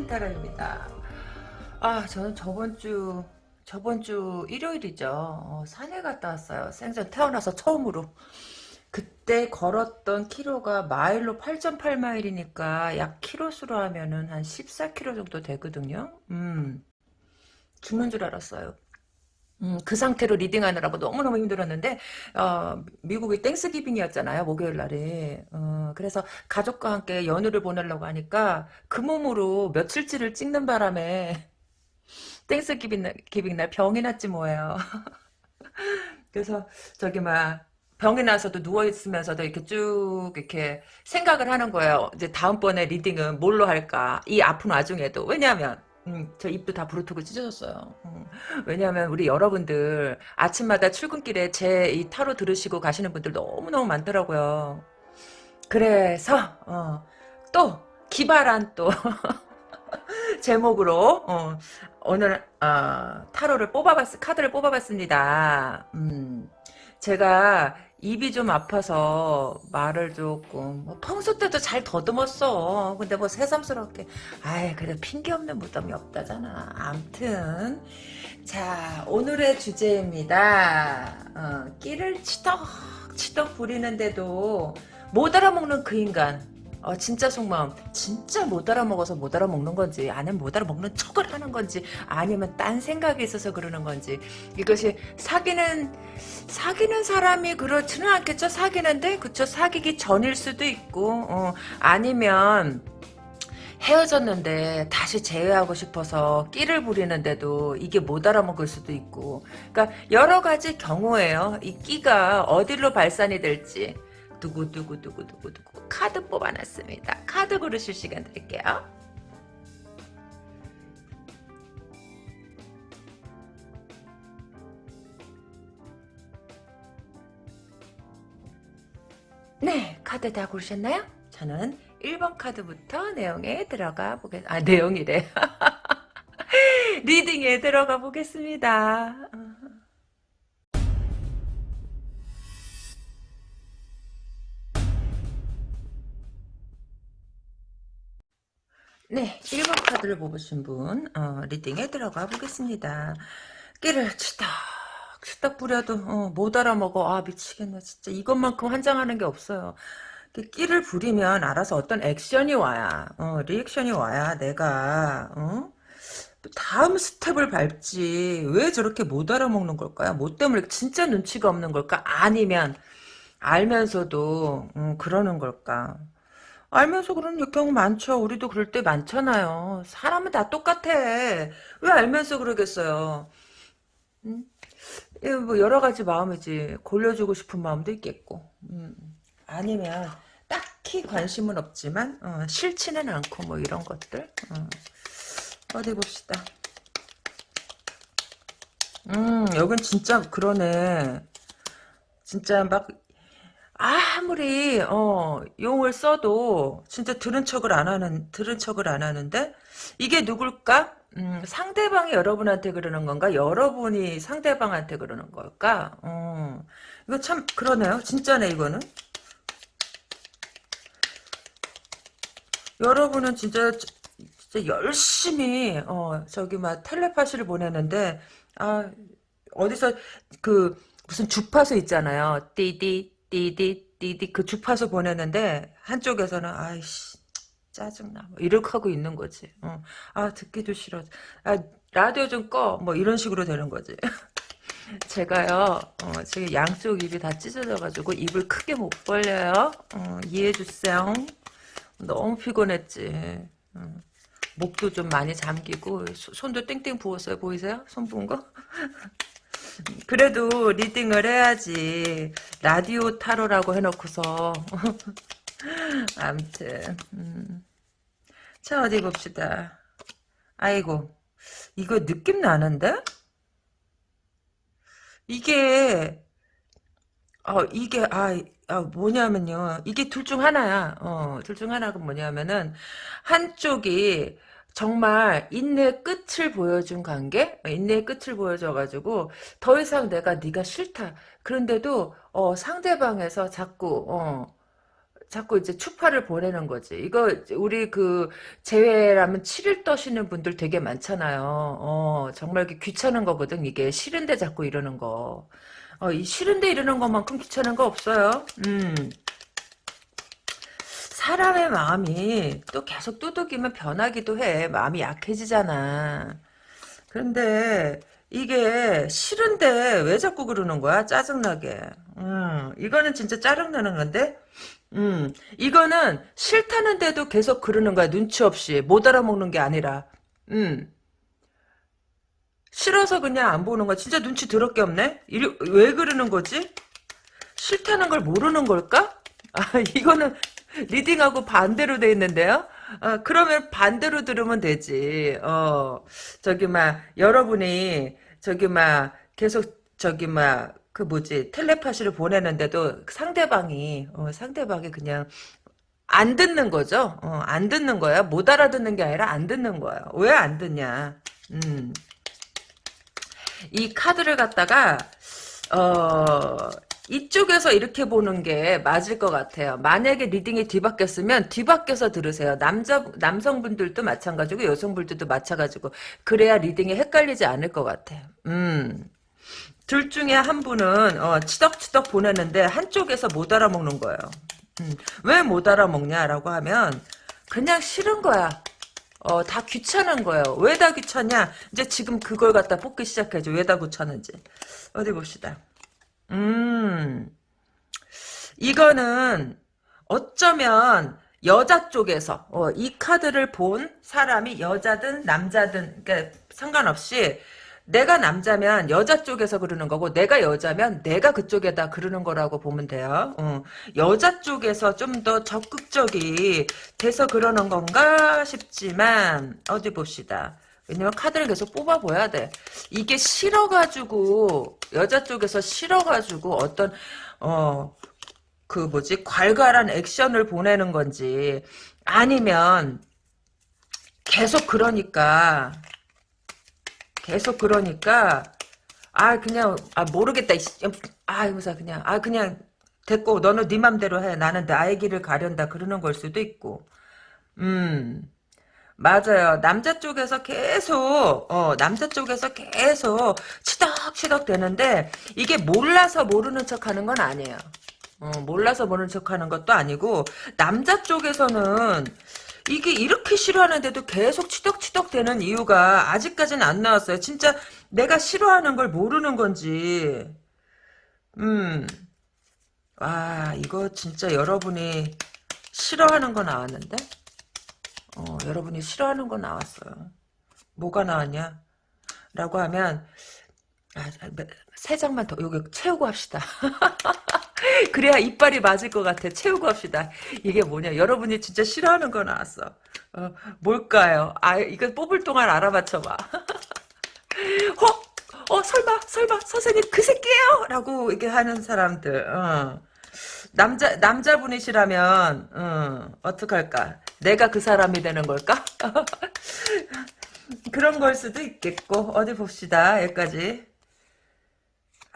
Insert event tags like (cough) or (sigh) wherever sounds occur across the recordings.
리딩 타로입니다. 아, 저는 저번 주, 저번 주 일요일이죠. 어, 산에 갔다 왔어요. 생전 태어나서 처음으로. 그때 걸었던 키로가 마일로 8.8마일이니까 약 키로수로 하면은 한 14키로 정도 되거든요. 음, 죽는 줄 알았어요. 음, 그 상태로 리딩하느라고 너무너무 힘들었는데 어, 미국이 Thanksgiving이었잖아요 목요일 날에. 어, 그래서 가족과 함께 연휴를 보내려고 하니까 그 몸으로 며칠치를 찍는 바람에 (laughs) Thanksgiving 날, giving 날 병이 났지 뭐예요. (laughs) 그래서 저기 막 병이 나서도 누워있으면서도 이렇게 쭉 이렇게 생각을 하는 거예요. 이제 다음번에 리딩은 뭘로 할까? 이 아픈 와중에도. 왜냐하면 음, 저 입도 다 부르트고 찢어졌어요. 음, 왜냐하면 우리 여러분들 아침마다 출근길에 제 이 타로 들으시고 가시는 분들 너무너무 많더라고요. 그래서 어, 또 기발한 또 (laughs) 제목으로 어, 오늘 어, 타로를 뽑아봤 카드를 뽑아봤습니다. 음, 제가 입이 좀 아파서 말을 조금 뭐 평소 때도 잘 더듬었어. 근데 뭐 새삼스럽게 아이 그래 핑계 없는 무덤이 없다잖아. 암튼 자 오늘의 주제입니다. 어, 끼를 치덕치덕 부리는데도 못 알아먹는 그 인간 어, 진짜 속마음. 진짜 못 알아먹어서 못 알아먹는 건지 아니면 못 알아먹는 척을 하는 건지 아니면 딴 생각이 있어서 그러는 건지. 이것이 사귀는 사귀는 사람이 그렇지는 않겠죠? 사귀는데? 그쵸? 사귀기 전일 수도 있고 어, 아니면 헤어졌는데 다시 재회하고 싶어서 끼를 부리는데도 이게 못 알아먹을 수도 있고. 그러니까 여러 가지 경우에요. 이 끼가 어디로 발산이 될지 두구두구두구두구두구 카드 뽑아놨습니다. 카드 고르실 시간 드릴게요. 네, 카드 다 고르셨나요? 저는 1번 카드부터 내용에 들어가 보겠, 아, 내용이래. (laughs) 리딩에 들어가 보겠습니다. 네, 1번 카드를 뽑으신 분 어, 리딩에 들어가 보겠습니다. 끼를 치덕치덕 부려도 어, 못 알아먹어. 아 미치겠네 진짜 이것만큼 환장하는 게 없어요. 끼를 부리면 알아서 어떤 액션이 와야 어, 리액션이 와야 내가 어? 다음 스텝을 밟지 왜 저렇게 못 알아먹는 걸까요? 뭐 때문에 진짜 눈치가 없는 걸까? 아니면 알면서도 음, 그러는 걸까? 알면서 그런 경우 많죠. 우리도 그럴 때 많잖아요. 사람은 다 똑같아. 왜 알면서 그러겠어요. 음? 뭐 여러 가지 마음이지. 골려주고 싶은 마음도 있겠고. 음. 아니면 딱히 관심은 없지만 어, 싫지는 않고 뭐 이런 것들. 어. 어디 봅시다. 음, 여긴 진짜 그러네. 진짜 막 아무리 어 용을 써도 진짜 들은 척을 안 하는 들은 척을 안 하는데 이게 누굴까? 음, 상대방이 여러분한테 그러는 건가? 여러분이 상대방한테 그러는 걸까? 어, 이거 참 그러네요. 진짜네 이거는. 여러분은 진짜 진짜 열심히 어 저기 막 텔레파시를 보내는데 아 어디서 그 무슨 주파수 있잖아요. 띠디 띠디 띠디 그 주파수 보내는데 한쪽에서는 아이씨 짜증나. 뭐 이렇게 하고 있는 거지. 어. 아 듣기도 싫어 아 라디오 좀 꺼. 뭐 이런 식으로 되는 거지. (laughs) 제가요 어, 지금 양쪽 입이 다 찢어져 가지고 입을 크게 못 벌려요. 어, 이해해주세요. 너무 피곤했지. 어. 목도 좀 많이 잠기고 손도 땡땡 부었어요. 보이세요? 손 부은 거? (laughs) 그래도 리딩을 해야지. 라디오 타로라고 해놓고서. (laughs) 암튼. 음. 자, 어디 봅시다. 아이고. 이거 느낌 나는데? 이게, 어, 이게, 아, 아, 뭐냐면요. 이게 둘 중 하나야. 어, 둘 중 하나가 뭐냐면은, 한쪽이, 정말 인내의 끝을 보여준 관계 인내의 끝을 보여줘가지고 더 이상 내가 네가 싫다 그런데도 어, 상대방에서 자꾸 어, 자꾸 이제 추파를 보내는 거지. 이거 우리 그 제외라면 7일 떠시는 분들 되게 많잖아요. 어, 정말 귀찮은 거거든. 이게 싫은데 자꾸 이러는 거. 어, 이 싫은데 이러는 것만큼 귀찮은 거 없어요. 음. 사람의 마음이 또 계속 두둑이면 변하기도 해. 마음이 약해지잖아. 그런데 이게 싫은데 왜 자꾸 그러는 거야? 짜증나게. 음, 이거는 진짜 짜증나는 건데? 음, 이거는 싫다는데도 계속 그러는 거야. 눈치 없이. 못 알아먹는 게 아니라. 음, 싫어서 그냥 안 보는 거야. 진짜 눈치 더럽게 없네? 왜 그러는 거지? 싫다는 걸 모르는 걸까? 아, 이거는 리딩하고 반대로 돼 있는데요? 어, 그러면 반대로 들으면 되지. 어, 저기, 막, 여러분이, 저기, 막, 계속, 저기, 막, 그 뭐지, 텔레파시를 보내는데도 상대방이, 어, 상대방이 그냥, 안 듣는 거죠? 어, 안 듣는 거야. 못 알아듣는 게 아니라 안 듣는 거야. 왜 안 듣냐? 음. 이 카드를 갖다가, 어, 이쪽에서 이렇게 보는 게 맞을 것 같아요. 만약에 리딩이 뒤바뀌었으면 뒤바뀌어서 들으세요. 남자 남성분들도 마찬가지고 여성분들도 마찬가지고 그래야 리딩이 헷갈리지 않을 것 같아요. 음. 둘 중에 한 분은 어, 치덕치덕 보내는데 한쪽에서 못 알아먹는 거예요. 음. 왜 못 알아먹냐라고 하면 그냥 싫은 거야. 어, 다 귀찮은 거예요. 왜 다 귀찮냐? 이제 지금 그걸 갖다 뽑기 시작해줘. 왜 다 귀찮은지. 어디 봅시다. 음, 이거는 어쩌면 여자 쪽에서 어, 이 카드를 본 사람이 여자든 남자든 그러니까 상관없이 내가 남자면 여자 쪽에서 그러는 거고 내가 여자면 내가 그쪽에다 그러는 거라고 보면 돼요. 어, 여자 쪽에서 좀 더 적극적이 돼서 그러는 건가 싶지만 어디 봅시다. 왜냐면 카드를 계속 뽑아봐야 돼. 이게 싫어가지고 여자 쪽에서 싫어가지고 어떤 어 그 뭐지? 괄괄한 액션을 보내는 건지 아니면 계속 그러니까 계속 그러니까 아 그냥 아 모르겠다. 아 이거사 그냥 아 그냥 됐고 너는 네 맘대로 해. 나는 나의 길을 가련다. 그러는 걸 수도 있고. 음 맞아요. 남자 쪽에서 계속 어, 남자 쪽에서 계속 치덕치덕 되는데 이게 몰라서 모르는 척하는 건 아니에요. 어, 몰라서 모르는 척하는 것도 아니고 남자 쪽에서는 이게 이렇게 싫어하는데도 계속 치덕치덕 되는 이유가 아직까지는 안 나왔어요. 진짜 내가 싫어하는 걸 모르는 건지. 음. 와, 이거 진짜 여러분이 싫어하는 거 나왔는데? 어, 여러분이 싫어하는 거 나왔어요. 뭐가 나왔냐? 라고 하면 아, 세 장만 더 여기 채우고 합시다. (laughs) 그래야 이빨이 맞을 것 같아. 채우고 합시다. 이게 뭐냐? 여러분이 진짜 싫어하는 거 나왔어. 어, 뭘까요? 아 이거 뽑을 동안 알아맞혀봐. (laughs) 어? 어 설마 설마 선생님 그 새끼예요? 라고 이렇게 하는 사람들. 어. 남자 남자분이시라면 어, 어떡할까? 내가 그 사람이 되는 걸까? (laughs) 그런 걸 수도 있겠고 어디 봅시다 여기까지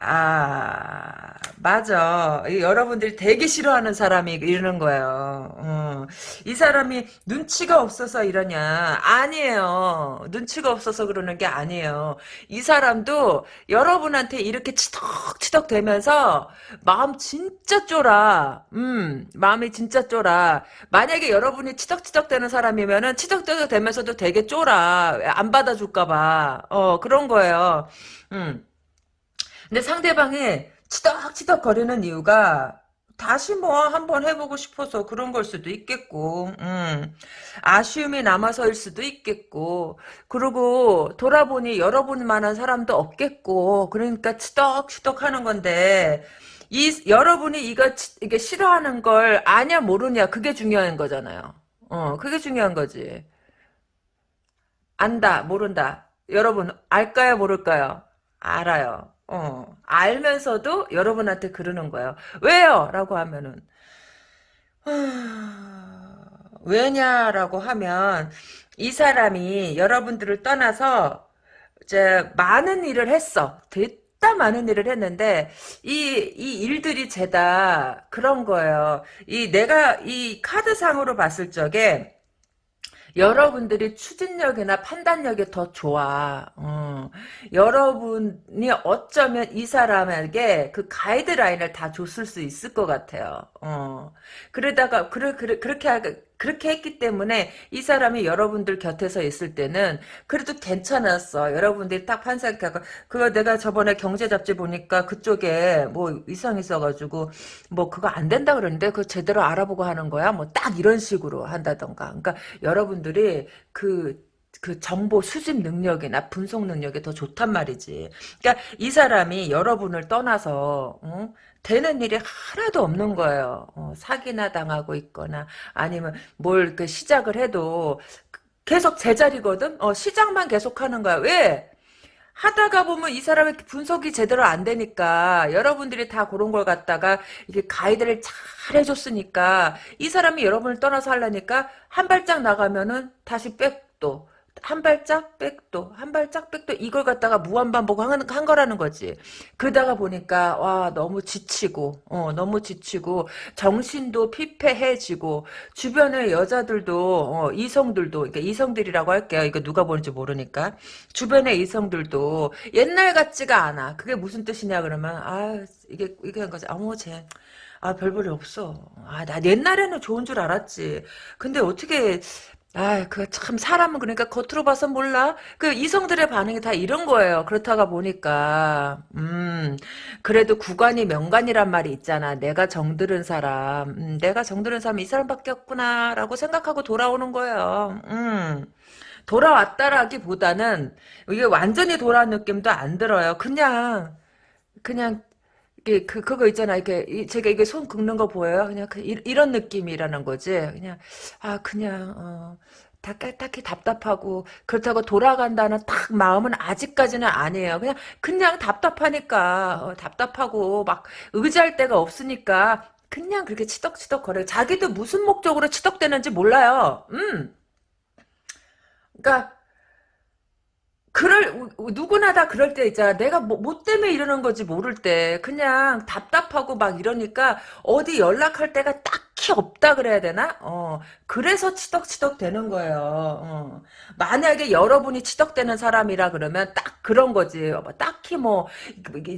아, 맞아. 여러분들이 되게 싫어하는 사람이 이러는 거예요. 어. 이 사람이 눈치가 없어서 이러냐? 아니에요. 눈치가 없어서 그러는 게 아니에요. 이 사람도 여러분한테 이렇게 치덕치덕 되면서 마음 진짜 쫄아. 음, 마음이 진짜 쫄아. 만약에 여러분이 치덕치덕 되는 사람이면은 치덕치덕 되면서도 되게 쫄아. 안 받아줄까봐. 어, 그런 거예요. 음. 근데 상대방이 치덕치덕 거리는 이유가 다시 뭐 한번 해보고 싶어서 그런 걸 수도 있겠고 음, 아쉬움이 남아서일 수도 있겠고 그리고 돌아보니 열어볼 만한 사람도 없겠고 그러니까 치덕치덕 하는 건데 이 여러분이 이거 이게 싫어하는 걸 아냐 모르냐 그게 중요한 거잖아요. 어 그게 중요한 거지. 안다 모른다. 여러분 알까요 모를까요? 알아요 어, 알면서도 여러분한테 그러는 거예요. 왜요? 라고 하면은, 왜냐라고 하면, 이 사람이 여러분들을 떠나서, 이제, 많은 일을 했어. 이따 많은 일을 했는데 이, 이 일들이 죄다 그런 거예요. 이 내가 이 카드상으로 봤을 적에 여러분들이 추진력이나 판단력이 더 좋아. 어. 여러분이 어쩌면 이 사람에게 그 가이드라인을 다 줬을 수 있을 것 같아요. 어. 그러다가 그래, 그래, 그렇게 하, 그렇게 했기 때문에 이 사람이 여러분들 곁에서 있을 때는 그래도 괜찮았어. 여러분들이 딱 판사하고 그거 내가 저번에 경제 잡지 보니까 그쪽에 뭐 이상 있어가지고 뭐 그거 안 된다 그러는데 그거 제대로 알아보고 하는 거야. 뭐 딱 이런 식으로 한다던가. 그러니까 여러분들이 그그 정보 수집 능력이나 분석 능력이 더 좋단 말이지. 그러니까 이 사람이 여러분을 떠나서 어? 되는 일이 하나도 없는 거예요. 어, 사기나 당하고 있거나 아니면 뭘 그 시작을 해도 계속 제자리거든. 어, 시작만 계속 하는 거야. 왜? 하다가 보면 이 사람의 분석이 제대로 안 되니까 여러분들이 다 그런 걸 갖다가 이게 가이드를 잘 해줬으니까 이 사람이 여러분을 떠나서 하려니까 한 발짝 나가면은 다시 백도 한 발짝 백도 한 발짝 백도 이걸 갖다가 무한반복 한, 한 거라는 거지. 그러다가 보니까 와 너무 지치고 어 너무 지치고 정신도 피폐해지고 주변의 여자들도 어, 이성들도 그러니까 이성들이라고 할게요. 이거 누가 보는지 모르니까. 주변의 이성들도 옛날 같지가 않아. 그게 무슨 뜻이냐 그러면 아 이게 이게 한 거지. 어머 쟤 아, 별 볼일 없어. 아, 나 옛날에는 좋은 줄 알았지. 근데 어떻게 아, 그 참 사람은 그러니까 겉으로 봐서 몰라. 그 이성들의 반응이 다 이런 거예요. 그렇다가 보니까 음 그래도 구관이 명관이란 말이 있잖아. 내가 정들은 사람, 음, 내가 정들은 사람 이 사람밖에 없구나라고 생각하고 돌아오는 거예요. 음. 돌아왔다라기보다는 이게 완전히 돌아온 느낌도 안 들어요. 그냥 그냥 이게 그 그거 있잖아. 이게 이- 제가 이게 손 긁는 거 보여요. 그냥 그, 이, 이런 느낌이라는 거지. 그냥 아 그냥 어, 다, 딱히 답답하고 그렇다고 돌아간다는 딱 마음은 아직까지는 아니에요. 그냥 그냥 답답하니까 어, 답답하고 막 의지할 데가 없으니까 그냥 그렇게 치덕치덕 거려요. 자기도 무슨 목적으로 치덕대는지 몰라요. 음. 그러니까 그럴 누구나 다 그럴 때 있잖아. 내가 뭐, 뭐 때문에 이러는 건지 모를 때 그냥 답답하고 막 이러니까 어디 연락할 데가 딱 히 없다 그래야 되나? 어 그래서 치덕치덕 되는 거예요. 어. 만약에 여러분이 치덕되는 사람이라 그러면 딱 그런 거지. 뭐 딱히 뭐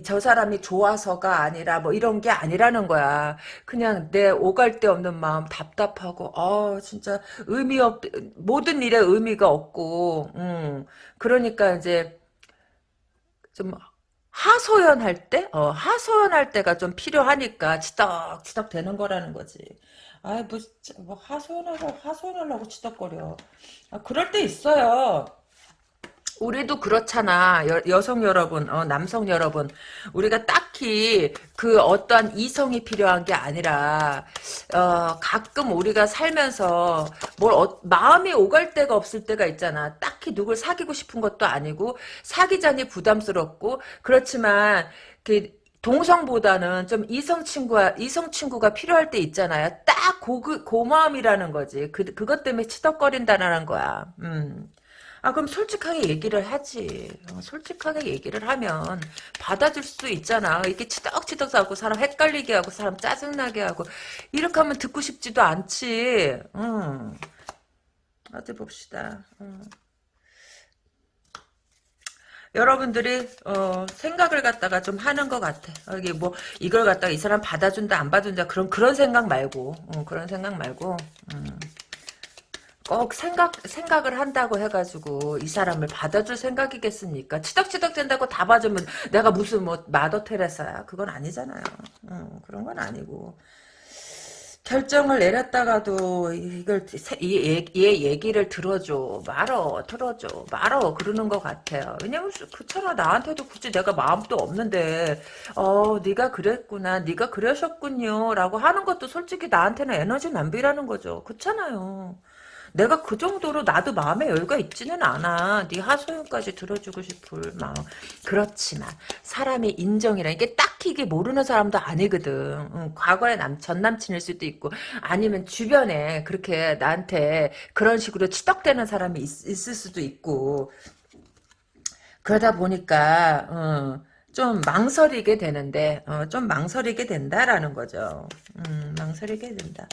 저 사람이 좋아서가 아니라 뭐 이런 게 아니라는 거야. 그냥 내 오갈 데 없는 마음 답답하고 어 진짜 의미 없 모든 일에 의미가 없고 음. 그러니까 이제 좀 하소연할 때, 어, 하소연할 때가 좀 필요하니까 치덕치덕 되는 거라는 거지. 아이 뭐, 뭐 하소연하고 하소연하려고 치덕거려. 아, 그럴 때 있어요. 우리도 그렇잖아. 여, 성 여러분, 어, 남성 여러분. 우리가 딱히 그 어떠한 이성이 필요한 게 아니라, 어, 가끔 우리가 살면서 뭘, 어, 마음이 오갈 데가 없을 때가 있잖아. 딱히 누굴 사귀고 싶은 것도 아니고, 사귀자니 부담스럽고, 그렇지만, 그, 동성보다는 좀 이성 친구가 이성 친구가 필요할 때 있잖아요. 딱 고, 그 마음이라는 거지. 그, 그것 때문에 치덕거린다는 거야. 음. 아 그럼 솔직하게 얘기를 하지. 어, 솔직하게 얘기를 하면 받아줄 수 있잖아. 이렇게 치덕치덕 하고 사람 헷갈리게 하고 사람 짜증나게 하고 이렇게 하면 듣고 싶지도 않지. 음. 어디 봅시다. 음. 여러분들이 어, 생각을 갖다가 좀 하는 것 같아. 어, 이게 뭐 이걸 갖다가 이 사람 받아준다 안 받아준다 그런 그런 생각 말고 어, 그런 생각 말고 음. 꼭 생각, 생각을 한다고 해가지고 이 사람을 받아줄 생각이겠습니까? 치덕치덕 된다고 다 봐주면 내가 무슨 뭐 마더 테레사야? 그건 아니잖아요. 어, 그런 건 아니고. 결정을 내렸다가도 이걸 얘, 얘 얘기를 들어줘 말어 들어줘 말어 그러는 것 같아요 왜냐면 그렇잖아 나한테도 굳이 내가 마음도 없는데 어 네가 그랬구나 네가 그러셨군요 라고 하는 것도 솔직히 나한테는 에너지 낭비라는 거죠 그렇잖아요 내가 그 정도로 나도 마음에 여유가 있지는 않아. 네 하소연까지 들어주고 싶을 마음. 그렇지만 사람이 인정이라 이게 딱히 이게 모르는 사람도 아니거든. 응, 과거의 남, 전 남친일 수도 있고 아니면 주변에 그렇게 나한테 그런 식으로 치덕대는 사람이 있, 있을 수도 있고 그러다 보니까 어, 좀 망설이게 되는데 어, 좀 망설이게 된다라는 거죠. 음, 망설이게 된다.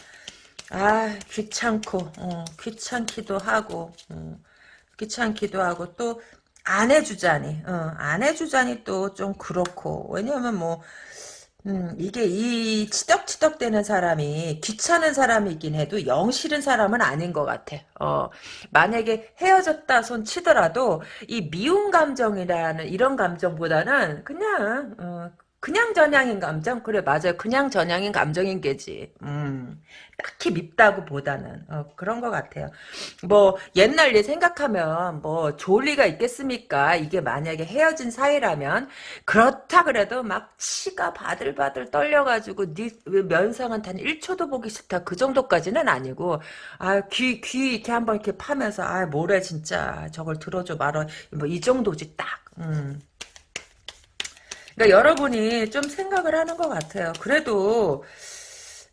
아 귀찮고 어, 귀찮기도 하고 어, 귀찮기도 하고 또 안 해주자니 어, 안 해주자니 또 좀 그렇고 왜냐면 뭐 음, 이게 이 치덕치덕 되는 사람이 귀찮은 사람이긴 해도 영 싫은 사람은 아닌 것 같아. 어, 만약에 헤어졌다 손 치더라도 이 미운 감정이라는 이런 감정보다는 그냥, 어, 그냥 전향인 감정? 그래, 맞아요. 그냥 전향인 감정인 게지. 음, 딱히 밉다고 보다는, 어, 그런 것 같아요. 뭐, 옛날 일 생각하면, 뭐, 좋을 리가 있겠습니까? 이게 만약에 헤어진 사이라면, 그렇다 그래도 막 치가 바들바들 떨려가지고, 네 면상은 단 1초도 보기 싫다. 그 정도까지는 아니고, 아, 귀, 귀 이렇게 한번 이렇게 파면서, 아, 뭐래, 진짜. 저걸 들어줘 말어. 뭐, 이 정도지, 딱. 음. 그러니까 여러분이 좀 생각을 하는 것 같아요. 그래도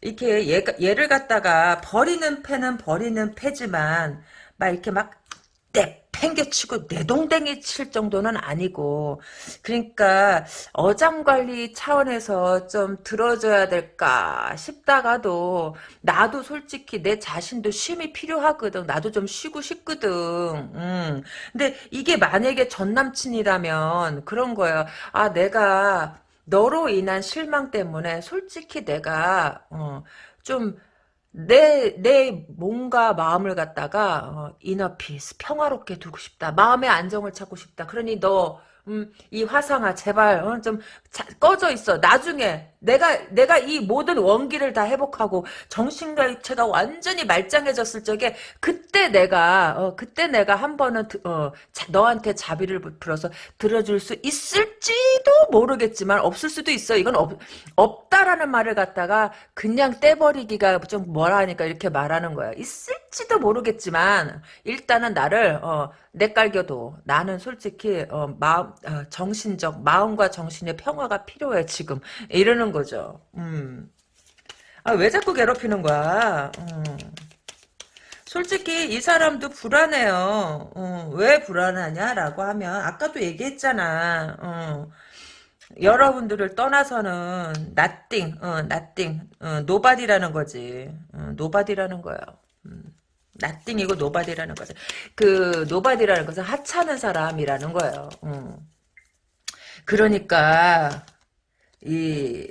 이렇게 얘, 얘를 갖다가 버리는 패는 버리는 패지만 막 이렇게 막 땡겨치고 내동댕이 칠 정도는 아니고 그러니까 어장관리 차원에서 좀 들어줘야 될까 싶다가도 나도 솔직히 내 자신도 쉼이 필요하거든. 나도 좀 쉬고 싶거든. 음. 근데 이게 만약에 전남친이라면 그런 거예요. 아 내가 너로 인한 실망 때문에 솔직히 내가 어, 좀 내, 내 몸과 마음을 갖다가, 어, 이너피스, 평화롭게 두고 싶다. 마음의 안정을 찾고 싶다. 그러니 너, 음, 이 화상아, 제발, 어, 좀, 자, 꺼져 있어. 나중에, 내가, 내가 이 모든 원기를 다 회복하고, 정신과 육체가 완전히 말짱해졌을 적에, 그때 내가, 어, 그때 내가 한 번은, 어, 자, 너한테 자비를 베풀어서 들어줄 수 있을지도 모르겠지만, 없을 수도 있어. 이건 없, 없다라는 말을 갖다가, 그냥 떼버리기가 좀 뭐라 하니까 이렇게 말하는 거야. 있을지도 모르겠지만, 일단은 나를, 어, 내깔겨도 나는 솔직히 어, 마음 어, 정신적 마음과 정신의 평화가 필요해 지금 이러는 거죠. 음. 아 왜 자꾸 괴롭히는 거야? 음. 솔직히 이 사람도 불안해요. 어, 왜 불안하냐라고 하면 아까도 얘기했잖아. 어. 여러분들을 떠나서는 nothing, 어, nothing, 어, nobody라는 거지. 어, nobody라는 거야. 음. nothing이고 nobody라는 거죠. 그 nobody라는 것은 하찮은 사람이라는 거예요. 음. 그러니까 이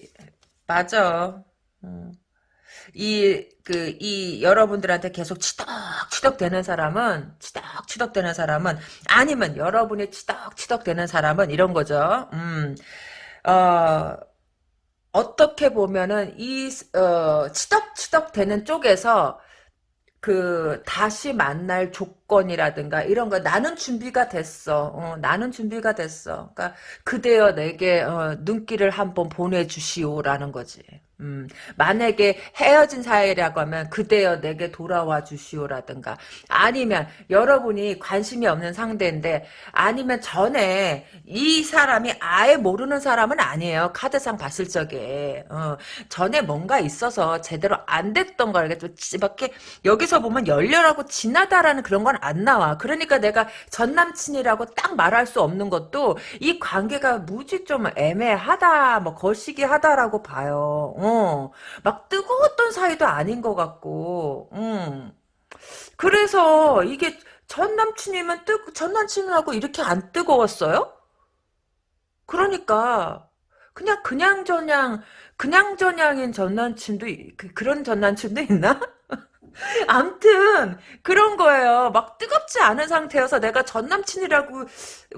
맞아. 음. 이, 그, 이, 여러분들한테 계속 치덕치덕 되는 사람은, 치덕치덕 되는 사람은, 아니면 여러분이 치덕치덕 되는 사람은 이런 거죠. 음, 어, 어떻게 보면은 이, 어, 치덕치덕 되는 쪽에서 그 다시 만날 조건이라든가 이런 거 나는 준비가 됐어. 어, 나는 준비가 됐어. 그러니까 그대여 내게 어, 눈길을 한번 보내주시오라는 거지. 음, 만약에 헤어진 사이라고 하면 그대여 내게 돌아와 주시오라든가 아니면 여러분이 관심이 없는 상대인데 아니면 전에 이 사람이 아예 모르는 사람은 아니에요. 카드상 봤을 적에 어, 전에 뭔가 있어서 제대로 안 됐던 걸 이렇게 여기서 보면 열렬하고 진하다라는 그런 건 안 나와. 그러니까 내가 전 남친이라고 딱 말할 수 없는 것도 이 관계가 무지 좀 애매하다 뭐 거시기하다라고 봐요. 어. 어, 막 뜨거웠던 사이도 아닌 것 같고, 음. 그래서 이게 전 남친이면 뜨, 전 남친하고 이렇게 안 뜨거웠어요? 그러니까, 그냥, 그냥 저냥, 그냥 저냥인 전 남친도, 그, 그런 전 남친도 있나? 암튼 그런 거예요. 막 뜨겁지 않은 상태여서 내가 전 남친이라고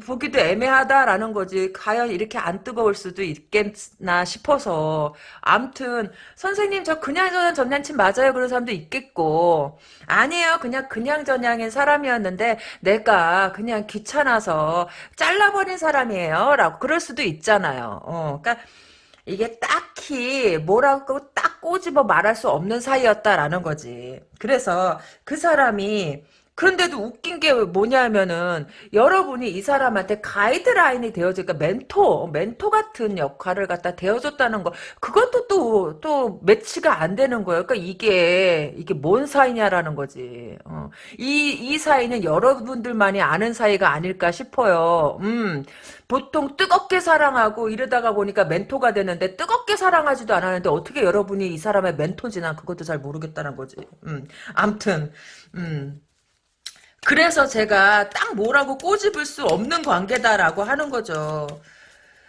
보기도 애매하다라는 거지. 과연 이렇게 안 뜨거울 수도 있겠나 싶어서. 암튼 선생님 저 그냥 저냥 전 남친 맞아요. 그런 사람도 있겠고 아니에요. 그냥 그냥 저냥인 사람이었는데 내가 그냥 귀찮아서 잘라버린 사람이에요. 라고 그럴 수도 있잖아요. 어, 그러니까 이게 딱히 뭐라고 딱 꼬집어 말할 수 없는 사이였다라는 거지. 그래서 그 사람이 그런데도 웃긴 게 뭐냐면은 여러분이 이 사람한테 가이드라인이 되어줘 그러니까 멘토 멘토 같은 역할을 갖다 되어줬다는 거 그것도 또 또 매치가 안 되는 거예요. 그러니까 이게 이게 뭔 사이냐라는 거지. 어. 이이 사이는 여러분들만이 아는 사이가 아닐까 싶어요. 음. 보통 뜨겁게 사랑하고 이러다가 보니까 멘토가 되는데 뜨겁게 사랑하지도 않았는데 어떻게 여러분이 이 사람의 멘토지 난 그것도 잘 모르겠다는 거지. 음. 암튼 음. 그래서 제가 딱 뭐라고 꼬집을 수 없는 관계다라고 하는 거죠.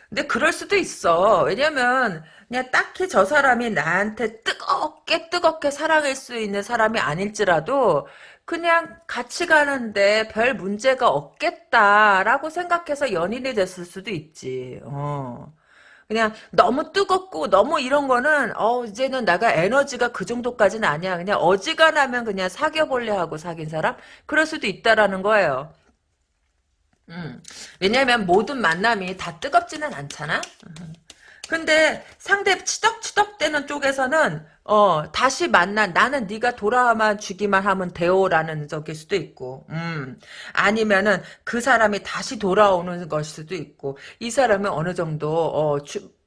근데 그럴 수도 있어. 왜냐면 그냥 딱히 저 사람이 나한테 뜨겁게 뜨겁게 사랑할 수 있는 사람이 아닐지라도 그냥 같이 가는데 별 문제가 없겠다라고 생각해서 연인이 됐을 수도 있지. 어. 그냥 너무 뜨겁고 너무 이런 거는 어 이제는 내가 에너지가 그 정도까지는 아니야. 그냥 어지간하면 그냥 사귀어볼래 하고 사귄 사람 그럴 수도 있다라는 거예요. 음. 왜냐면 모든 만남이 다 뜨겁지는 않잖아. 음. 근데 상대 치덕치덕대는 쪽에서는 어 다시 만나 나는 네가 돌아만 주기만 하면 돼요라는 적일 수도 있고 음. 아니면은 그 사람이 다시 돌아오는 것일 수도 있고 이 사람은 어느 정도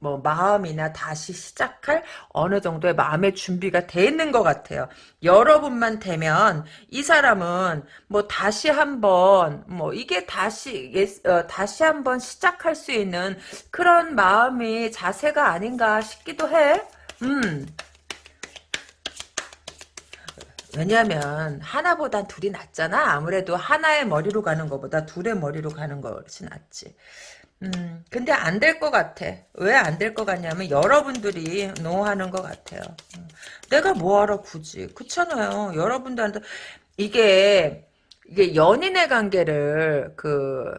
어뭐 마음이나 다시 시작할 어느 정도의 마음의 준비가 돼 있는 것 같아요. 여러분만 되면 이 사람은 뭐 다시 한번 뭐 이게 다시 어, 다시 한번 시작할 수 있는 그런 마음이 자세가 아닌가 싶기도 해. 음. 왜냐면 하나보단 둘이 낫잖아. 아무래도 하나의 머리로 가는 것보다 둘의 머리로 가는 것이 낫지. 음, 근데 안 될 것 같아. 왜 안 될 것 같냐면 여러분들이 노하는 것 같아요. 음, 내가 뭐하러 굳이. 그렇잖아요. 여러분들한테 이게 이게 연인의 관계를 그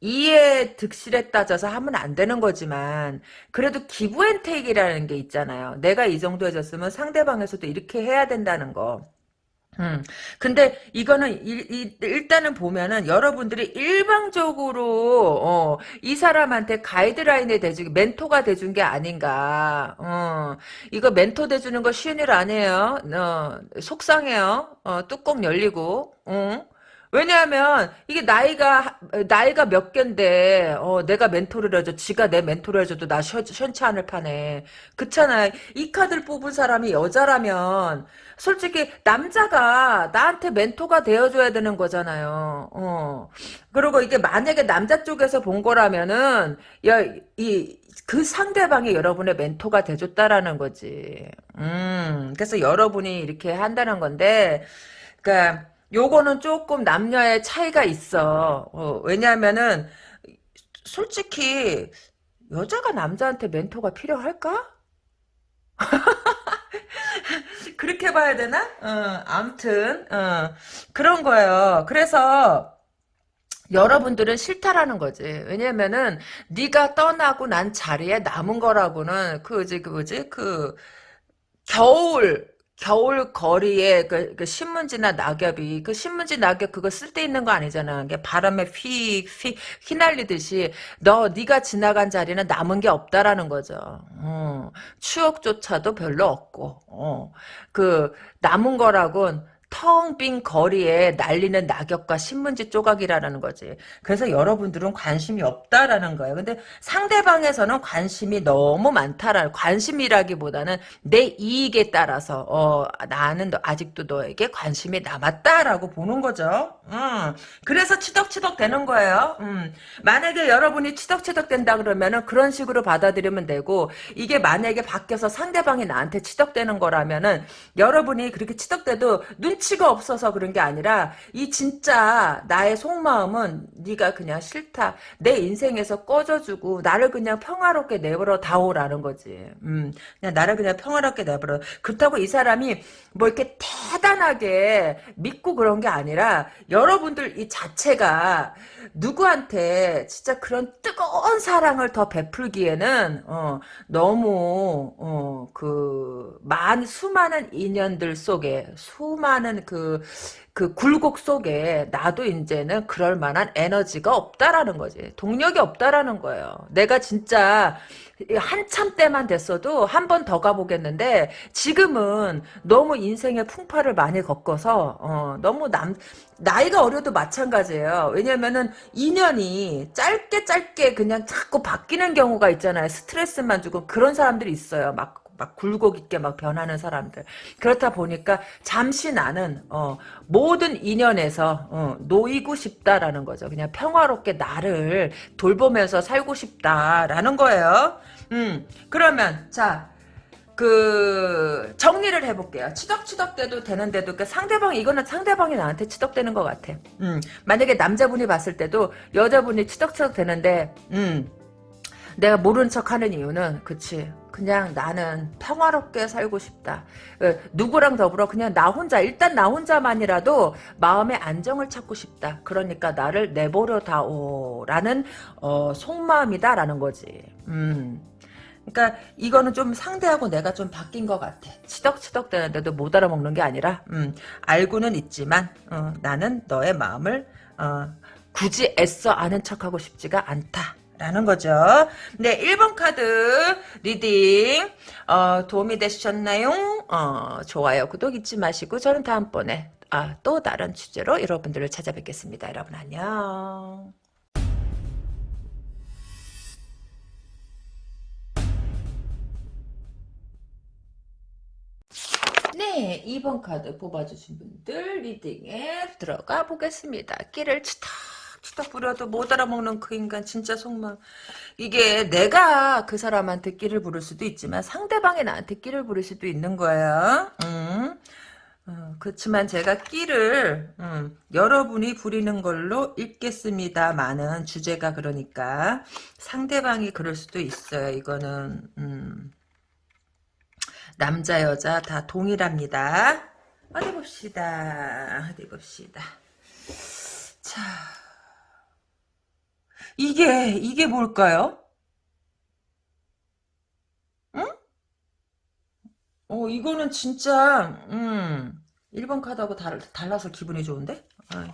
이해 득실에 따져서 하면 안 되는 거지만 그래도 기부앤테이크라는 게 있잖아요. 내가 이 정도 해줬으면 상대방에서도 이렇게 해야 된다는 거. 음. 근데 이거는 일, 일 단은 보면은 여러분들이 일방적으로 어, 이 사람한테 가이드라인에 대주 멘토가 돼준 게 아닌가. 어, 이거 멘토 돼주는 거 쉬운 일 아니에요. 어, 속상해요. 어, 뚜껑 열리고. 어. 왜냐하면 이게 나이가 나이가 몇 갠데 어, 내가 멘토를 해줘 지가 내 멘토를 해줘도 나 시, 시원치 않을 판에 그렇잖아 이 카드를 뽑은 사람이 여자라면 솔직히 남자가 나한테 멘토가 되어줘야 되는 거잖아요 어. 그리고 이게 만약에 남자 쪽에서 본 거라면은 야 이 그 상대방이 여러분의 멘토가 돼줬다라는 거지. 음, 그래서 여러분이 이렇게 한다는 건데, 그니까, 요거는 조금 남녀의 차이가 있어. 어, 왜냐하면은 솔직히 여자가 남자한테 멘토가 필요할까? (laughs) 그렇게 봐야 되나? 어, 암튼 어, 그런 거예요. 그래서 여러분들은 싫다라는 거지. 왜냐면은 네가 떠나고 난 자리에 남은 거라고는 그지 그지 그 겨울 겨울 거리에 그, 그, 신문지나 낙엽이 그 신문지 낙엽 그거 쓸데 있는 거 아니잖아. 게 바람에 휘, 휘 휘날리듯이 너 네가 지나간 자리는 남은 게 없다라는 거죠. 어, 추억조차도 별로 없고 어, 그 남은 거라곤 텅 빈 거리에 날리는 낙엽과 신문지 조각이라는 거지. 그래서 여러분들은 관심이 없다라는 거예요. 근데 상대방에서는 관심이 너무 많다라 관심이라기보다는 내 이익에 따라서 어, 나는 아직도 너에게 관심이 남았다라고 보는 거죠. 음, 그래서 치덕치덕 되는 거예요. 음, 만약에 여러분이 치덕치덕 된다 그러면은 그런 식으로 받아들이면 되고 이게 만약에 바뀌어서 상대방이 나한테 치덕되는 거라면은 여러분이 그렇게 치덕돼도 눈 눈치가 없어서 그런 게 아니라 이 진짜 나의 속마음은 네가 그냥 싫다. 내 인생에서 꺼져주고 나를 그냥 평화롭게 내버려 다오라는 거지. 음, 그냥 나를 그냥 평화롭게 내버려. 그렇다고 이 사람이 뭐 이렇게 대단하게 믿고 그런 게 아니라 여러분들 이 자체가 누구한테 진짜 그런 뜨거운 사랑을 더 베풀기에는 어, 너무 어, 그많 수많은 인연들 속에 수많은 하는 그, 그 굴곡 속에 나도 이제는 그럴 만한 에너지가 없다라는 거지. 동력이 없다라는 거예요. 내가 진짜 한참 때만 됐어도 한 번 더 가보겠는데 지금은 너무 인생의 풍파를 많이 겪어서 어, 너무 남 나이가 어려도 마찬가지예요. 왜냐면은 인연이 짧게 짧게 그냥 자꾸 바뀌는 경우가 있잖아요. 스트레스만 주고 그런 사람들이 있어요. 막, 막 굴곡 있게 막 변하는 사람들. 그렇다 보니까 잠시 나는, 어, 모든 인연에서, 어, 놓이고 싶다라는 거죠. 그냥 평화롭게 나를 돌보면서 살고 싶다라는 거예요. 음, 그러면, 자, 그 정리를 해볼게요. 치덕치덕대도 되는데도 그 상대방이 이거는 상대방이 나한테 치덕대는 것 같아. 음, 만약에 남자분이 봤을 때도 여자분이 치덕치덕 되는데 음, 내가 모른 척하는 이유는 그치 그냥 나는 평화롭게 살고 싶다. 어, 누구랑 더불어 그냥 나 혼자 일단 나 혼자만이라도 마음의 안정을 찾고 싶다. 그러니까 나를 내버려 다오라는 어, 속마음이다라는 거지. 음. 그러니까 이거는 좀 상대하고 내가 좀 바뀐 것 같아. 치덕치덕 되는데도 못 알아먹는 게 아니라 음, 알고는 있지만 어, 나는 너의 마음을 어, 굳이 애써 아는 척하고 싶지가 않다. 라는 거죠. 네, 1번 카드 리딩 어, 도움이 되셨나요? 어, 좋아요, 구독 잊지 마시고 저는 다음번에 아, 또 다른 주제로 여러분들을 찾아뵙겠습니다. 여러분 안녕. 네, 2번 카드 뽑아주신 분들 리딩에 들어가 보겠습니다. 끼를 치덕 치덕 부려도 못 알아먹는 그 인간 진짜 속마 이게 내가 그 사람한테 끼를 부를 수도 있지만 상대방이 나한테 끼를 부를 수도 있는 거예요. 음. 어, 그렇지만 제가 끼를 음, 여러분이 부리는 걸로 읽겠습니다만은 주제가 그러니까 상대방이 그럴 수도 있어요. 이거는 음. 남자 여자 다 동일합니다. 어디 봅시다. 어디 봅시다. 자, 이게 이게 뭘까요? 응? 어 이거는 진짜 음 1번 카드하고 달, 달라서 기분이 좋은데? 아,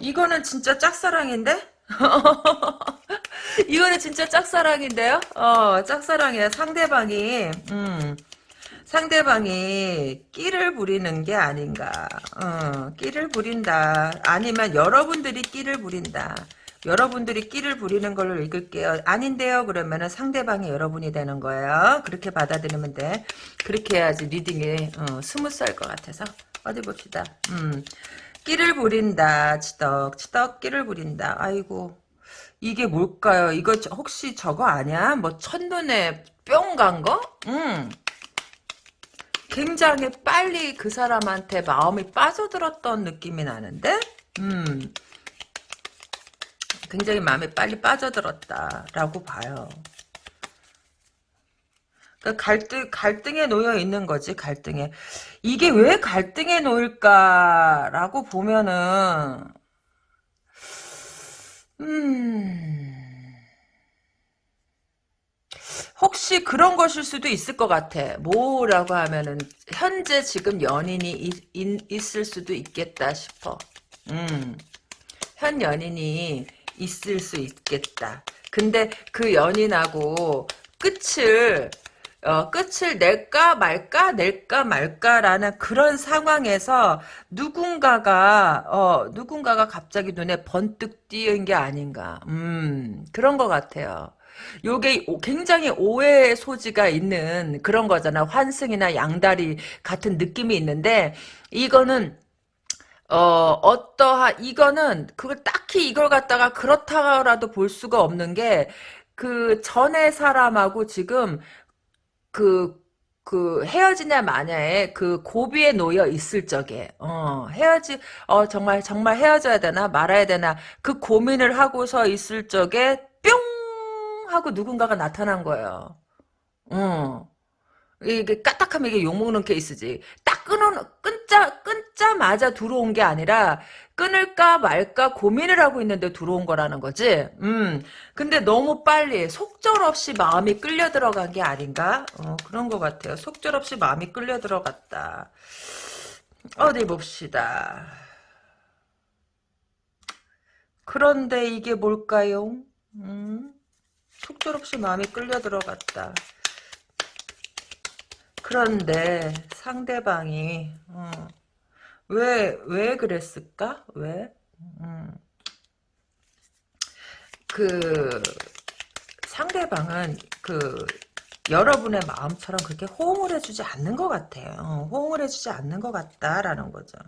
이거는 진짜 짝사랑인데? (laughs) 이거는 진짜 짝사랑인데요? 어, 짝사랑이야. 상대방이, 음, 상대방이 끼를 부리는 게 아닌가. 어, 끼를 부린다. 아니면 여러분들이 끼를 부린다. 여러분들이 끼를 부리는 걸로 읽을게요. 아닌데요. 그러면은 상대방이 여러분이 되는 거예요. 그렇게 받아들이면 돼. 그렇게 해야지 reading이 어, smooth할 것 같아서. 어디 봅시다. 음. 끼를 부린다. 치덕. 치덕 끼를 부린다. 아이고. 이게 뭘까요? 이거 혹시 저거 아니야? 뭐 첫눈에 뿅 간 거? 음. 굉장히 빨리 그 사람한테 마음이 빠져들었던 느낌이 나는데? 음. 굉장히 마음이 빨리 빠져들었다라고 봐요. 그러니까 갈등, 갈등에 놓여 있는 거지, 갈등에. 이게 왜 갈등에 놓일까라고 보면은, 음. 혹시 그런 것일 수도 있을 것 같아. 뭐라고 하면은 현재 지금 연인이 있, 있, 을 수도 있겠다 싶어. 음. 현 연인이 있을 수 있겠다. 근데 그 연인하고 끝을 어, 끝을 낼까 말까 낼까 말까라는 그런 상황에서 누군가가 어, 누군가가 갑자기 눈에 번뜩 띄은 게 아닌가. 음 그런 것 같아요. 요게 굉장히 오해의 소지가 있는 그런 거잖아. 환승이나 양다리 같은 느낌이 있는데 이거는 어, 어떠하, 이거는, 그걸 딱히 이걸 갖다가 그렇다라도 볼 수가 없는 게, 그 전에 사람하고 지금 그, 그 헤어지냐 마냐에 그 고비에 놓여 있을 적에 어 헤어지 어 정말 정말 헤어져야 되나 말아야 되나 그 고민을 하고서 있을 적에 뿅 하고 누군가가 나타난 거예요. 어 이게 까딱하면 이게 욕먹는 케이스지. 딱 끊어, 끊 자, 끊자마자 들어온 게 아니라, 끊을까 말까 고민을 하고 있는데 들어온 거라는 거지. 음. 근데 너무 빨리, 속절없이 마음이 끌려 들어간 게 아닌가? 어, 그런 것 같아요. 속절없이 마음이 끌려 들어갔다. 어디 봅시다. 그런데 이게 뭘까요? 음? 속절없이 마음이 끌려 들어갔다. 그런데 상대방이 어, 왜, 왜 그랬을까? 왜? 음. 그 상대방은 그 여러분의 마음처럼 그렇게 호응을 해주지 않는 것 같아요. 어, 호응을 해주지 않는 것 같다라는 거죠.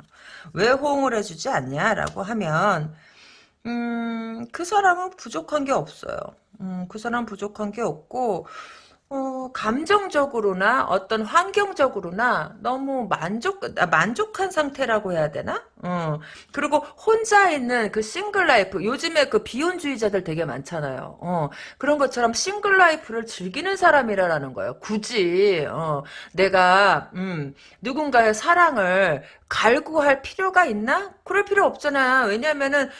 왜 호응을 해주지 않냐라고 하면 음, 그 사람은 부족한 게 없어요. 음, 그 사람 부족한 게 없고 어, 감정적으로나 어떤 환경적으로나 너무 만족, 아, 만족한 상태라고 해야 되나? 어, 그리고 혼자 있는 그 single life, 요즘에 그 비혼주의자들 되게 많잖아요. 어, 그런 것처럼 single life를 즐기는 사람이라는 거예요. 굳이, 어, 내가, 음, 누군가의 사랑을 갈구할 필요가 있나? 그럴 필요 없잖아. 왜냐면은,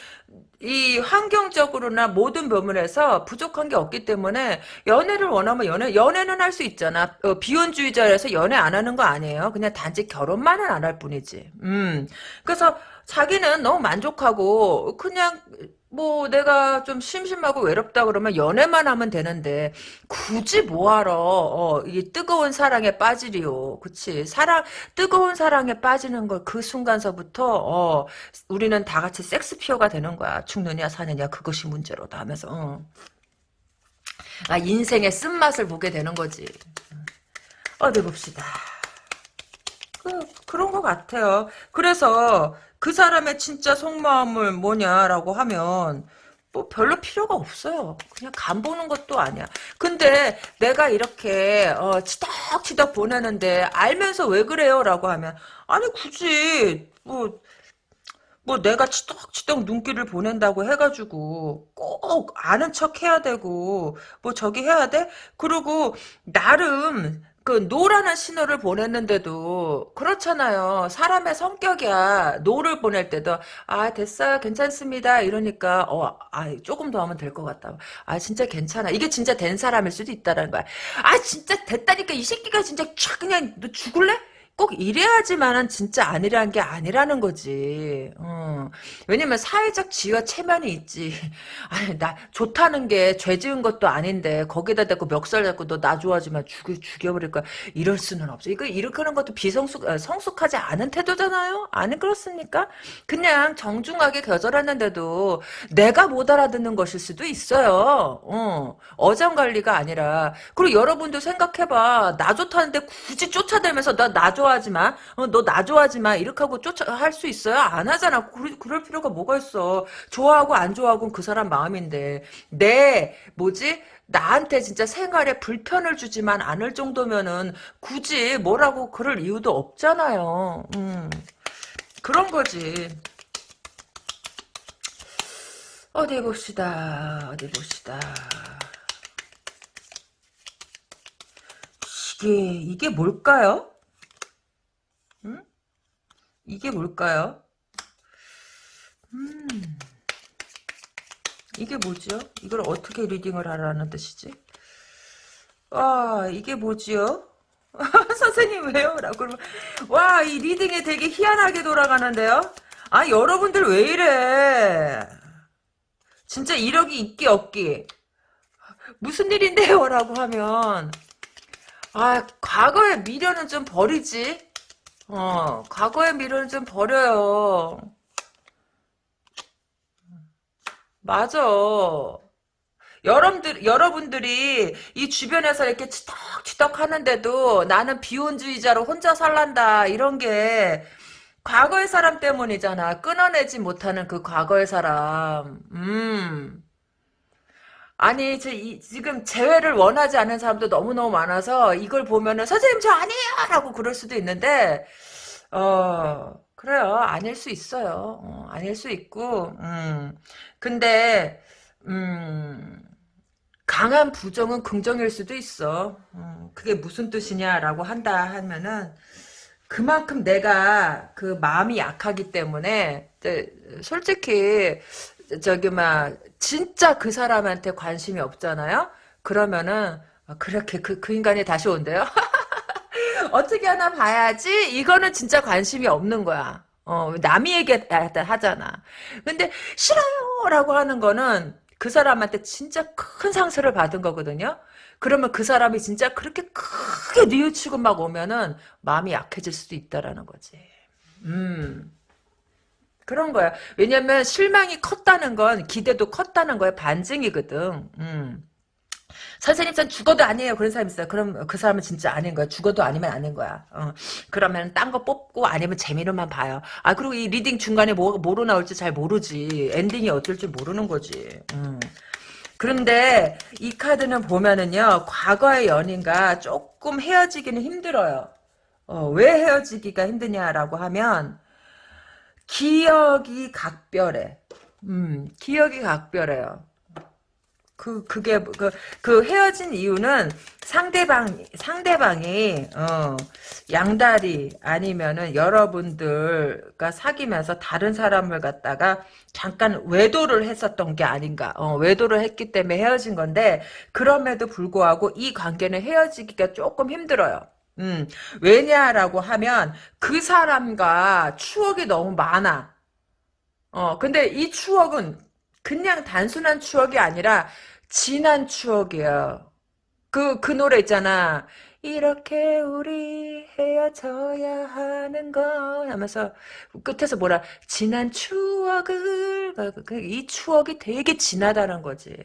이 환경적으로나 모든 부분에서 부족한 게 없기 때문에 연애를 원하면 연애 연애는 할 수 있잖아. 어, 비혼주의자라서 연애 안 하는 거 아니에요. 그냥 단지 결혼만은 안 할 뿐이지. 음. 그래서 자기는 너무 만족하고 그냥 뭐 내가 좀 심심하고 외롭다 그러면 연애만 하면 되는데 굳이 뭐하러? 어, 이 뜨거운 사랑에 빠지리요. 그치? 사랑 뜨거운 사랑에 빠지는 걸 그 순간서부터 어, 우리는 다 같이 섹스피어가 되는 거야. 죽느냐 사느냐 그것이 문제로다 하면서 어. 아 인생의 쓴맛을 보게 되는 거지. 어디 봅시다. 그, 그런 것 같아요. 그래서 그 사람의 진짜 속마음을 뭐냐라고 하면 뭐 별로 필요가 없어요. 그냥 간 보는 것도 아니야. 근데 내가 이렇게 어, 치덕치덕 보내는데 알면서 왜 그래요? 라고 하면 아니 굳이 뭐, 뭐 내가 치덕치덕 눈길을 보낸다고 해가지고 꼭 아는 척 해야 되고 뭐 저기 해야 돼? 그리고 나름 그 no라는 신호를 보냈는데도 그렇잖아요. 사람의 성격이야. no를 보낼 때도 아 됐어요 괜찮습니다 이러니까 어 아 조금 더 하면 될 것 같다. 아 진짜 괜찮아. 이게 진짜 된 사람일 수도 있다라는 거야. 아 진짜 됐다니까 이 새끼가 진짜 촥 그냥 너 죽을래? 꼭 이래야지만은 진짜 아니라는 게 아니라는 거지. 어. 왜냐면 사회적 지위와 체면이 있지. (laughs) 아니 나 좋다는 게 죄 지은 것도 아닌데 거기다 대고 멱살 잡고 너 나 좋아하지만 죽여 죽여버릴 거야. 이럴 수는 없어. 이거 이렇게 하는 것도 비성숙 어, 성숙하지 않은 태도잖아요. 아니 그렇습니까? 그냥 정중하게 거절했는데도 내가 못 알아듣는 것일 수도 있어요. 어. 어장 관리가 아니라 그리고 여러분도 생각해봐. 나 좋다는데 굳이 쫓아다니면서 나 나 좋아 좋아하지 마. 어, 너나 좋아하지 마. 이렇게 하고 쫓아 할 수 있어요? 안 하잖아. 그럴, 그럴 필요가 뭐가 있어. 좋아하고 안 좋아하고는 그 사람 마음인데. 내 뭐지? 나한테 진짜 생활에 불편을 주지만 않을 정도면은 굳이 뭐라고 그럴 이유도 없잖아요. 음. 그런 거지. 어디 봅시다. 어디 봅시다. 이게 이게 뭘까요? 이게 뭘까요? 음, 이게 뭐지요? 이걸 어떻게 리딩을 하라는 뜻이지? 아, 이게 뭐지요? (laughs) 선생님 왜요? 라고 그러면 와, 이 reading이 되게 희한하게 돌아가는데요? 아, 여러분들 왜 이래? 진짜 이러기 있기 없기. 무슨 일인데요? 라고 하면 아, 과거의 미련은 좀 버리지. 어, 과거의 미련을 좀 버려요. 맞아. 여러분들, 여러분들이 이 주변에서 이렇게 치덕치덕 하는데도 나는 비혼주의자로 혼자 살란다. 이런 게 과거의 사람 때문이잖아. 끊어내지 못하는 그 과거의 사람. 음. 아니, 저, 이, 지금 재회를 원하지 않는 사람도 너무너무 많아서 이걸 보면은 선생님 저 아니에요! 라고 그럴 수도 있는데, 어, 그래요. 아닐 수 있어요. 어, 아닐 수 있고, 음. 근데, 음, 강한 부정은 긍정일 수도 있어. 음, 그게 무슨 뜻이냐라고 한다 하면은, 그만큼 내가 그 마음이 약하기 때문에, 솔직히, 저기 막 진짜 그 사람한테 관심이 없잖아요. 그러면은 아, 그렇게 그, 그 인간이 다시 온대요. (laughs) 어떻게 하나 봐야지 이거는 진짜 관심이 없는 거야. 어, 남이 얘기하잖아. 근데 싫어요 라고 하는 거는 그 사람한테 진짜 큰 상처를 받은 거거든요. 그러면 그 사람이 진짜 그렇게 크게 뉘우치고 막 오면은 마음이 약해질 수도 있다라는 거지. 음. 그런 거야. 왜냐면 실망이 컸다는 건 기대도 컸다는 거야. 반증이거든. 음. 선생님 전 죽어도 아니에요. 그런 사람 있어요. 그럼 그 사람은 진짜 아닌 거야. 죽어도 아니면 아닌 거야. 어. 그러면 딴 거 뽑고 아니면 재미로만 봐요. 아 그리고 이 reading 중간에 뭐, 뭐로 나올지 잘 모르지. 엔딩이 어떨지 모르는 거지. 음. 그런데 이 카드는 보면은요. 과거의 연인과 조금 헤어지기는 힘들어요. 어, 왜 헤어지기가 힘드냐라고 하면 기억이 각별해. 음, 기억이 각별해요. 그, 그게, 그, 그 헤어진 이유는 상대방, 상대방이, 어, 양다리 아니면은 여러분들과 사귀면서 다른 사람을 갖다가 잠깐 외도를 했었던 게 아닌가. 어, 외도를 했기 때문에 헤어진 건데, 그럼에도 불구하고 이 관계는 헤어지기가 조금 힘들어요. 음, 왜냐라고 하면 그 사람과 추억이 너무 많아. 어, 근데 이 추억은 그냥 단순한 추억이 아니라 진한 추억이야. 그, 그 노래 있잖아. 이렇게 우리 헤어져야 하는 건 하면서 끝에서 뭐라 진한 추억을 그, 이 추억이 되게 진하다는 거지.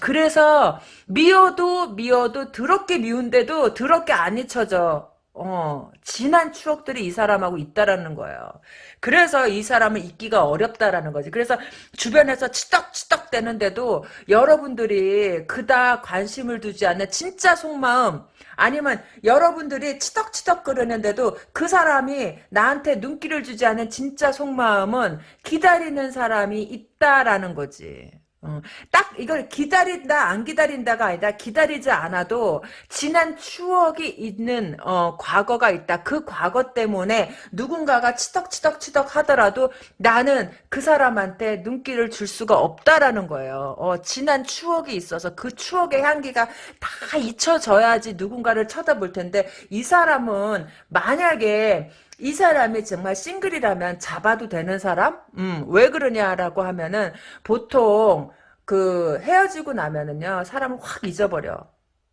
그래서 미워도 미워도 더럽게 미운데도 더럽게 안 잊혀져. 어, 진한 추억들이 이 사람하고 있다라는 거예요. 그래서 이 사람을 잊기가 어렵다라는 거지. 그래서 주변에서 치덕치덕 되는데도 여러분들이 그다 관심을 두지 않는 진짜 속마음 아니면 여러분들이 치덕치덕 그러는데도 그 사람이 나한테 눈길을 주지 않는 진짜 속마음은 기다리는 사람이 있다라는 거지. 어, 딱 이걸 기다린다 안 기다린다가 아니라 기다리지 않아도 지난 추억이 있는 어, 과거가 있다. 그 과거 때문에 누군가가 치덕치덕치덕 하더라도 나는 그 사람한테 눈길을 줄 수가 없다라는 거예요. 어, 지난 추억이 있어서 그 추억의 향기가 다 잊혀져야지 누군가를 쳐다볼 텐데 이 사람은 만약에 이 사람이 정말 싱글이라면 잡아도 되는 사람? 음, 왜 그러냐라고 하면은 보통 그 헤어지고 나면은요 사람을 확 잊어버려.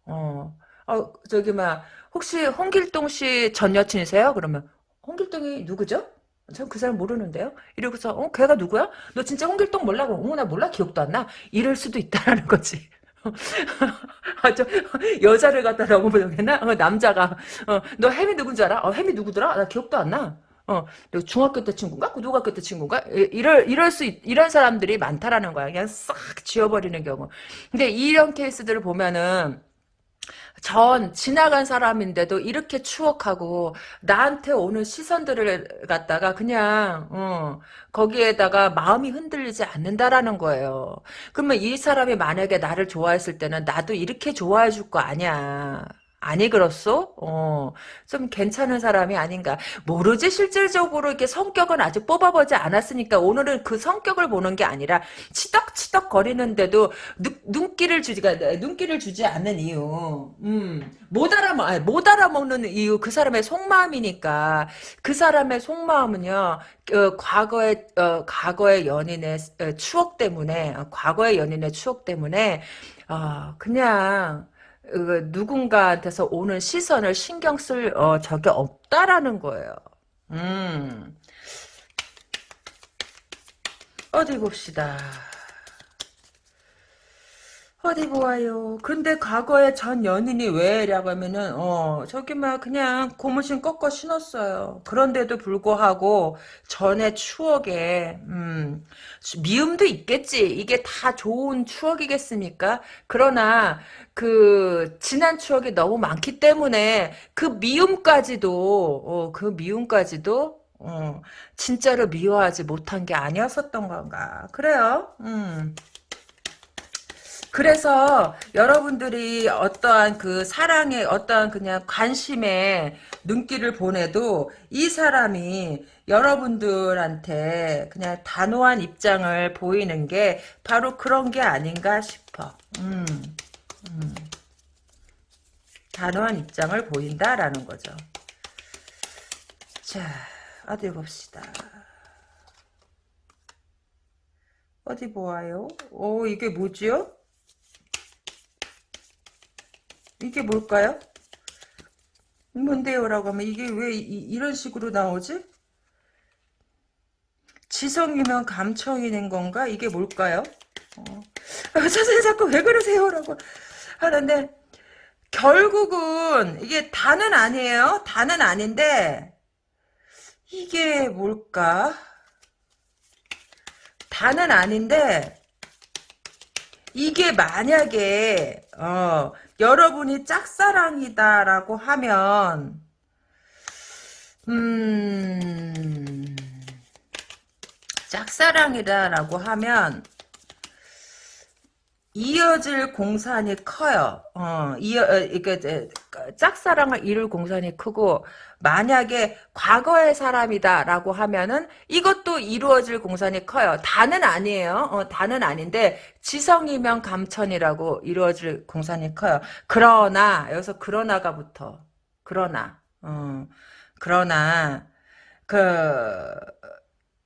어, 어 저기 막 혹시 홍길동 씨 전 여친이세요? 그러면 홍길동이 누구죠? 전 그 사람 모르는데요. 이러고서 어 걔가 누구야? 너 진짜 홍길동 몰라? 어머나 몰라 기억도 안 나. 이럴 수도 있다라는 거지. (laughs) 아, 저, 여자를 갖다 너무 보겠나? 어, 남자가, 어, 너 햄이 누군지 알아? 어, 햄이 누구더라? 나 기억도 안 나. 어, 너 중학교 때 친구인가? 고등학교 때 친구인가? 이럴, 이럴 수, 이런 사람들이 많다라는 거야. 그냥 싹 지워버리는 경우. 근데 이런 케이스들을 보면은, 전 지나간 사람인데도 이렇게 추억하고 나한테 오는 시선들을 갖다가 그냥 어, 거기에다가 마음이 흔들리지 않는다라는 거예요. 그러면 이 사람이 만약에 나를 좋아했을 때는 나도 이렇게 좋아해 줄 거 아니야. 아니 그렇소? 어, 좀 괜찮은 사람이 아닌가. 모르지 실질적으로 이렇게 성격은 아직 뽑아보지 않았으니까 오늘은 그 성격을 보는 게 아니라 치덕치덕 거리는데도 눈, 길을 주지가 눈길을 주지 않는 이유. 음, 못 아니, 못 알아먹는 이유 그 사람의 속마음이니까 그 사람의 속마음은요. 어, 과거의 어, 과거의 연인의 어, 추억 때문에 어, 과거의 연인의 추억 때문에 어, 그냥 그 누군가한테서 오는 시선을 신경 쓸 어, 적이 없다라는 거예요. 음. 어디 봅시다. 어디 보아요. 근데 과거에 전 연인이 왜라고 하면은 어 저기 막 그냥 고무신 꺾어 신었어요. 그런데도 불구하고 전의 추억에 음 미움도 있겠지. 이게 다 좋은 추억이겠습니까? 그러나 그 지난 추억이 너무 많기 때문에 그 미움까지도 어, 그 미움까지도 어, 진짜로 미워하지 못한 게 아니었었던 건가. 그래요. 음. 그래서 여러분들이 어떠한 그 사랑의 어떠한 그냥 관심에 눈길을 보내도 이 사람이 여러분들한테 그냥 단호한 입장을 보이는 게 바로 그런 게 아닌가 싶어. 음, 음. 단호한 입장을 보인다라는 거죠. 자, 어디 봅시다. 어디 보아요? 오, 이게 뭐지요? 이게 뭘까요? 뭔데요 라고 하면 이게 왜 이, 런 식으로 나오지? 지성이면 감청이 된 건가? 이게 뭘까요? 어. (laughs) 아, 선생님 자꾸 왜 그러세요 라고 하는데 결국은 이게 다는 아니에요. 다는 아닌데 이게 뭘까? 다는 아닌데 이게 만약에 어, 여러분이 짝사랑이다라고 하면 음 짝사랑이다라고 하면 이어질 공산이 커요. 어, 이어, 어, 이게, 짝사랑을 이룰 공산이 크고, 만약에 과거의 사람이다라고 하면은 이것도 이루어질 공산이 커요. 다는 아니에요. 어, 다는 아닌데, 지성이면 감천이라고 이루어질 공산이 커요. 그러나, 여기서 그러나가 붙어. 그러나, 어, 그러나, 그,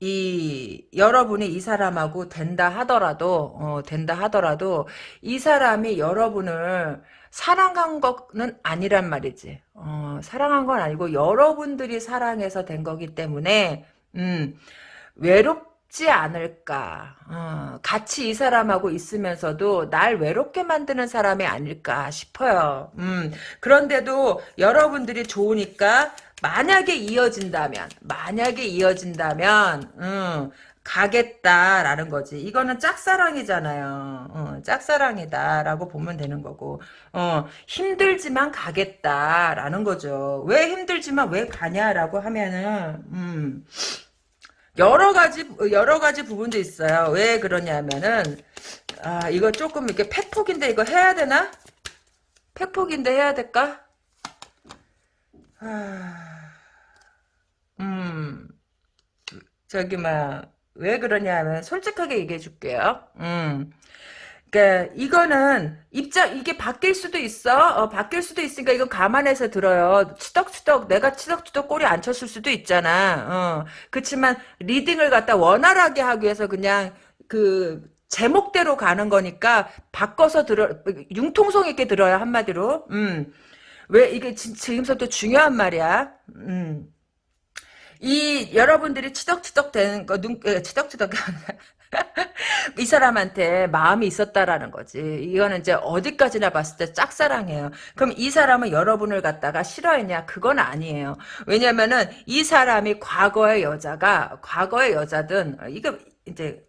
이 여러분이 이 사람하고 된다 하더라도 어, 된다 하더라도 이 사람이 여러분을 사랑한 거는 아니란 말이지. 어, 사랑한 건 아니고 여러분들이 사랑해서 된 거기 때문에 음, 외롭지 않을까. 어, 같이 이 사람하고 있으면서도 날 외롭게 만드는 사람이 아닐까 싶어요. 음, 그런데도 여러분들이 좋으니까 만약에 이어진다면 만약에 이어진다면 음, 가겠다라는 거지. 이거는 짝사랑이잖아요. 어, 짝사랑이다라고 보면 되는 거고 어, 힘들지만 가겠다라는 거죠. 왜 힘들지만 왜 가냐라고 하면은 음, 여러 가지 여러 가지 부분도 있어요. 왜 그러냐면은 아 이거 조금 이렇게 팩폭인데 이거 해야 되나? 팩폭인데 해야 될까? 아... 음, 저기, 막, 왜 그러냐 하면, 솔직하게 얘기해 줄게요. 음. 그니까, 이거는, 입장, 이게 바뀔 수도 있어. 어, 바뀔 수도 있으니까, 이거 감안해서 들어요. 치덕치덕, 내가 치덕치덕 꼬리 안 쳤을 수도 있잖아. 어. 그렇지만, 리딩을 갖다 원활하게 하기 위해서 그냥, 그, 제목대로 가는 거니까, 바꿔서 들어, 융통성 있게 들어야, 한마디로. 음. 왜, 이게 지금부터 중요한 말이야. 음. 이 여러분들이 치덕치덕 되는 거, 눈, 치덕치덕 (laughs) 이 사람한테 마음이 있었다라는 거지. 이거는 이제 어디까지나 봤을 때 짝사랑이에요. 그럼 이 사람은 여러분을 갖다가 싫어했냐? 그건 아니에요. 왜냐면은 이 사람이 과거의 여자가 과거의 여자든 이거 이제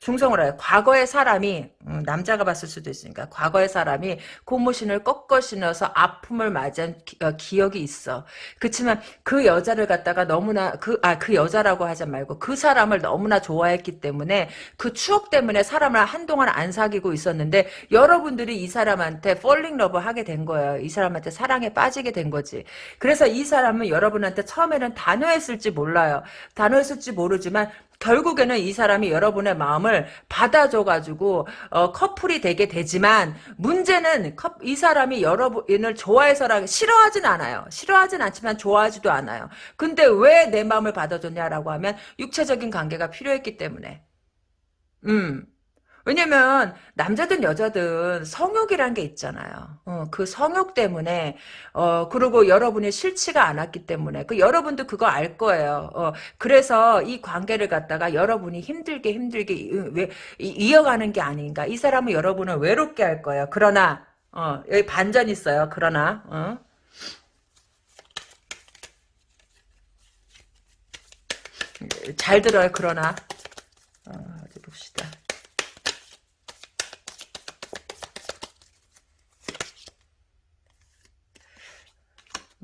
중성을 해요. 과거의 사람이 음, 남자가 봤을 수도 있으니까 과거의 사람이 고무신을 거꾸로 신어서 아픔을 맞은 기, 어, 억이 있어. 그렇지만 그 여자를 갖다가 너무나 그 아그 아, 그 여자라고 하지 말고 그 사람을 너무나 좋아했기 때문에 그 추억 때문에 사람을 한동안 안 사귀고 있었는데 여러분들이 이 사람한테 fall in love 하게 된 거예요. 이 사람한테 사랑에 빠지게 된 거지. 그래서 이 사람은 여러분한테 처음에는 단호했을지 몰라요. 단호했을지 모르지만 결국에는 이 사람이 여러분의 마음을 받아줘가지고 어, 커플이 되게 되지만 문제는 이 사람이 여러분을 좋아해서라 싫어하진 않아요. 싫어하진 않지만 좋아하지도 않아요. 근데 왜 내 마음을 받아줬냐라고 하면 육체적인 관계가 필요했기 때문에. 음. 왜냐면 남자든 여자든 성욕이란 게 있잖아요. 어, 그 성욕 때문에 어 그리고 여러분이 싫지가 않았기 때문에 그 여러분도 그거 알 거예요. 어, 그래서 이 관계를 갖다가 여러분이 힘들게 힘들게 왜 이어가는 게 아닌가. 이 사람은 여러분을 외롭게 할 거예요. 그러나 어, 여기 반전 있어요. 그러나 어? 잘 들어요. 그러나 어, 어디 봅시다.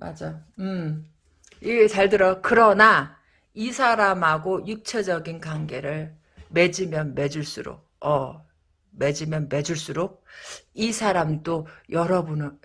맞아. 음. 이게 잘 들어. 그러나 이 사람하고 육체적인 관계를 맺으면 맺을수록 어 맺으면 맺을수록 이 사람도 여러분을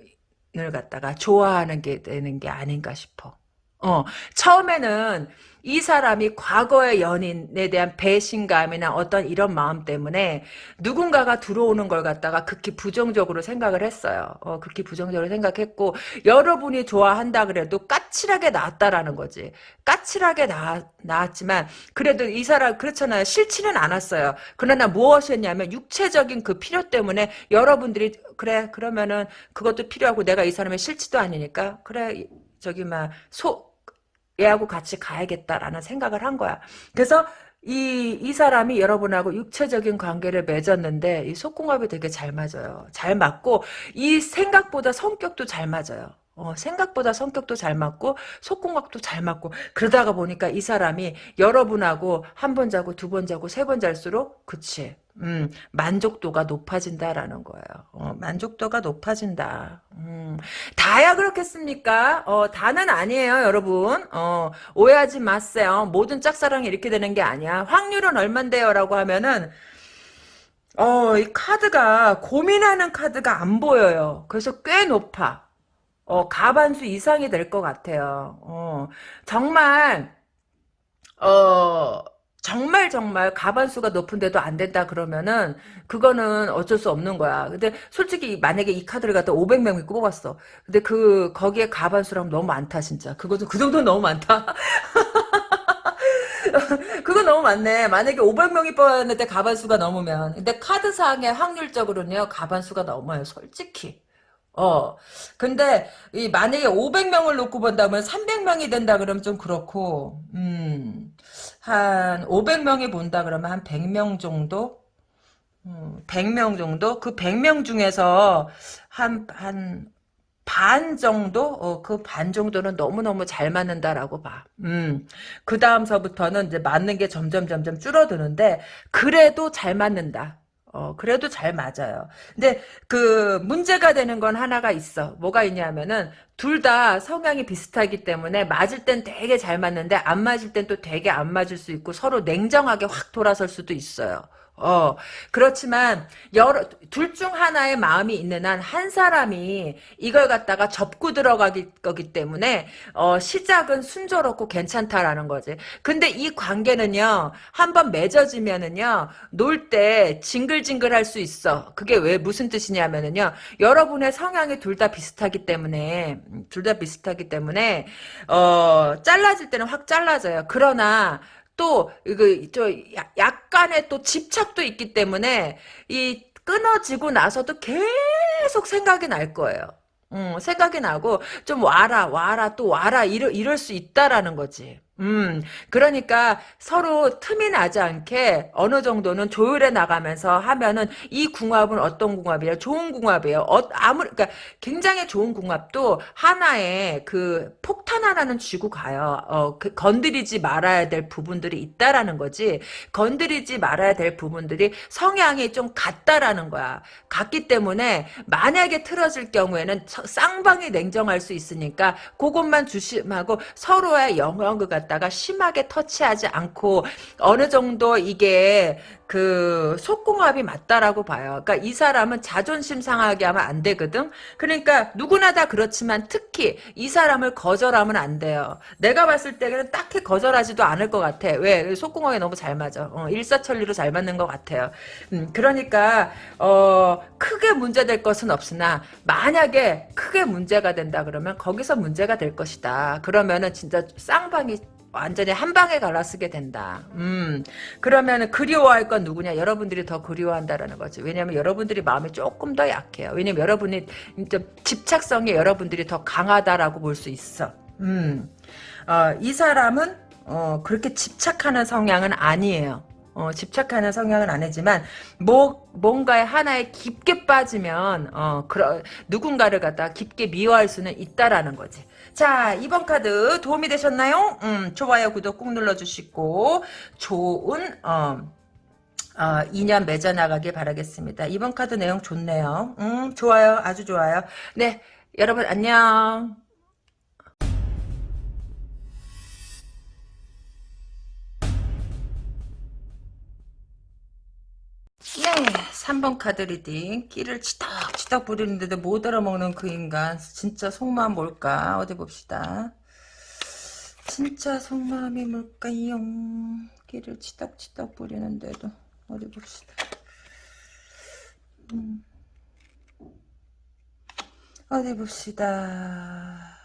갖다가 좋아하는 게 되는 게 아닌가 싶어. 어, 처음에는 이 사람이 과거의 연인에 대한 배신감이나 어떤 이런 마음 때문에 누군가가 들어오는 걸 갖다가 극히 부정적으로 생각을 했어요. 어, 극히 부정적으로 생각했고 여러분이 좋아한다 그래도 까칠하게 나왔다라는 거지. 까칠하게 나, 나왔지만 그래도 이 사람 그렇잖아요. 싫지는 않았어요. 그러나 무엇이었냐면 육체적인 그 필요 때문에 여러분들이 그래 그러면은 그것도 필요하고 내가 이 사람의 싫지도 않으니까 그래 저기 막소 얘하고 같이 가야겠다라는 생각을 한 거야. 그래서 이, 이 사람이 여러분하고 육체적인 관계를 맺었는데, 이 속궁합이 되게 잘 맞아요. 잘 맞고, 이 생각보다 성격도 잘 맞아요. 어, 생각보다 성격도 잘 맞고 속궁합도 잘 맞고 그러다가 보니까 이 사람이 여러분하고 한 번 자고 두 번 자고 세 번 잘수록 그치 음, 만족도가 높아진다라는 거예요. 어, 만족도가 높아진다. 음, 다야 그렇겠습니까? 어, 다는 아니에요, 여러분. 어, 오해하지 마세요. 모든 짝사랑이 이렇게 되는 게 아니야. 확률은 얼만데요? 라고 하면은, 어, 이 카드가, 고민하는 카드가 안 보여요. 그래서 꽤 높아. 어, 가반수 이상이 될 것 같아요. 어, 정말, 어, 정말 정말 가반수가 높은데도 안 된다 그러면은 그거는 어쩔 수 없는 거야. 근데 솔직히 만약에 이 카드를 갖다 500명이 뽑았어. 근데 그 거기에 가반수라면 너무 많다 진짜. 그것도 그 정도는 너무 많다. (laughs) 그거 너무 많네. 만약에 500명이 뽑았는데 가반수가 넘으면. 근데 카드상의 확률적으로는요. 가반수가 넘어요. 솔직히. 어. 근데 이 만약에 500명을 놓고 본다면 300명이 된다 그러면 좀 그렇고. 음. 한 500명이 본다 그러면 한 100명 정도? 음, 100명 정도? 그 100명 중에서 한, 한, 반 정도? 어, 그 반 정도는 너무너무 잘 맞는다라고 봐. 음. 그 다음서부터는 이제 맞는 게 점점 점점 줄어드는데, 그래도 잘 맞는다. 어, 그래도 잘 맞아요. 근데 그 문제가 되는 건 하나가 있어. 뭐가 있냐면은 둘 다 성향이 비슷하기 때문에 맞을 땐 되게 잘 맞는데 안 맞을 땐 또 되게 안 맞을 수 있고 서로 냉정하게 확 돌아설 수도 있어요. 어, 그렇지만, 여러, 둘 중 하나의 마음이 있는 한, 한 사람이 이걸 갖다가 접고 들어가기, 거기 때문에, 어, 시작은 순조롭고 괜찮다라는 거지. 근데 이 관계는요, 한번 맺어지면은요, 놀 때 징글징글 할 수 있어. 그게 왜, 무슨 뜻이냐면은요, 여러분의 성향이 둘 다 비슷하기 때문에, 둘 다 비슷하기 때문에, 어, 잘라질 때는 확 잘라져요. 그러나, 또 이거 저 약간의 또 집착도 있기 때문에 이 끊어지고 나서도 계속 생각이 날 거예요. 음, 생각이 나고 좀 와라 와라 또 와라 이럴, 이럴 수 있다라는 거지. 음, 그러니까 서로 틈이 나지 않게 어느 정도는 조율해 나가면서 하면은 이 궁합은 어떤 궁합이에요? 좋은 궁합이에요. 어, 아무, 그러니까 굉장히 좋은 궁합도 하나의 그 폭탄 하나는 쥐고 가요. 어, 그 건드리지 말아야 될 부분들이 있다라는 거지. 건드리지 말아야 될 부분들이 성향이 좀 같다라는 거야. 같기 때문에 만약에 틀어질 경우에는 쌍방이 냉정할 수 있으니까 그것만 주심하고 서로의 영역을 갖다 갖다가 심하게 터치하지 않고 어느 정도 이게 그 속궁합이 맞다라고 봐요. 그러니까 이 사람은 자존심 상하게 하면 안 되거든. 그러니까 누구나 다 그렇지만 특히 이 사람을 거절하면 안 돼요. 내가 봤을 때는 딱히 거절하지도 않을 것 같아. 왜? 속궁합이 너무 잘 맞아. 어, 일사천리로 잘 맞는 것 같아요. 음, 그러니까 어, 크게 문제될 것은 없으나 만약에 크게 문제가 된다 그러면 거기서 문제가 될 것이다. 그러면은 진짜 쌍방이 완전히 한 방에 갈라쓰게 된다. 음, 그러면 그리워할 건 누구냐? 여러분들이 더 그리워한다라는 거지. 왜냐면 여러분들이 마음이 조금 더 약해요. 왜냐면 여러분이 집착성이 여러분들이 더 강하다라고 볼 수 있어. 음, 어, 이 사람은 어, 그렇게 집착하는 성향은 아니에요. 어, 집착하는 성향은 아니지만 뭐 뭔가에 하나에 깊게 빠지면 어, 그러, 누군가를 갖다 깊게 미워할 수는 있다라는 거지. 자, 이번 카드 도움이 되셨나요? 음, 좋아요, 구독 꾹 눌러주시고, 좋은, 어, 어, 인연 맺어나가길 바라겠습니다. 이번 카드 내용 좋네요. 음, 좋아요. 아주 좋아요. 네, 여러분 안녕. 네, 3번 카드 reading. 끼를 치덕치덕 부리는데도 못 알아먹는 그 인간. 진짜 속마음 뭘까? 어디 봅시다. 진짜 속마음이 뭘까요? 끼를 치덕치덕 부리는데도 어디 봅시다. 음. 어디 봅시다.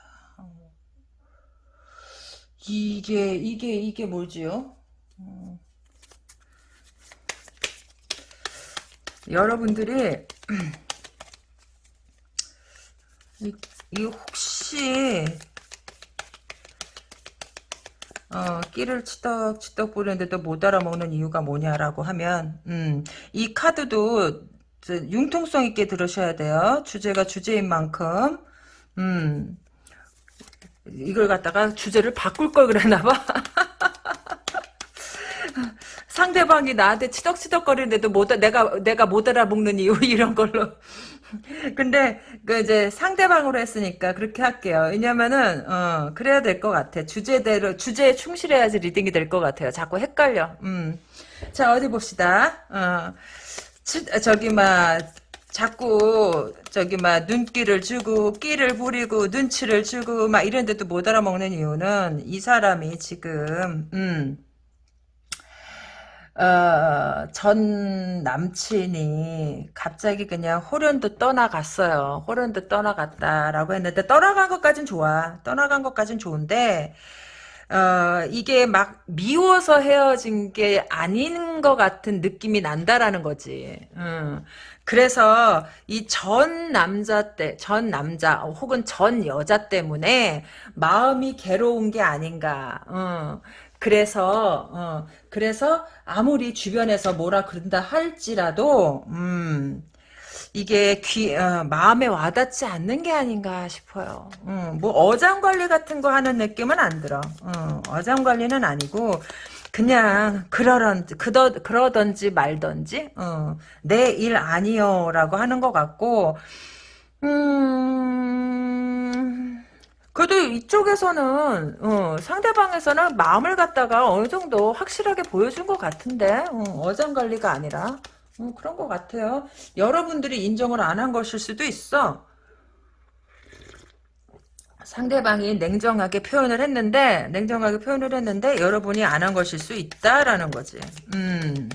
이게 이게 이게 뭐지요? 음. 여러분들이 (clears throat) 이, 이 혹시 어, 끼를 치덕치덕 부리는데도 못 알아먹는 이유가 뭐냐라고 하면 음, 이 카드도 융통성 있게 들으셔야 돼요. 주제가 주제인 만큼 음, 이걸 갖다가 주제를 바꿀 걸 그랬나 봐. (laughs) 상대방이 나한테 치덕치덕거리는데도 못 내가 내가 못 알아먹는 이유 (laughs) 이런 걸로. 근데 그 이제 상대방으로 했으니까 그렇게 할게요. 왜냐면은 어 그래야 될 것 같아. 주제대로 주제에 충실해야지 reading이 될 것 같아요. 자꾸 헷갈려. 음. 자 어디 봅시다. 어 치, 저기 막 자꾸 저기 막 눈길을 주고 끼를 부리고 눈치를 주고 막 이런데도 못 알아먹는 이유는 이 사람이 지금 음. 어, 전 남친이 갑자기 그냥 호련도 떠나갔어요. 호련도 떠나갔다라고 했는데 떠나간 것까진 좋아. 떠나간 것까진 좋은데 어, 이게 막 미워서 헤어진 게 아닌 것 같은 느낌이 난다라는 거지. 음. 그래서 이 전 남자 때, 전 남자 혹은 전 여자 때문에 마음이 괴로운 게 아닌가. 어. 그래서 어, 그래서 아무리 주변에서 뭐라 그런다 할지라도 음, 이게 귀 어, 마음에 와닿지 않는 게 아닌가 싶어요. 음, 뭐 어장 관리 같은 거 하는 느낌은 안 들어. 어, 어장 관리는 아니고 그냥 그러던 그러, 그러던지 말던지 어, 내일 아니요라고 하는 것 같고 음. 그래도 이쪽에서는 어, 상대방에서는 마음을 갖다가 어느 정도 확실하게 보여준 것 같은데 어, 장 관리가 아니라 어, 그런 것 같아요. 여러분들이 인정을 안 한 것일 수도 있어. 상대방이 냉정하게 표현을 했는데 냉정하게 표현을 했는데 여러분이 안 한 것일 수 있다라는 거지. 음.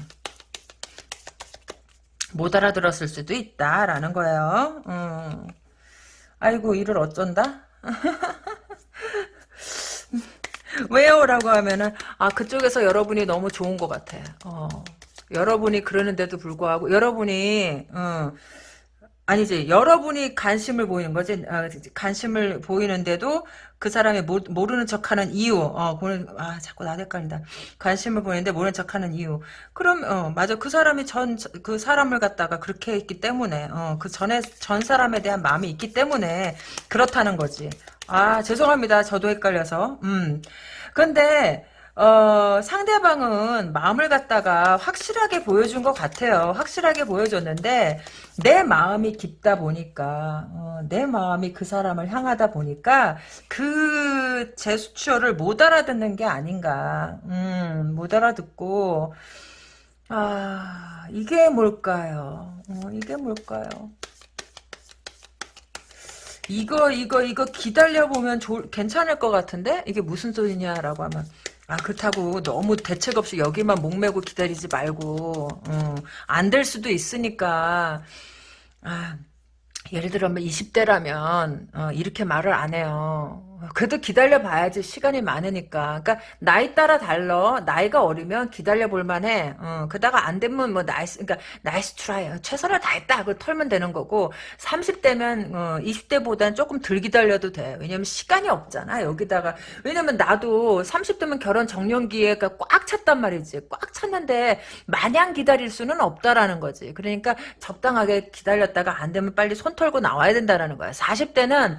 못 알아들었을 수도 있다라는 거예요. 음. 아이고 이를 어쩐다? (laughs) 왜요? 라고 하면은 아 그쪽에서 여러분이 너무 좋은 것 같아 어. 여러분이 그러는데도 불구하고 여러분이 어, 아니지 여러분이 관심을 보이는 거지 아, 관심을 보이는데도 그 사람이 모, 르는 척하는 이유 어 아 자꾸 나 헷갈린다. 관심을 보이는데 모르는 척하는 이유. 그럼 어 맞아. 그 사람이 전 그 사람을 갖다가 그렇게 했기 때문에 어 그 전에 전 사람에 대한 마음이 있기 때문에 그렇다는 거지. 아 죄송합니다. 저도 헷갈려서. 음. 근데 어, 상대방은 마음을 갖다가 확실하게 보여준 것 같아요. 확실하게 보여줬는데 내 마음이 깊다 보니까 어, 내 마음이 그 사람을 향하다 보니까 그 제스처를 못 알아듣는 게 아닌가. 음, 못 알아듣고 아 이게 뭘까요? 어, 이게 뭘까요? 이거 이거 이거 기다려 보면 괜찮을 것 같은데 이게 무슨 소리냐라고 하면 아 그렇다고 너무 대책 없이 여기만 목매고 기다리지 말고 어, 안될 수도 있으니까 아 예를 들어 20대라면 어, 이렇게 말을 안 해요. 그래도 기다려 봐야지 시간이 많으니까. 그러니까 나이 따라 달러. 나이가 어리면 기다려 볼 만해. 어, 그다가 안 되면 뭐 nice 그러니까 nice try. 최선을 다했다. 그 털면 되는 거고 30대면 어, 20대보다는 조금 덜 기다려도 돼. 왜냐면 시간이 없잖아. 여기다가 왜냐면 나도 30대면 결혼 적령기에가 꽉 찼단 말이지. 꽉 찼는데 마냥 기다릴 수는 없다라는 거지. 그러니까 적당하게 기다렸다가 안 되면 빨리 손 털고 나와야 된다라는 거야. 40대는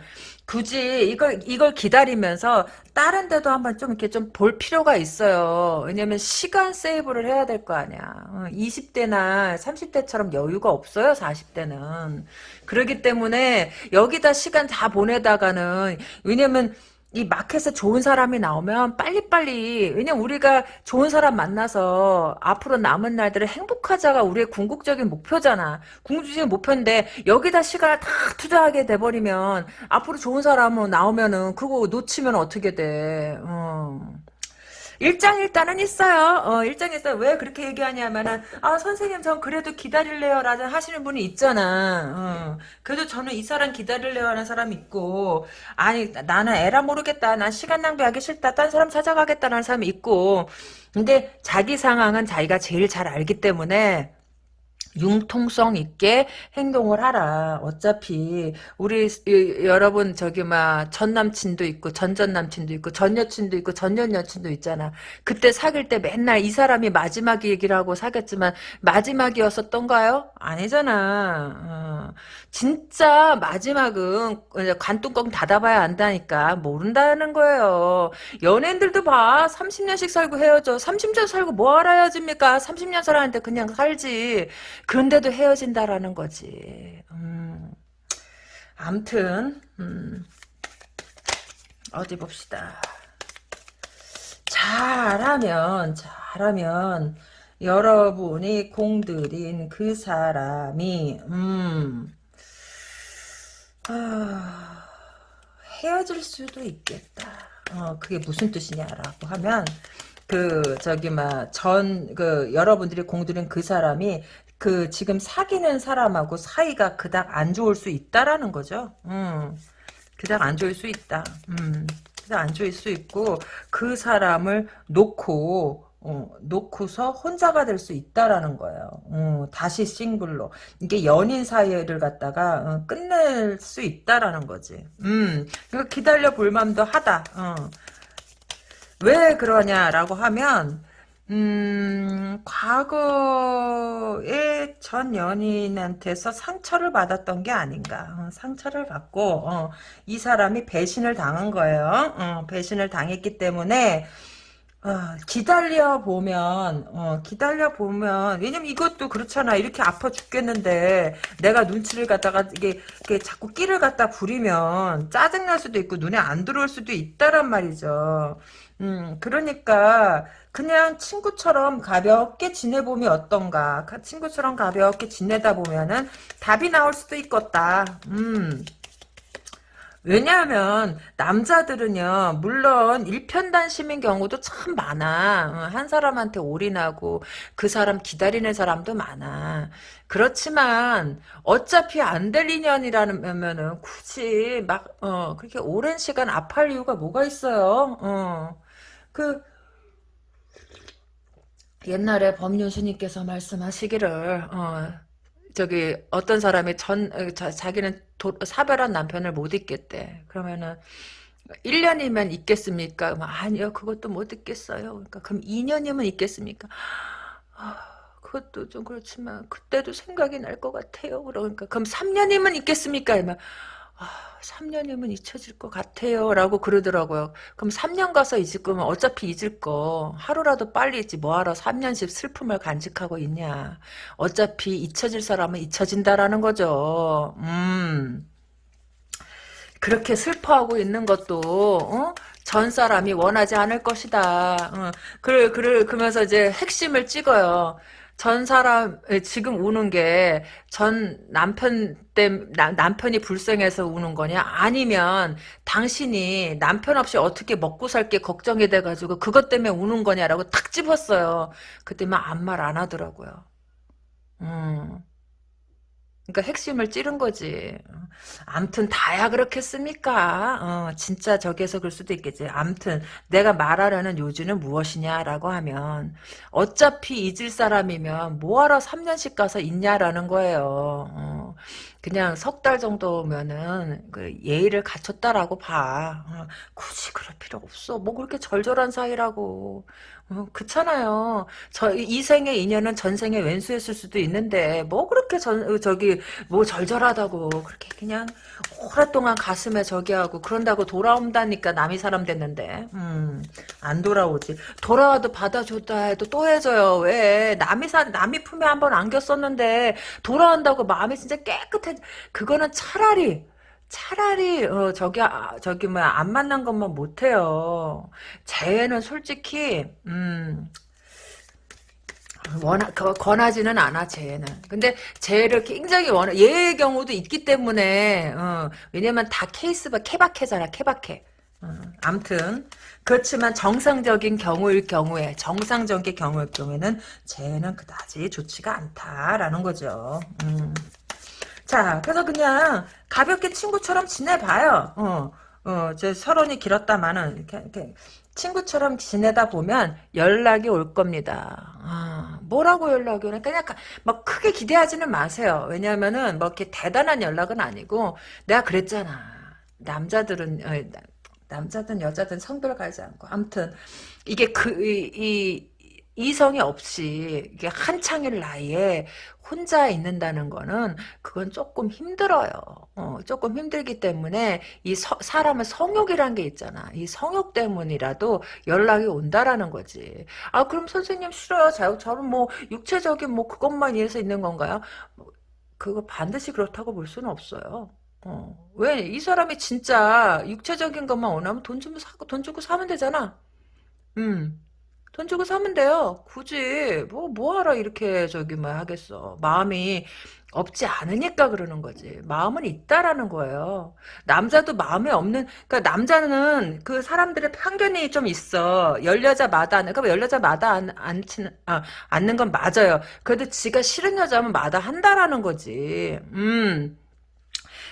굳이 이걸 이걸 기다리면서 다른 데도 한번 좀 이렇게 좀 볼 필요가 있어요. 왜냐면 시간 세이브를 해야 될 거 아니야. 20대나 어, 30대처럼 여유가 없어요. 40대는. 그러기 때문에 여기다 시간 다 보내다가는 왜냐면 이 마켓에 좋은 사람이 나오면 빨리빨리 왜냐면 우리가 좋은 사람 만나서 앞으로 남은 날들을 행복하자가 우리의 궁극적인 목표잖아 궁극적인 목표인데 여기다 시간을 다 투자하게 돼버리면 앞으로 좋은 사람 나오면은 그거 놓치면 어떻게 돼 어. 일장일단은 있어요. 어, 일장일단 왜 그렇게 얘기하냐면은 아 선생님 전 그래도 기다릴래요 라는 하시는 분이 있잖아. 어. 그래도 저는 이 사람 기다릴래요 하는 사람 있고 아니 나는 에라 모르겠다. 난 시간 낭비하기 싫다. 딴 사람 찾아가겠다는 사람이 있고 근데 자기 상황은 자기가 제일 잘 알기 때문에 융통성 있게 행동을 하라. 어차피 우리 이, 여러분 저기 막 전 남친도 있고 전전 남친도 있고 전 여친도 있고 전년 여친도 있잖아. 그때 사귈 때 맨날 이 사람이 마지막 얘기를 하고 사귀었지만 마지막이었었던가요? 아니잖아. 어. 진짜 마지막은 관뚜껑 닫아봐야 안다니까 모른다는 거예요. 연예인들도 봐. 30년씩 살고 헤어져. 30년 살고 뭐하러 헤어집니까? 30년 살았는데 그냥 살지. 그런데도 헤어진다라는 거지. 음. 암튼 음. 어디 봅시다. 잘하면 잘하면 여러분이 공들인 그 사람이 음 아, 헤어질 수도 있겠다. 어, 그게 무슨 뜻이냐라고 하면 그 저기 막 전 그 여러분들이 공들인 그 사람이 그 지금 사귀는 사람하고 사이가 그닥 안 좋을 수 있다라는 거죠. 음. 그닥 안 좋을 수 있다. 음. 그닥 안 좋을 수 있고 그 사람을 놓고 어, 놓고서 혼자가 될 수 있다라는 거예요. 어, 다시 싱글로 이게 연인 사이를 갖다가 어, 끝낼 수 있다라는 거지. 음, 이거 기다려 볼 만도 하다. 어. 왜 그러냐라고 하면 음, 과거에 전 연인한테서 상처를 받았던 게 아닌가. 어, 상처를 받고, 어, 이 사람이 배신을 당한 거예요. 어, 배신을 당했기 때문에, 어, 기다려 보면, 어, 기다려 보면, 왜냐면 이것도 그렇잖아. 이렇게 아파 죽겠는데, 내가 눈치를 갖다가, 이게, 이게 자꾸 끼를 갖다 부리면, 짜증날 수도 있고, 눈에 안 들어올 수도 있다란 말이죠. 음, 그러니까, 그냥 친구처럼 가볍게 지내보면 어떤가. 친구처럼 가볍게 지내다 보면은 답이 나올 수도 있겠다. 음. 왜냐하면 남자들은요 물론 일편단심인 경우도 참 많아 한 사람한테 올인하고 그 사람 기다리는 사람도 많아 그렇지만 어차피 안 될 인연이라면은 굳이 막 어 그렇게 오랜 시간 아파할 이유가 뭐가 있어요 어 그 옛날에 법륜 스님께서 말씀하시기를 어, 저기 어떤 사람이 전 어, 자, 자기는 도, 사별한 남편을 못 잊겠대. 그러면은 1년이면 있겠습니까? 아니요, 그것도 못 있겠어요. 그러니까 그럼 2년이면 있겠습니까? 아, 그것도 좀 그렇지만 그때도 생각이 날 것 같아요. 그러니까 그럼 3년이면 있겠습니까? 이러면 아, 3년이면 잊혀질 것 같아요. 라고 그러더라고요. 그럼 3년 가서 잊을 거면 어차피 잊을 거. 하루라도 빨리 잊지. 뭐하러 3년씩 슬픔을 간직하고 있냐. 어차피 잊혀질 사람은 잊혀진다라는 거죠. 음. 그렇게 슬퍼하고 있는 것도, 어? 전 사람이 원하지 않을 것이다. 어. 그래, 그래, 그러면서 이제 핵심을 찍어요. 전 사람 지금 우는 게 전 남편 때 남편이 불쌍해서 우는 거냐 아니면 당신이 남편 없이 어떻게 먹고 살게 걱정이 돼 가지고 그것 때문에 우는 거냐라고 탁 집었어요. 그때만 아무 말 안 하더라고요. 음. 그러니까 핵심을 찌른 거지. 암튼 다야 그렇겠습니까? 어, 진짜 저기에서 그럴 수도 있겠지. 암튼 내가 말하려는 요지는 무엇이냐라고 하면 어차피 잊을 사람이면 뭐하러 3년씩 가서 있냐라는 거예요. 어, 그냥 석 달 정도면은 그 예의를 갖췄다라고 봐. 어, 굳이 그럴 필요 없어. 뭐 그렇게 절절한 사이라고. 어, 그렇잖아요. 저 이 생의 인연은 전생의 왼수였을 수도 있는데 뭐 그렇게 전 저기 뭐 절절하다고 그렇게 그냥 오랫동안 가슴에 저기 하고 그런다고 돌아온다니까 남이 사람 됐는데 음, 안 돌아오지. 돌아와도 받아줬다 해도 또 해줘요. 왜 남이 사 남이 품에 한번 안겼었는데 돌아온다고 마음이 진짜 깨끗해. 그거는 차라리 차라리 어, 저기 아, 저기 뭐야 안 만난 것만 못해요. 재회는 솔직히 음, 원하, 권하지는 않아, 재회는. 근데 재회를 굉장히 원해. 얘의 경우도 있기 때문에, 어, 왜냐면 다 케이스가 케바케잖아, 케바케. 어, 암튼 그렇지만 정상적인 경우일 경우에 정상적인 경우일 경우에는 쟤는 그다지 좋지가 않다라는 거죠. 음. 자, 그래서 그냥 가볍게 친구처럼 지내봐요. 어, 어, 제 서론이 길었다마는 이렇게, 이렇게 친구처럼 지내다 보면 연락이 올 겁니다. 아, 뭐라고 연락이 오나? 그냥 막 크게 기대하지는 마세요. 왜냐하면은 뭐 이렇게 대단한 연락은 아니고 내가 그랬잖아. 남자들은 어, 남자든 여자든 성별 가지 않고 아무튼 이게 그 이 이, 이성이 없이 이게 한창일 나이에 혼자 있는다는 거는 그건 조금 힘들어요. 어, 조금 힘들기 때문에 이 서, 사람의 성욕이란 게 있잖아. 이 성욕 때문이라도 연락이 온다라는 거지. 아 그럼 선생님 싫어요. 자, 저는 뭐 육체적인 뭐 그것만 위해서 있는 건가요? 그거 반드시 그렇다고 볼 수는 없어요. 어, 왜? 이 사람이 진짜 육체적인 것만 원하면 돈 주면 사고, 돈 주고 사면 되잖아. 음. 돈 주고 사면 돼요. 굳이 뭐 뭐하러 이렇게 저기 뭐 하겠어. 마음이 없지 않으니까 그러는 거지. 마음은 있다라는 거예요. 남자도 마음이 없는 그러니까 남자는 그 사람들의 편견이 좀 있어. 열 여자마다 그러니까 열 여자마다 안, 않지는 아, 않는 건 맞아요. 그래도 지가 싫은 여자면 마다 한다라는 거지. 음.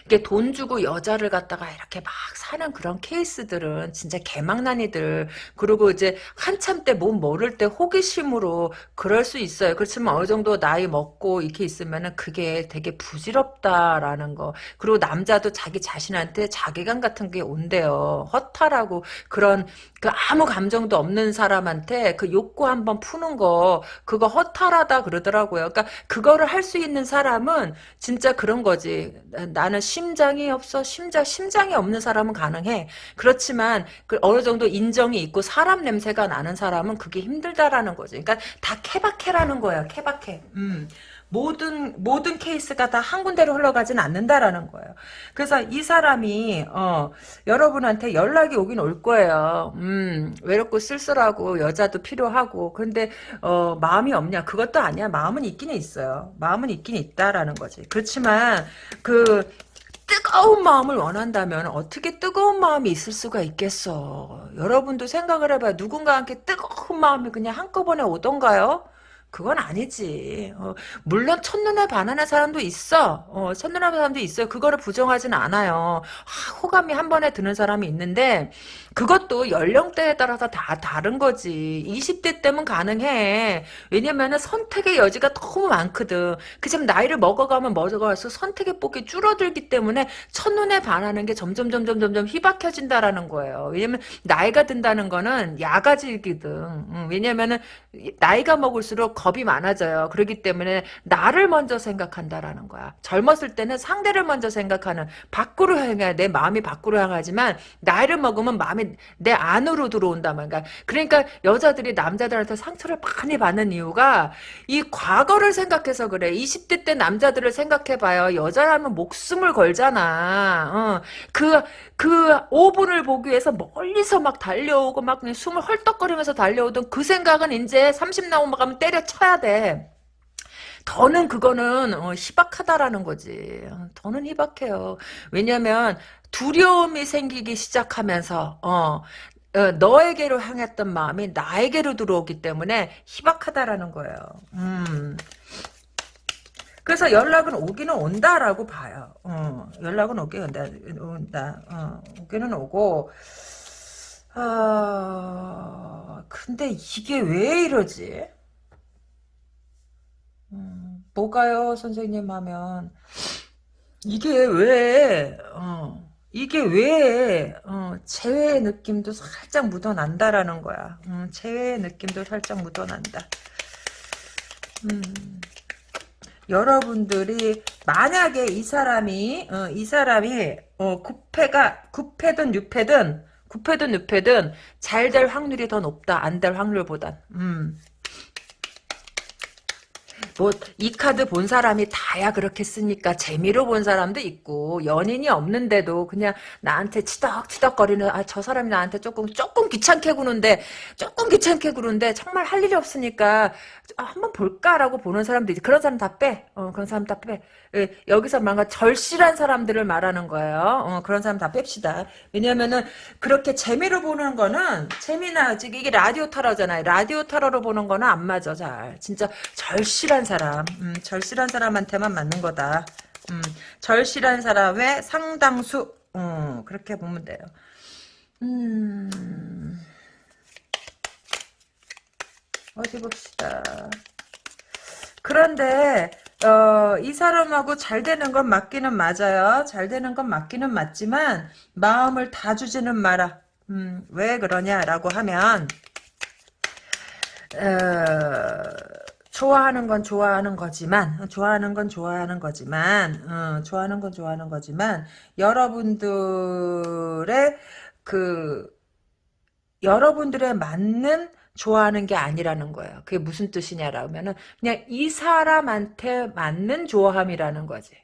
이게 돈 주고 여자를 갖다가 이렇게 막 사는 그런 케이스들은 진짜 개망난이들 그리고 이제 한참 때 몸 모를 때 호기심으로 그럴 수 있어요. 그렇지만 어느 정도 나이 먹고 이렇게 있으면은 그게 되게 부질없다라는 거. 그리고 남자도 자기 자신한테 자괴감 같은 게 온대요. 허탈하고 그런 그 아무 감정도 없는 사람한테 그 욕구 한번 푸는 거 그거 허탈하다 그러더라고요. 그러니까 그거를 할 수 있는 사람은 진짜 그런 거지. 나는 심장이 없어. 심장 심장이 없는 사람은 가능해. 그렇지만 그 어느 정도 인정이 있고 사람 냄새가 나는 사람은 그게 힘들다라는 거지. 그러니까 다 케바케라는 거야. 케바케. 음. 모든 모든 케이스가 다 한 군데로 흘러가진 않는다라는 거예요. 그래서 이 사람이 어, 여러분한테 연락이 오긴 올 거예요. 음, 외롭고 쓸쓸하고 여자도 필요하고 근데 어, 마음이 없냐? 그것도 아니야. 마음은 있기는 있어요. 마음은 있긴 있다라는 거지. 그렇지만 그 뜨거운 마음을 원한다면 어떻게 뜨거운 마음이 있을 수가 있겠어. 여러분도 생각을 해봐요. 누군가 함께 뜨거운 마음이 그냥 한꺼번에 오던가요? 그건 아니지. 어, 물론 첫눈에 반하는 사람도 있어. 어, 첫눈에 반하는 사람도 있어요. 그거를 부정하진 않아요. 하, 호감이 한 번에 드는 사람이 있는데 그것도 연령대에 따라서 다 다른 거지. 20대 때면 가능해. 왜냐면은 선택의 여지가 너무 많거든. 그지금 나이를 먹어가면 먹어갈수록 선택의 폭이 줄어들기 때문에 첫눈에 반하는 게 점점 점점 점점 희박해진다라는 거예요. 왜냐면 나이가 든다는 거는 야가지거든. 응, 왜냐면은 나이가 먹을수록 겁이 많아져요. 그렇기 때문에 나를 먼저 생각한다라는 거야. 젊었을 때는 상대를 먼저 생각하는 밖으로 향해 내 마음이 밖으로 향하지만 나이를 먹으면 마음이 내 안으로 들어온단 말이야. 그러니까 여자들이 남자들한테 상처를 많이 받는 이유가 이 과거를 생각해서 그래. 20대 때 남자들을 생각해봐요. 여자라면 목숨을 걸잖아. 어. 그, 그 5분을 보기 위해서 멀리서 막 달려오고 막 숨을 헐떡거리면서 달려오던 그 생각은 이제 30 나오면 때려 쳐야 돼. 더는 그거는 어, 희박하다라는 거지. 더는 희박해요. 왜냐면 두려움이 생기기 시작하면서 어, 어, 너에게로 향했던 마음이 나에게로 들어오기 때문에 희박하다라는 거예요. 음. 그래서 연락은 오기는 온다라고 봐요. 어, 연락은 오기 온다. 온다. 어, 오기는 오고. 어, 근데 이게 왜 이러지? 음, 뭐가요, 선생님 하면. 이게 왜, 어, 이게 왜, 어, 재회의 느낌도 살짝 묻어난다라는 거야. 음, 재회의 느낌도 살짝 묻어난다. 음, 여러분들이, 만약에 이 사람이, 어, 이 사람이, 어, 구패가, 구패든 유패든, 구패든 유패든, 잘 될 확률이 더 높다. 안 될 확률보단. 음. 뭐 이 카드 본 사람이 다야 그렇게 쓰니까 재미로 본 사람도 있고 연인이 없는데도 그냥 나한테 치덕치덕거리는 아 저 사람이 나한테 조금 조금 귀찮게 구는데 조금 귀찮게 구는데 정말 할 일이 없으니까 아, 한번 볼까라고 보는 사람도 있지 그런 사람 다 빼. 어, 그런 사람 다 빼. 예, 여기서 뭔가 절실한 사람들을 말하는 거예요. 어, 그런 사람 다 뺍시다. 왜냐면은 그렇게 재미로 보는 거는 재미나 지금 이게 라디오 타러잖아요. 라디오 타러로 보는 거는 안 맞아 잘. 진짜 절실한 사람, 음, 절실한 사람한테만 맞는 거다. 음, 절실한 사람의 상당수, 음, 그렇게 보면 돼요. 음, 어디 봅시다. 그런데 어, 이 사람하고 잘 되는 건 맞기는 맞아요. 잘 되는 건 맞기는 맞지만 마음을 다 주지는 마라. 음, 왜 그러냐라고 하면 어, 좋아하는 건 좋아하는 거지만 좋아하는 건 좋아하는 거지만 어, 좋아하는 건 좋아하는 거지만 여러분들의 그 여러분들의 맞는 좋아하는 게 아니라는 거예요. 그게 무슨 뜻이냐라면은 그냥 이 사람한테 맞는 좋아함이라는 거지.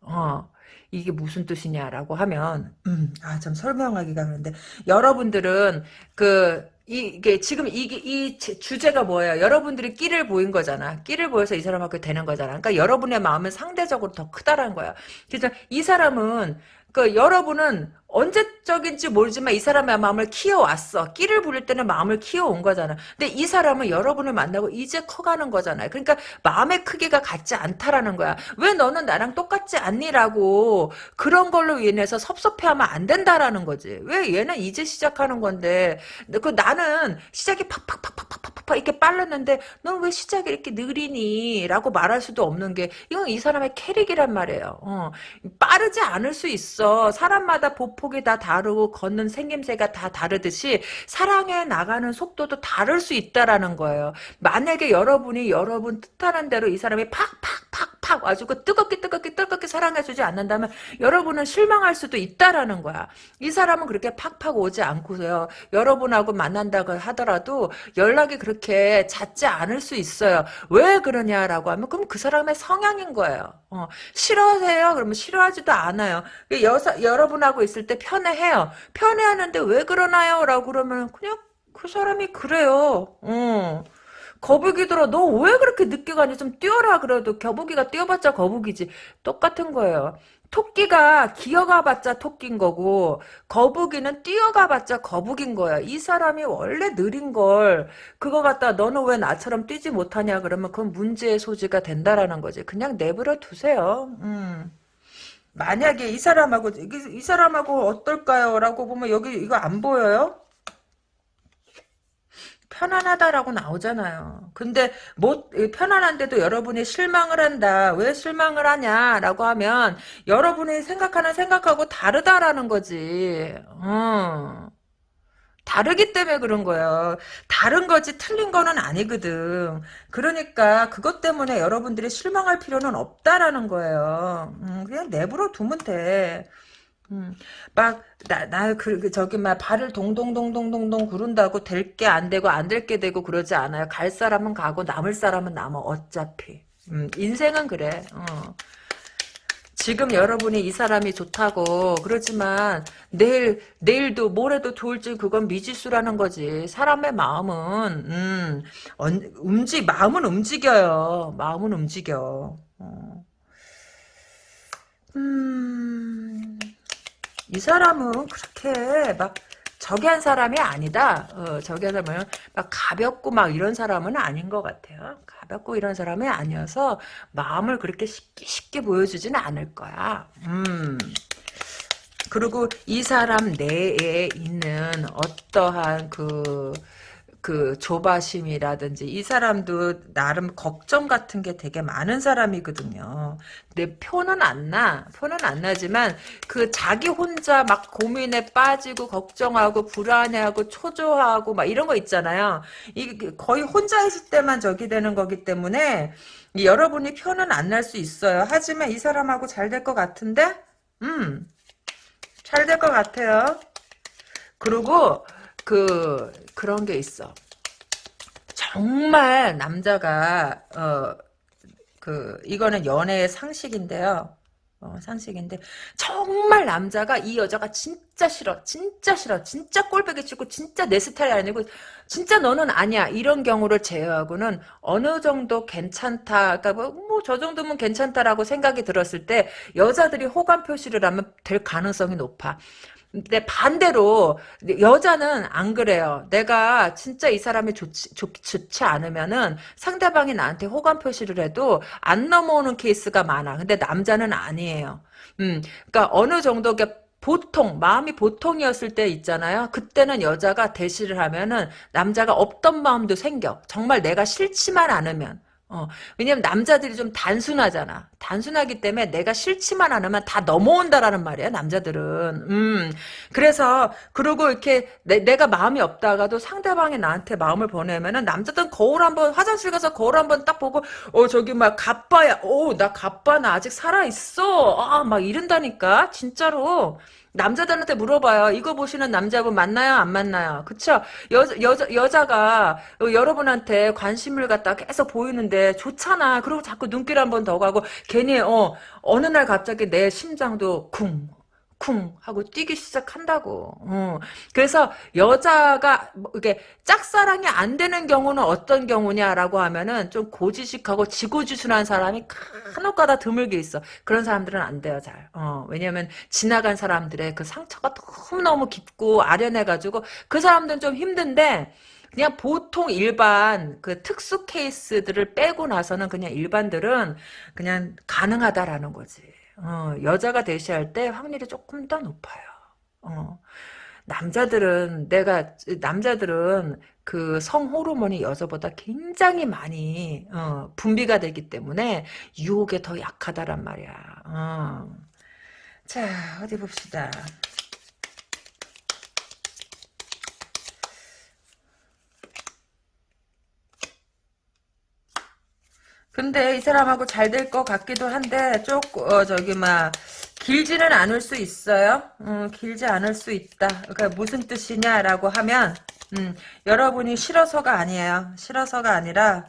어. 이게 무슨 뜻이냐라고 하면 음, 아참 설명하기가 그런데 여러분들은 그 이게 지금 이게 이 주제가 뭐예요? 여러분들이 끼를 보인 거잖아. 끼를 보여서 이 사람하고 되는 거잖아. 그러니까 여러분의 마음은 상대적으로 더 크다라는 거야. 그래서 이 사람은 그 여러분은 언제적인지 모르지만 이 사람의 마음을 키워왔어. 끼를 부릴 때는 마음을 키워온 거잖아. 근데 이 사람은 여러분을 만나고 이제 커가는 거잖아요. 그러니까 마음의 크기가 같지 않다라는 거야. 왜 너는 나랑 똑같지 않니라고 그런 걸로 인해서 섭섭해하면 안 된다라는 거지. 왜 얘는 이제 시작하는 건데 그 나는 시작이 팍팍팍팍팍팍 이렇게 빨랐는데 넌 왜 시작이 이렇게 느리니? 라고 말할 수도 없는 게 이건 이 사람의 캐릭이란 말이에요. 어. 빠르지 않을 수 있어. 사람마다 보 폭이 다 다르고 걷는 생김새가 다 다르듯이 사랑해 나가는 속도도 다를 수 있다라는 거예요. 만약에 여러분이 여러분 뜻하는 대로 이 사람이 팍팍팍팍 와주고 뜨겁게 뜨겁게 뜨겁게 사랑해주지 않는다면 여러분은 실망할 수도 있다라는 거야. 이 사람은 그렇게 팍팍 오지 않고서요. 여러분하고 만난다고 하더라도 연락이 그렇게 잦지 않을 수 있어요. 왜 그러냐라고 하면 그럼 그 사람의 성향인 거예요. 어, 싫어해요? 그러면 싫어하지도 않아요. 여사, 여러분하고 있을 때 편해해요. 편해하는데 왜 그러나요? 라고 그러면 그냥 그 사람이 그래요. 어. 거북이 들어 너 왜 그렇게 늦게 가니 좀 뛰어라 그래도 거북이가 뛰어봤자 거북이지 똑같은 거예요 토끼가 기어가봤자 토끼인 거고 거북이는 뛰어가봤자 거북인 거야. 이 사람이 원래 느린 걸 그거 갖다 너는 왜 나처럼 뛰지 못하냐 그러면 그건 문제의 소지가 된다라는 거지. 그냥 내버려 두세요. 음. 만약에 이 사람하고 이, 이 사람하고 어떨까요? 라고 보면 여기 이거 안 보여요? 편안하다라고 나오잖아요. 근데 뭐 편안한데도 여러분이 실망을 한다. 왜 실망을 하냐라고 하면 여러분이 생각하는 생각하고 다르다라는 거지. 어. 다르기 때문에 그런 거예요. 다른 거지 틀린 거는 아니거든. 그러니까 그것 때문에 여러분들이 실망할 필요는 없다라는 거예요. 음, 그냥 내버려 두면 돼. 음, 막, 나, 나, 그, 그 저기, 막, 발을 동동동동동동 구른다고 될 게 안 되고, 안 될 게 되고 그러지 않아요. 갈 사람은 가고, 남을 사람은 남아, 어차피. 음, 인생은 그래, 어. 지금 여러분이 이 사람이 좋다고 그렇지만 내일 내일도 모레도 좋을지 그건 미지수라는 거지. 사람의 마음은 음, 움직 마음은 움직여요. 마음은 움직여. 어. 음, 이 사람은 그렇게 막 저기 한 사람이 아니다. 어, 저기 한 사람은 막 가볍고 막 이런 사람은 아닌 것 같아요. 가볍고 이런 사람이 아니어서 마음을 그렇게 쉽게 쉽게 보여주지는 않을 거야. 음. 그리고 이 사람 내에 있는 어떠한 그 그 조바심이라든지 이 사람도 나름 걱정 같은 게 되게 많은 사람이거든요. 내 표는 안 나. 표는 안 나지만 그 자기 혼자 막 고민에 빠지고 걱정하고 불안해하고 초조하고 막 이런 거 있잖아요. 이 거의 혼자 있을 때만 저기 되는 거기 때문에 여러분이 표는 안 날 수 있어요. 하지만 이 사람하고 잘 될 것 같은데? 음. 잘 될 것 같아요. 그리고 그 그런 게 있어. 정말 남자가 어 그 이거는 연애의 상식인데요. 어, 상식인데 정말 남자가 이 여자가 진짜 싫어 진짜 싫어 진짜 꼴보기 싫고 진짜 내 스타일이 아니고 진짜 너는 아니야 이런 경우를 제외하고는 어느 정도 괜찮다 그러니까 뭐저 정도면 괜찮다라고 생각이 들었을 때 여자들이 호감 표시를 하면 될 가능성이 높아 근데 반대로 여자는 안 그래요. 내가 진짜 이 사람이 좋지, 좋, 좋지 않으면은 상대방이 나한테 호감 표시를 해도 안 넘어오는 케이스가 많아. 근데 남자는 아니에요. 음, 그러니까 어느 정도 보통 마음이 보통이었을 때 있잖아요. 그때는 여자가 대시를 하면은 남자가 없던 마음도 생겨. 정말 내가 싫지만 않으면. 어, 왜냐면 남자들이 좀 단순하잖아. 단순하기 때문에 내가 싫지만 않으면 다 넘어온다라는 말이야, 남자들은. 음, 그래서, 그리고 이렇게 내, 내가 마음이 없다가도 상대방이 나한테 마음을 보내면은 남자들은 거울 한 번, 화장실 가서 거울 한 번 딱 보고, 어, 저기 막, 가빠야. 어, 나 가빠, 나 아직 살아있어. 아, 막 이런다니까. 진짜로. 남자들한테 물어봐요. 이거 보시는 남자분 맞나요? 안 맞나요? 그쵸? 여, 여자, 여자가 여러분한테 관심을 갖다 계속 보이는데 좋잖아. 그리고 자꾸 눈길 한 번 더 가고 괜히 어 어느 날 갑자기 내 심장도 쿵 쿵 하고 뛰기 시작한다고. 어. 그래서 여자가 뭐 이게 짝사랑이 안 되는 경우는 어떤 경우냐라고 하면은 좀 고지식하고 지고지순한 사람이 간혹가다 드물게 있어. 그런 사람들은 안 돼요 잘. 어. 왜냐면 지나간 사람들의 그 상처가 너무 너무 깊고 아련해가지고 그 사람들은 좀 힘든데. 그냥 보통 일반 그 특수 케이스들을 빼고 나서는 그냥 일반들은 그냥 가능하다라는 거지. 어, 여자가 대시할 때 확률이 조금 더 높아요. 어. 남자들은 내가 남자들은 그 성호르몬이 여자보다 굉장히 많이 어, 분비가 되기 때문에 유혹에 더 약하다란 말이야. 어. 자 어디 봅시다. 근데 이 사람하고 잘 될 것 같기도 한데 조금 어, 저기 막 길지는 않을 수 있어요. 음, 길지 않을 수 있다. 그러니까 무슨 뜻이냐라고 하면 음, 여러분이 싫어서가 아니에요. 싫어서가 아니라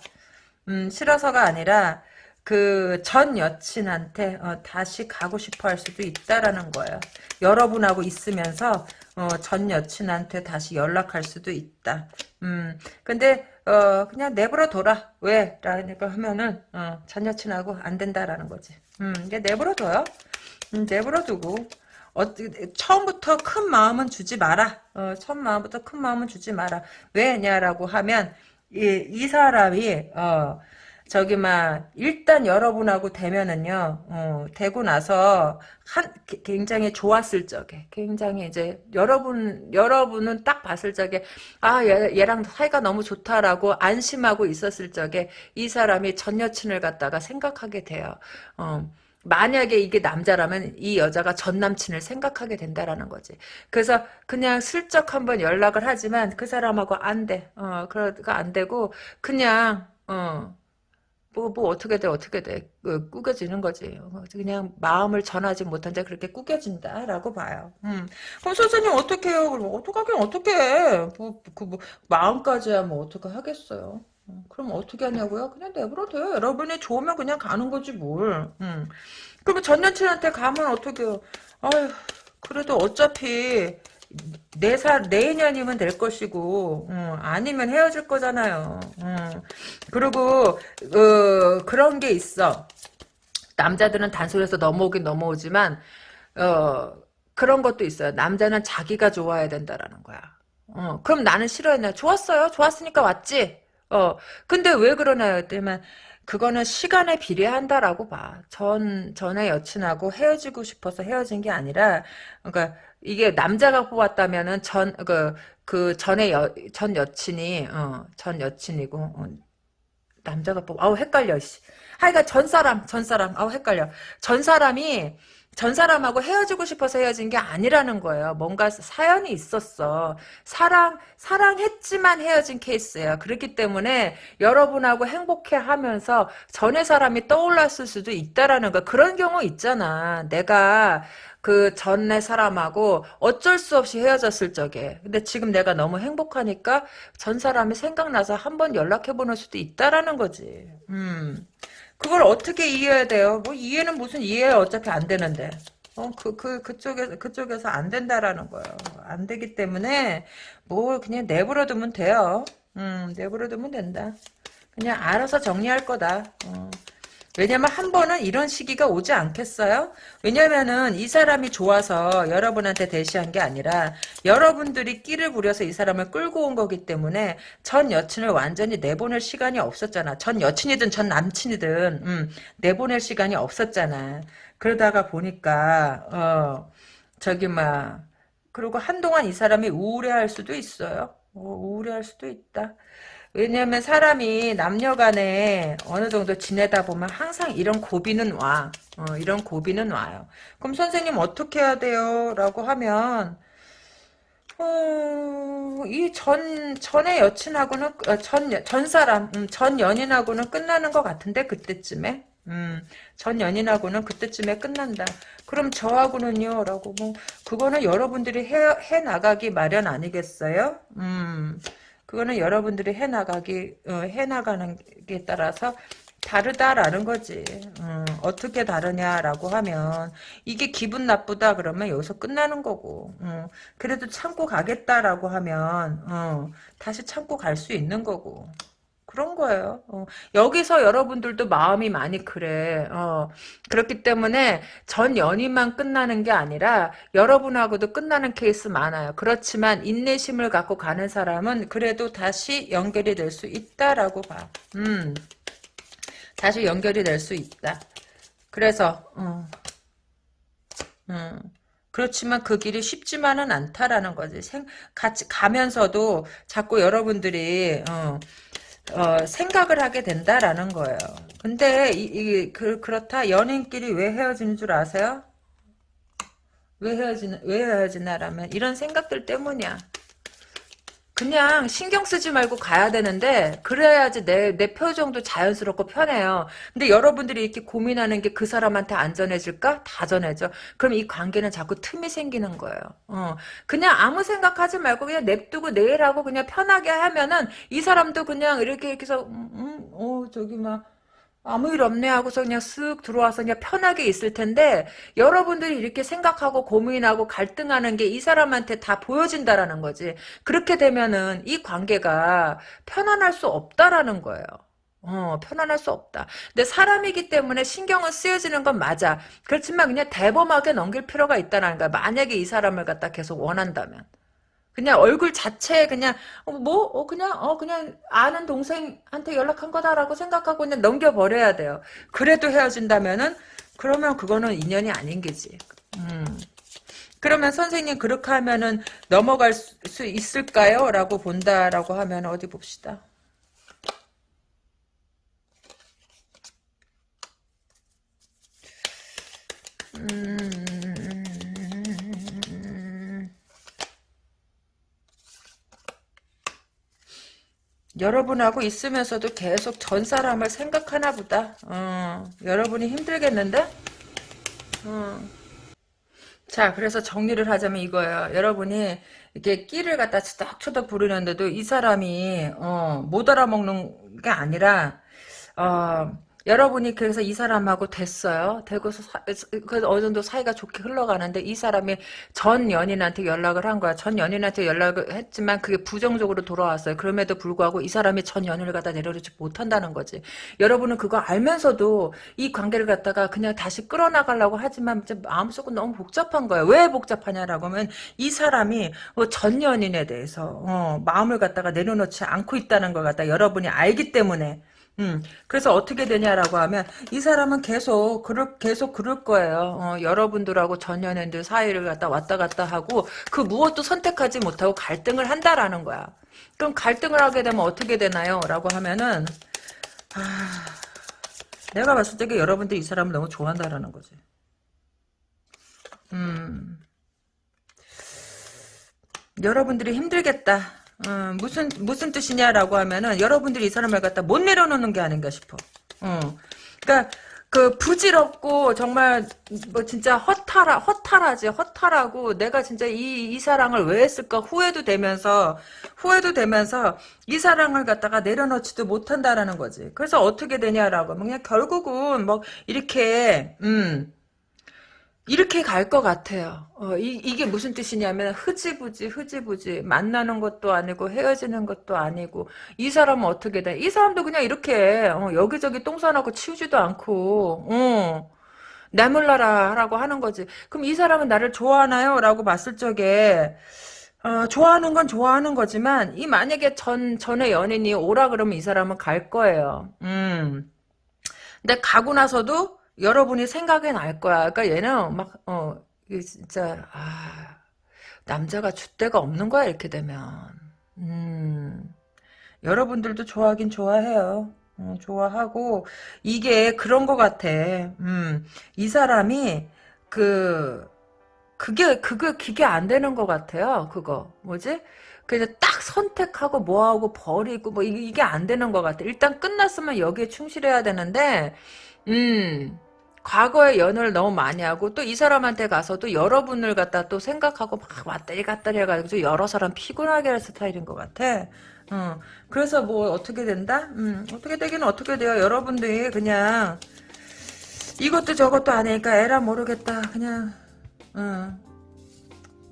음, 싫어서가 아니라 그 전 여친한테 어, 다시 가고 싶어 할 수도 있다라는 거예요. 여러분하고 있으면서 어, 전 여친한테 다시 연락할 수도 있다. 음, 근데 어 그냥 내버려 둬라. 왜? 라니까 하면은 어, 전 여친하고 안 된다라는 거지. 음, 이게 내버려 둬요. 음, 내버려 두고 어, 처음부터 큰 마음은 주지 마라. 어, 처음 마음부터 큰 마음은 주지 마라. 왜냐라고 하면 이, 이 사람이 어, 저기 막 일단 여러분하고 되면은요 어, 되고 나서 한 굉장히 좋았을 적에 굉장히 이제 여러분 여러분은 딱 봤을 적에 아 얘, 얘랑 사이가 너무 좋다라고 안심하고 있었을 적에 이 사람이 전 여친을 갖다가 생각하게 돼요. 어. 만약에 이게 남자라면 이 여자가 전 남친을 생각하게 된다라는 거지. 그래서 그냥 슬쩍 한번 연락을 하지만 그 사람하고 안 돼. 어, 그러가 안 되고 그냥 어, 뭐, 뭐, 어떻게 돼, 어떻게 돼. 그, 꾸겨지는 거지. 그냥 마음을 전하지 못한 자 그렇게 꾸겨진다라고 봐요. 음. 그럼 선생님 어떻게 해요? 그럼 어떡하긴 어떻게 해. 뭐, 그, 뭐, 마음까지야 뭐 어떻게 하겠어요. 음, 그럼 어떻게 하냐고요? 그냥 내버려둬요. 여러분이 좋으면 그냥 가는 거지 뭘. 음. 그러면 전 여친한테 가면 어떻게 해요? 아휴, 그래도 어차피 내살 내년이면 될 것이고 음, 아니면 헤어질 거잖아요. 음. 그리고 어, 그런 게 있어. 남자들은 단순해서 넘어오긴 넘어오지만 어, 그런 것도 있어요. 남자는 자기가 좋아야 된다라는 거야. 어, 그럼 나는 싫어했나? 좋았어요. 좋았으니까 왔지. 어, 근데 왜 그러나요? 때만 그거는 시간에 비례한다라고 봐. 전 전에 여친하고 헤어지고 싶어서 헤어진 게 아니라, 그러니까 이게 남자가 뽑았다면은 전그그 전에 여, 전 여친이 어, 전 여친이고 어, 남자가 뽑 아우 헷갈려 씨. 하여간 전 사람 전 사람 아우 헷갈려 전 사람이 전 사람하고 헤어지고 싶어서 헤어진 게 아니라는 거예요. 뭔가 사연이 있었어. 사랑, 사랑했지만 헤어진 케이스예요. 그렇기 때문에 여러분하고 행복해 하면서 전의 사람이 떠올랐을 수도 있다라는 거. 그런 경우 있잖아. 내가 그 전에 사람하고 어쩔 수 없이 헤어졌을 적에 근데 지금 내가 너무 행복하니까 전 사람이 생각나서 한번 연락해 보는 수도 있다라는 거지 음 그걸 어떻게 이해해야 돼요? 뭐 이해는 무슨 이해 어차피 안 되는데. 어, 그, 그, 그쪽에서, 그쪽에서 안 된다라는 거예요. 안 되기 때문에, 뭐, 그냥 내버려 두면 돼요. 음, 내버려 두면 된다. 그냥 알아서 정리할 거다. 어. 왜냐면 한 번은 이런 시기가 오지 않겠어요? 왜냐면은 이 사람이 좋아서 여러분한테 대시한 게 아니라 여러분들이 끼를 부려서 이 사람을 끌고 온 거기 때문에 전 여친을 완전히 내보낼 시간이 없었잖아. 전 여친이든 전 남친이든 음, 내보낼 시간이 없었잖아. 그러다가 보니까 어 저기 막 그리고 한동안 이 사람이 우울해할 수도 있어요. 어, 우울해할 수도 있다. 왜냐면 사람이 남녀간에 어느 정도 지내다 보면 항상 이런 고비는 와. 어, 이런 고비는 와요. 그럼 선생님 어떻게 해야 돼요? 라고 하면 어, 이 전, 전의 여친하고는, 어, 전, 전 사람, 음, 전 연인하고는 끝나는 것 같은데, 그때쯤에? 음, 전 연인하고는 그때쯤에 끝난다. 그럼 저하고는요? 라고, 뭐, 그거는 여러분들이 해, 해 나가기 마련 아니겠어요? 음, 그거는 여러분들이 해나가기 어, 해나가는 게 따라서 다르다라는 거지. 어, 떻게 다르냐라고 하면 이게 기분 나쁘다 그러면 여기서 끝나는 거고. 어, 그래도 참고 가겠다라고 하면 어, 다시 참고 갈 수 있는 거고. 그런 거예요. 어, 여기서 여러분들도 마음이 많이 그래. 어, 그렇기 때문에 전 연인만 끝나는 게 아니라 여러분하고도 끝나는 케이스 많아요. 그렇지만 인내심을 갖고 가는 사람은 그래도 다시 연결이 될 수 있다라고 봐. 음, 다시 연결이 될 수 있다. 그래서 어, 음. 그렇지만 그 길이 쉽지만은 않다라는 거지. 생, 같이 가면서도 자꾸 여러분들이 어, 어, 생각을 하게 된다라는 거예요. 근데 이, 이 그, 그렇다 연인끼리 왜 헤어지는 줄 아세요? 왜 헤어지나 왜 헤어지나라면 이런 생각들 때문이야. 그냥 신경 쓰지 말고 가야 되는데 그래야지 내, 내 표정도 자연스럽고 편해요. 근데 여러분들이 이렇게 고민하는 게 그 사람한테 안 전해질까? 다 전해져. 그럼 이 관계는 자꾸 틈이 생기는 거예요. 어. 그냥 아무 생각하지 말고 그냥 냅두고 내일 하고 그냥 편하게 하면은 이 사람도 그냥 이렇게 이렇게 해서 음, 음, 어 저기 막 아무 일 없네 하고서 그냥 쓱 들어와서 그냥 편하게 있을 텐데 여러분들이 이렇게 생각하고 고민하고 갈등하는 게 이 사람한테 다 보여진다라는 거지. 그렇게 되면은 이 관계가 편안할 수 없다라는 거예요. 어, 편안할 수 없다. 근데 사람이기 때문에 신경은 쓰여지는 건 맞아. 그렇지만 그냥 대범하게 넘길 필요가 있다는 거야. 만약에 이 사람을 갖다 계속 원한다면. 그냥 얼굴 자체에 그냥 어, 뭐 어, 그냥 어 그냥 아는 동생한테 연락한 거다라고 생각하고 그냥 넘겨 버려야 돼요. 그래도 헤어진다면은 그러면 그거는 인연이 아닌 게지. 음. 그러면 선생님 그렇게 하면은 넘어갈 수 있을까요? 라고 본다라고 하면 어디 봅시다. 음. 여러분하고 있으면서도 계속 전 사람을 생각하나 보다. 어, 여러분이 힘들겠는데? 어. 자, 그래서 정리를 하자면 이거예요. 여러분이 이렇게 끼를 갖다 치덕치덕 부르는데도 이 사람이 어, 못 알아먹는 게 아니라 어, 여러분이 그래서 이 사람하고 됐어요. 되고서 사, 그 어느 정도 사이가 좋게 흘러가는데 이 사람이 전 연인한테 연락을 한 거야. 전 연인한테 연락을 했지만 그게 부정적으로 돌아왔어요. 그럼에도 불구하고 이 사람이 전 연인을 갖다 내려놓지 못한다는 거지. 여러분은 그거 알면서도 이 관계를 갖다가 그냥 다시 끌어나가려고 하지만 마음속은 너무 복잡한 거예요. 왜 복잡하냐라고 하면 이 사람이 뭐 전 연인에 대해서 어, 마음을 갖다가 내려놓지 않고 있다는 걸 갖다 여러분이 알기 때문에 음, 그래서 어떻게 되냐라고 하면 이 사람은 계속 그럴 계속 그럴 거예요. 어, 여러분들하고 전연인들 사이를 갖다 왔다 갔다 하고 그 무엇도 선택하지 못하고 갈등을 한다라는 거야. 그럼 갈등을 하게 되면 어떻게 되나요? 라고 하면은 아, 내가 봤을 때 여러분들이 이 사람을 너무 좋아한다라는 거지. 음, 여러분들이 힘들겠다. 어, 무슨 무슨 뜻이냐라고 하면은 여러분들이 이 사람을 갖다 못 내려놓는 게 아닌가 싶어. 어. 그러니까 그 부질없고 정말 뭐 진짜 허탈하 허탈하지 허탈하고 내가 진짜 이 이 사랑을 왜 했을까 후회도 되면서 후회도 되면서 이 사랑을 갖다가 내려놓지도 못한다라는 거지. 그래서 어떻게 되냐라고 하면 그냥 결국은 뭐 이렇게 음 이렇게 갈 것 같아요. 어, 이, 이게 무슨 뜻이냐면 흐지부지 흐지부지 만나는 것도 아니고 헤어지는 것도 아니고 이 사람은 어떻게 돼? 이 사람도 그냥 이렇게 어, 여기저기 똥 싸놓고 치우지도 않고 어, 나몰라라 라고 하는 거지. 그럼 이 사람은 나를 좋아하나요? 라고 봤을 적에 어, 좋아하는 건 좋아하는 거지만 이 만약에 전 전에 연인이 오라 그러면 이 사람은 갈 거예요. 음. 근데 가고 나서도 여러분이 생각이 날 거야. 그러니까 얘는 막, 어, 진짜, 아, 남자가 줏대가 없는 거야, 이렇게 되면. 음, 여러분들도 좋아하긴 좋아해요. 음, 좋아하고, 이게 그런 거 같아. 음, 이 사람이, 그, 그게, 그게, 그게 안 되는 것 같아요. 그거. 뭐지? 그냥 딱 선택하고 뭐하고 버리고 뭐 이게 안 되는 것 같아. 일단 끝났으면 여기에 충실해야 되는데, 음, 과거의 연애를 너무 많이 하고 또 이 사람한테 가서도 여러분을 갖다 또 생각하고 막 왔다리 갔다리 해가지고 여러 사람 피곤하게 할 스타일인 것 같아. 어, 그래서 뭐 어떻게 된다? 음, 어떻게 되기는 어떻게 돼요? 여러분들이 그냥 이것도 저것도 아니니까 에라 모르겠다. 그냥 어,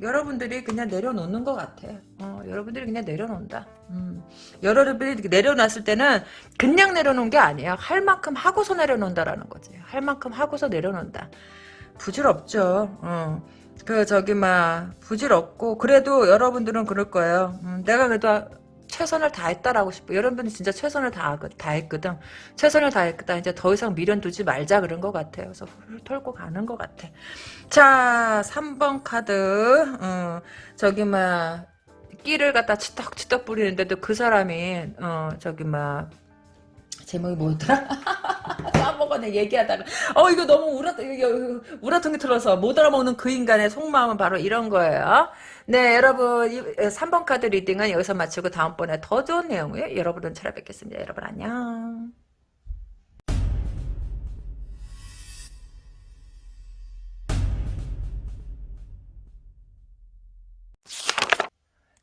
여러분들이 그냥 내려놓는 것 같아. 어, 여러분들이 그냥 내려놓는다. 음. 여러분들이 내려놨을 때는 그냥 내려놓은 게 아니야. 할 만큼 하고서 내려놓는다라는 거지. 할 만큼 하고서 내려놓는다. 부질없죠. 어. 그 저기 막 부질없고 그래도 여러분들은 그럴 거예요. 음, 내가 그래도 최선을 다했다라고 싶어. 여러분들이 진짜 최선을 다, 다했거든. 최선을 다했다. 이제 더 이상 미련 두지 말자 그런 것 같아요. 그래서 훌 털고 가는 것 같아. 자, 3번 카드. 어, 저기 막 끼를 갖다 치떡치떡 뿌리는데도 그 사람이 어 저기 막 제목이 뭐였더라? (laughs) 까먹었네 얘기하다가 어 이거 너무 우라 우라통이 틀어서 못 알아먹는 그 인간의 속마음은 바로 이런 거예요. 네 여러분 3번 카드 reading은 여기서 마치고 다음번에 더 좋은 내용을 여러분은 찾아뵙겠습니다. 여러분 안녕.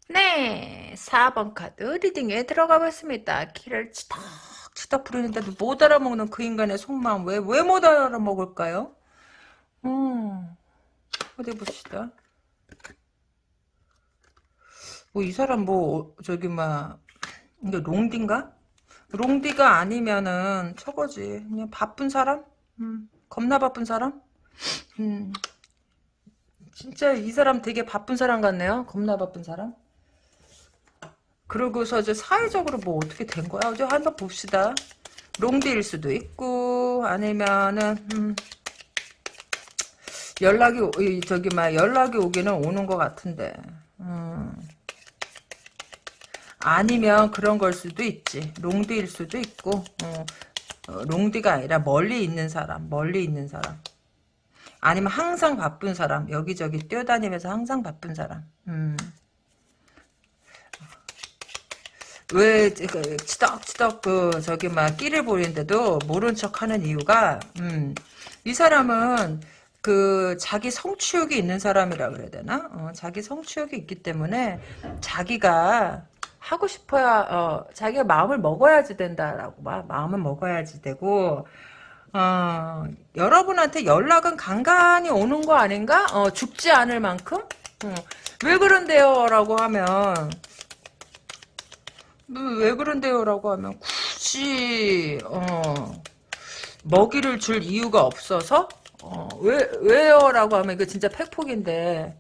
네, 4번 카드 reading에 들어가 봤습니다. 끼를 치덕 치덕 부리는데도 못 알아먹는 그 인간의 속마음 왜 왜 못 알아먹을까요? 음, 어디 봅시다. 뭐 이 사람 뭐 저기 막 이게 롱디인가? 롱디가 아니면은 저거지 그냥 바쁜 사람? 음, 겁나 바쁜 사람? 음, 진짜 이 사람 되게 바쁜 사람 같네요. 겁나 바쁜 사람. 그러고서 이제 사회적으로 뭐 어떻게 된 거야? 어제 한번 봅시다. 롱디일 수도 있고 아니면은 음, 연락이 저기 막 연락이 오기는 오는 것 같은데 음, 아니면 그런 걸 수도 있지. 롱디일 수도 있고 어, 어, 롱디가 아니라 멀리 있는 사람, 멀리 있는 사람. 아니면 항상 바쁜 사람, 여기저기 뛰어다니면서 항상 바쁜 사람. 음. 왜 그, 치덕치덕 그 저기 막 끼를 보이는데도 모른 척하는 이유가 음, 이 사람은 그 자기 성취욕이 있는 사람이라 그래야 되나? 어, 자기 성취욕이 있기 때문에 자기가 하고 싶어야 어, 자기가 마음을 먹어야지 된다라고 마, 마음을 먹어야지 되고 어, 여러분한테 연락은 간간히 오는 거 아닌가? 어, 죽지 않을 만큼? 어, 왜 그런데요? 라고 하면 왜 그런데요? 라고 하면 굳이 어, 먹이를 줄 이유가 없어서 어, 왜, 왜요? 라고 하면 이거 진짜 팩폭인데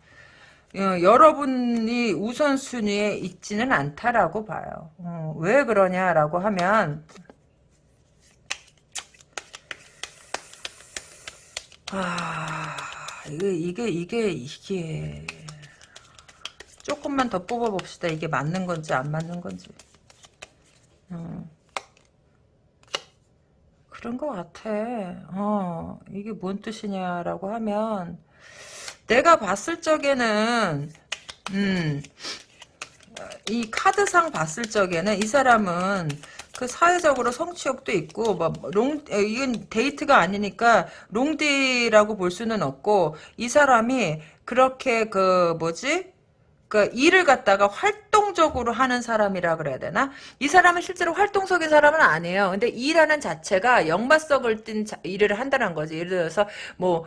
어, 여러분이 우선순위에 있지는 않다라고 봐요. 어, 왜 그러냐라고 하면 아 이게 이게 이게 이게 조금만 더 뽑아봅시다. 이게 맞는 건지 안 맞는 건지. 어. 그런 것 같아. 어, 이게 뭔 뜻이냐라고 하면, 내가 봤을 적에는, 음, 이 카드상 봤을 적에는 이 사람은 그 사회적으로 성취욕도 있고 뭐롱 이건 데이트가 아니니까 롱디라고 볼 수는 없고 이 사람이 그렇게 그 뭐지 그 일을 갖다가 활동적으로 하는 사람이라 그래야 되나? 이 사람은 실제로 활동적인 사람은 아니에요. 근데 일하는 자체가 역마석을 띈 자, 일을 한다는 거지. 예를 들어서 뭐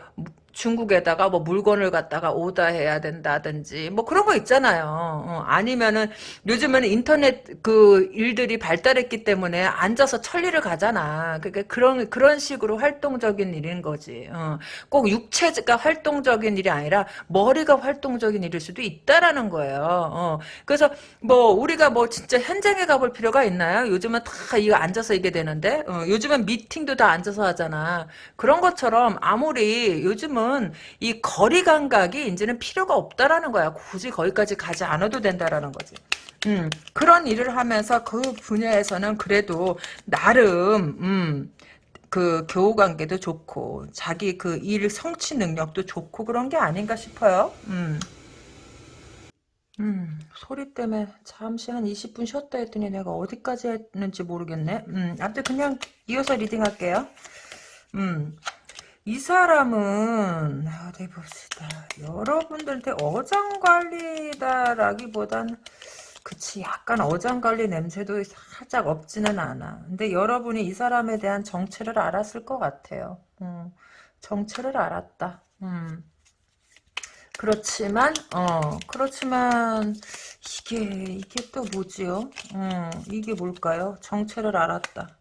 중국에다가 뭐 물건을 갖다가 오다해야 된다든지 뭐 그런 거 있잖아요. 어, 아니면은 요즘에는 인터넷 그 일들이 발달했기 때문에 앉아서 천리를 가잖아. 그러니까 그런 그런 식으로 활동적인 일인 거지. 어, 꼭 육체가 활동적인 일이 아니라 머리가 활동적인 일일 수도 있다라는 거예요. 어, 그래서 뭐 우리가 뭐 진짜 현장에 가볼 필요가 있나요? 요즘은 다 이거 앉아서 이게 되는데 어, 요즘은 미팅도 다 앉아서 하잖아. 그런 것처럼 아무리 요즘은 요즘은 이 거리 감각이 이제는 필요가 없다라는 거야. 굳이 거기까지 가지 않아도 된다라는 거지. 음, 그런 일을 하면서 그 분야에서는 그래도 나름 음, 그 교우 관계도 좋고 자기 그 일 성취 능력도 좋고 그런 게 아닌가 싶어요. 음. 음, 소리 때문에 잠시 한 20분 쉬었다 했더니 내가 어디까지 했는지 모르겠네. 음, 아무튼 그냥 이어서 리딩할게요. 음, 이 사람은 어디 봅시다. 여러분들한테 어장관리다라기보단 그치 약간 어장관리 냄새도 살짝 없지는 않아. 근데 여러분이 이 사람에 대한 정체를 알았을 것 같아요. 음, 정체를 알았다. 음. 그렇지만 어 그렇지만 이게 이게 또 뭐지요? 음, 이게 뭘까요? 정체를 알았다.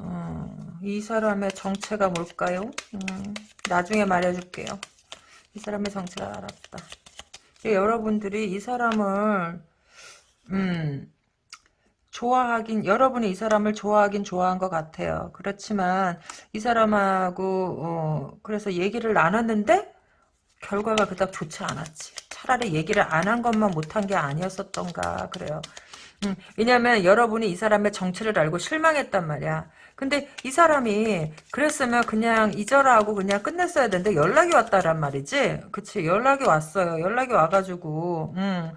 어, 이 사람의 정체가 뭘까요? 음, 나중에 말해줄게요. 이 사람의 정체를 알았다. 여러분들이 이 사람을 음, 좋아하긴 여러분이 이 사람을 좋아하긴 좋아한 것 같아요. 그렇지만 이 사람하고 어, 그래서 얘기를 나눴는데 결과가 그닥 좋지 않았지. 차라리 얘기를 안 한 것만 못한 게 아니었었던가 그래요. 음, 왜냐면 여러분이 이 사람의 정체를 알고 실망했단 말이야. 근데 이 사람이 그랬으면 그냥 잊어라하고 그냥 끝냈어야 되는데 연락이 왔다란 말이지. 그치 연락이 왔어요. 연락이 와가지고 음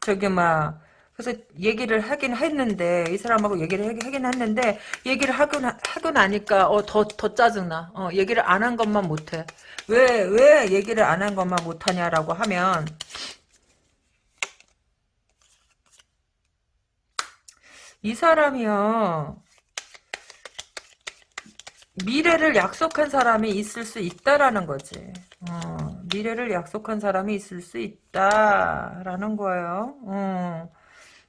저기 막 그래서 얘기를 하긴 했는데 이 사람하고 얘기를 하긴 했는데 얘기를 하고 하고 나니까 어더더 더 짜증나. 어 얘기를 안 한 것만 못해. 왜 왜 얘기를 안 한 것만 못하냐라고 하면 이 사람이요. 미래를 약속한 사람이 있을 수 있다라는 거지. 어, 미래를 약속한 사람이 있을 수 있다라는 거예요. 어.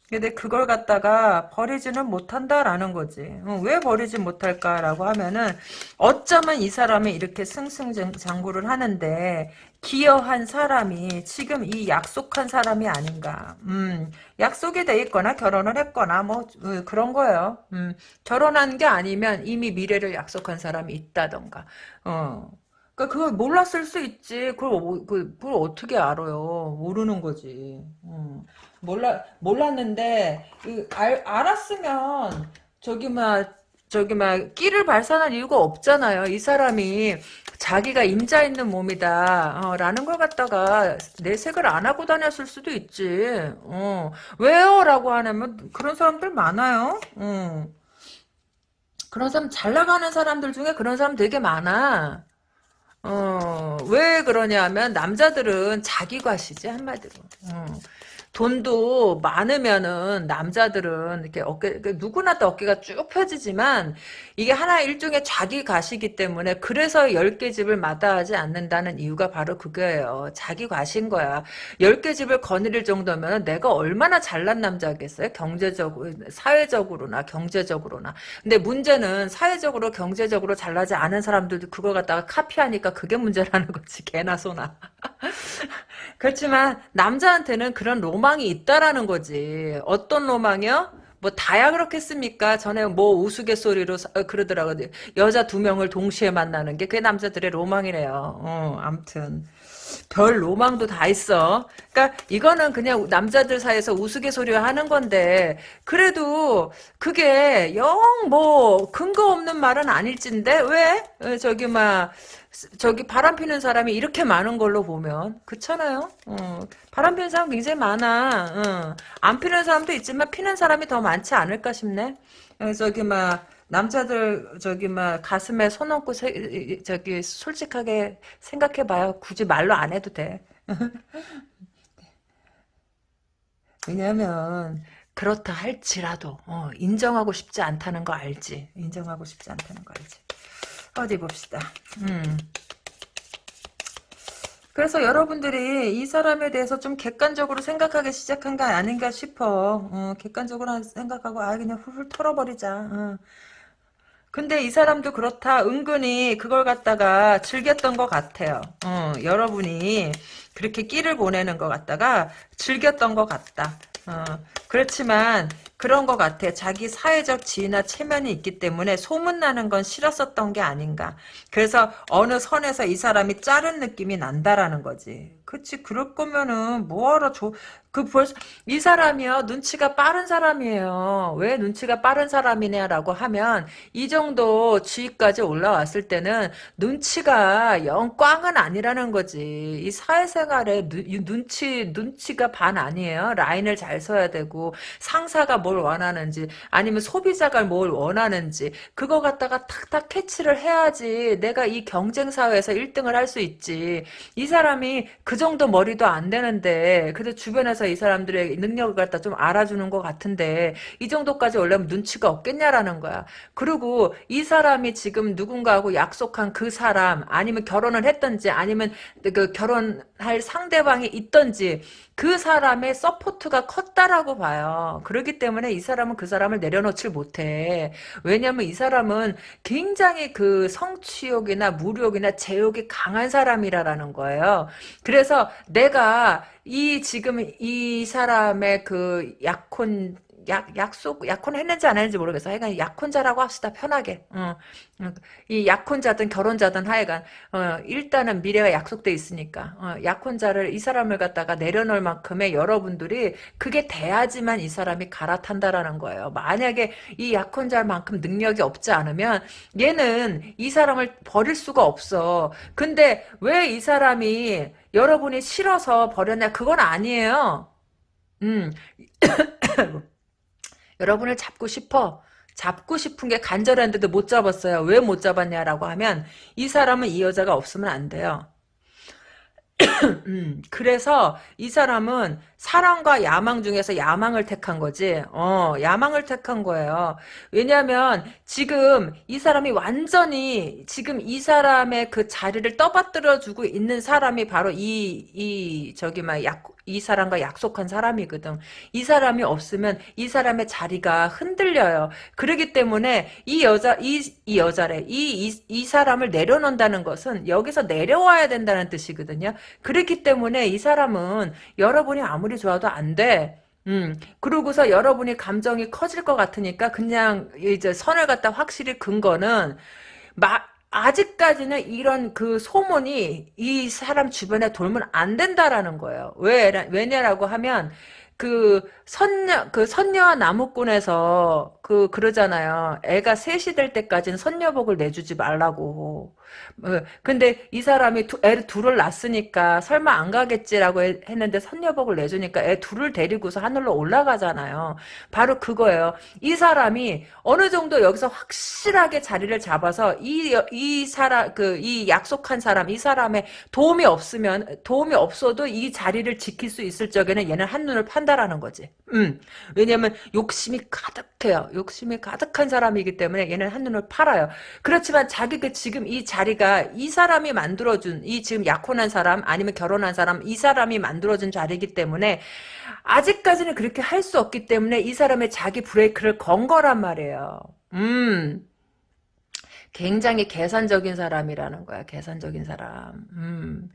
근데 그걸 갖다가 버리지는 못한다라는 거지. 어, 왜 버리지 못할까라고 하면은 어쩌면 이 사람이 이렇게 승승장구를 하는데 기여한 사람이 지금 이 약속한 사람이 아닌가. 음, 약속이 돼 있거나 결혼을 했거나 뭐 어, 그런 거예요. 음, 결혼한 게 아니면 이미 미래를 약속한 사람이 있다던가. 어. 그러니까 그걸 몰랐을 수 있지. 그걸, 그걸 어떻게 알아요? 모르는 거지. 음. 몰라 몰랐는데 그 알, 알았으면 저기 막 저기 막 끼를 발산할 이유가 없잖아요. 이 사람이 자기가 임자 있는 몸이다 어, 라는 걸 갖다가 내색을 안 하고 다녔을 수도 있지. 어. 왜요? 라고 하면 그런 사람들 많아요. 어. 그런 사람 잘 나가는 사람들 중에 그런 사람 되게 많아. 어, 왜 그러냐면 남자들은 자기 과시지 한마디로. 어. 돈도 많으면은 남자들은 이렇게 어깨 그 누구나 다 어깨가 쭉 펴지지만 이게 하나 일종의 자기 가시기 때문에 그래서 10개 집을 마다하지 않는다는 이유가 바로 그거예요. 자기 과신 거야. 10개 집을 거느릴 정도면 내가 얼마나 잘난 남자겠어요? 경제적으로 사회적으로나 경제적으로나. 근데 문제는 사회적으로 경제적으로 잘나지 않은 사람들도 그걸 갖다가 카피하니까 그게 문제라는 거지. 개나 소나. (laughs) 그렇지만 남자한테는 그런 로망 이 있다라는 거지. 어떤 로망이요? 뭐 다야 그렇겠습니까? 전에 뭐 우스갯소리로 어, 그러더라고요. 여자 두 명을 동시에 만나는 게 그게 남자들의 로망이래요. 어, 암튼. 별 로망도 다 있어. 그러니까 이거는 그냥 남자들 사이에서 우스갯소리 하는 건데 그래도 그게 영 뭐 근거 없는 말은 아닐진데 왜 저기 막 저기 바람 피는 사람이 이렇게 많은 걸로 보면 그렇잖아요. 어, 바람 피는 사람 굉장히 많아. 어. 안 피는 사람도 있지만 피는 사람이 더 많지 않을까 싶네. 어, 저기 막 남자들 저기 막 가슴에 손 얹고 세, 저기 솔직하게 생각해봐요. 굳이 말로 안 해도 돼. (laughs) 왜냐면 그렇다 할지라도 어, 인정하고 싶지 않다는 거 알지? 인정하고 싶지 않다는 거 알지? 어디 봅시다. 음. 그래서 여러분들이 이 사람에 대해서 좀 객관적으로 생각하기 시작한 거 아닌가 싶어. 어, 객관적으로 생각하고 아 그냥 훌훌 털어버리자. 어. 근데 이 사람도 그렇다. 은근히 그걸 갖다가 즐겼던 것 같아요. 어, 여러분이 그렇게 끼를 보내는 것 같다가 즐겼던 것 같다. 어, 그렇지만 그런 것 같아. 자기 사회적 지위나 체면이 있기 때문에 소문나는 건 싫었었던 게 아닌가. 그래서 어느 선에서 이 사람이 자른 느낌이 난다라는 거지. 그치 그럴 거면은 뭐하러 줘. 그 벌써 이 사람이요 눈치가 빠른 사람이에요. 왜 눈치가 빠른 사람이냐라고 하면 이 정도 지위까지 올라왔을 때는 눈치가 영 꽝은 아니라는 거지. 이 사회생활에 누, 눈치 눈치가 반 아니에요. 라인을 잘 서야 되고 상사가 뭘 원하는지 아니면 소비자가 뭘 원하는지 그거 갖다가 탁탁 캐치를 해야지 내가 이 경쟁 사회에서 1등을 할 수 있지. 이 사람이 그 정도 머리도 안 되는데 그래도 주변에서 이 사람들의 능력을 갖다 좀 알아주는 것 같은데 이 정도까지 올려면 눈치가 없겠냐라는 거야. 그리고 이 사람이 지금 누군가하고 약속한 그 사람 아니면 결혼을 했던지 아니면 그 결혼할 상대방이 있던지 그 사람의 support가 컸다라고 봐요. 그렇기 때문에 이 사람은 그 사람을 내려놓질 못해. 왜냐면 이 사람은 굉장히 그 성취욕이나 무욕이나 제욕이 강한 사람이라는 거예요. 그래서 내가 이 지금 이 사람의 그 약혼 약, 약속, 약혼 했는지 안 했는지 모르겠어. 하여간 약혼자라고 합시다. 편하게. 어, 어, 이 약혼자든 결혼자든 하여간, 어, 일단은 미래가 약속돼 있으니까. 어, 약혼자를, 이 사람을 갖다가 내려놓을 만큼의 여러분들이 그게 돼야지만 이 사람이 갈아탄다라는 거예요. 만약에 이 약혼자만큼 능력이 없지 않으면 얘는 이 사람을 버릴 수가 없어. 근데 왜 이 사람이 여러분이 싫어서 버렸냐? 그건 아니에요. 음. (coughs) 여러분을 잡고 싶어. 잡고 싶은 게 간절한데도 못 잡았어요. 왜 못 잡았냐라고 하면 이 사람은 이 여자가 없으면 안 돼요. (coughs) 음, 그래서 이 사람은 사랑과 야망 중에서 야망을 택한 거지. 어, 야망을 택한 거예요. 왜냐면 지금 이 사람이 완전히 지금 이 사람의 그 자리를 떠받들어 주고 있는 사람이 바로 이, 이, 저기, 막, 약, 이 사람과 약속한 사람이거든. 이 사람이 없으면 이 사람의 자리가 흔들려요. 그러기 때문에 이 여자, 이, 이 여자래. 이, 이, 이 사람을 내려놓는다는 것은 여기서 내려와야 된다는 뜻이거든요. 그렇기 때문에 이 사람은 여러분이 아무리 좋아도 안 돼. 음, 그러고서 여러분이 감정이 커질 것 같으니까 그냥 이제 선을 갖다 확실히 근 거는 막 아직까지는 이런 그 소문이 이 사람 주변에 돌면 안 된다라는 거예요. 왜, 왜냐라고 하면 그 선녀 그 선녀와 나무꾼에서 그 그러잖아요. 애가 셋이 될 때까지는 선녀복을 내주지 말라고. 어, 근데 이 사람이 두, 애 둘을 낳았으니까 설마 안 가겠지라고 했는데 선녀복을 내주니까 애 둘을 데리고서 하늘로 올라가잖아요. 바로 그거예요. 이 사람이 어느 정도 여기서 확실하게 자리를 잡아서 이 이 사람 그 이 약속한 사람 이 사람의 도움이 없으면 도움이 없어도 이 자리를 지킬 수 있을 적에는 얘는 한눈을 판다라는 거지. 음. 왜냐면 욕심이 가득해요. 욕심이 가득한 사람이기 때문에 얘는 한눈을 팔아요. 그렇지만 자기 그 지금 이 자 리가 이 사람이 만들어준 이 지금 약혼한 사람 아니면 결혼한 사람 이 사람이 만들어준 자리이기 때문에 아직까지는 그렇게 할 수 없기 때문에 이 사람의 자기 브레이크를 건 거란 말이에요. 음. 굉장히 계산적인 사람이라는 거야. 계산적인 사람. 음.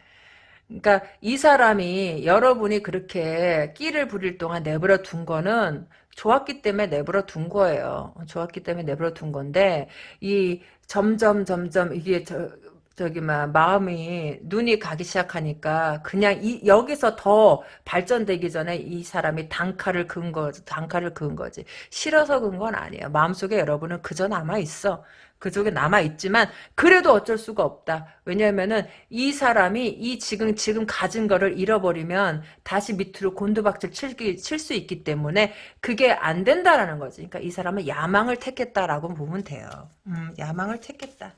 그러니까 이 사람이 여러분이 그렇게 끼를 부릴 동안 내버려 둔 거는 좋았기 때문에 내버려 둔 거예요. 좋았기 때문에 내버려 둔 건데 이 점점 점점 이게 저 저기 막 마음이 눈이 가기 시작하니까 그냥 이 여기서 더 발전되기 전에 이 사람이 단칼을 근 거, 단칼을 근 거지. 싫어서 근 건 아니에요. 마음속에 여러분은 그저 남아 있어. 그쪽에 남아 있지만 그래도 어쩔 수가 없다. 왜냐면은 이 사람이 이 지금 지금 가진 거를 잃어버리면 다시 밑으로 곤두박질 칠수 있기 때문에 그게 안 된다라는 거지. 그러니까 이 사람은 야망을 택했다라고 보면 돼요. 음, 야망을 택했다.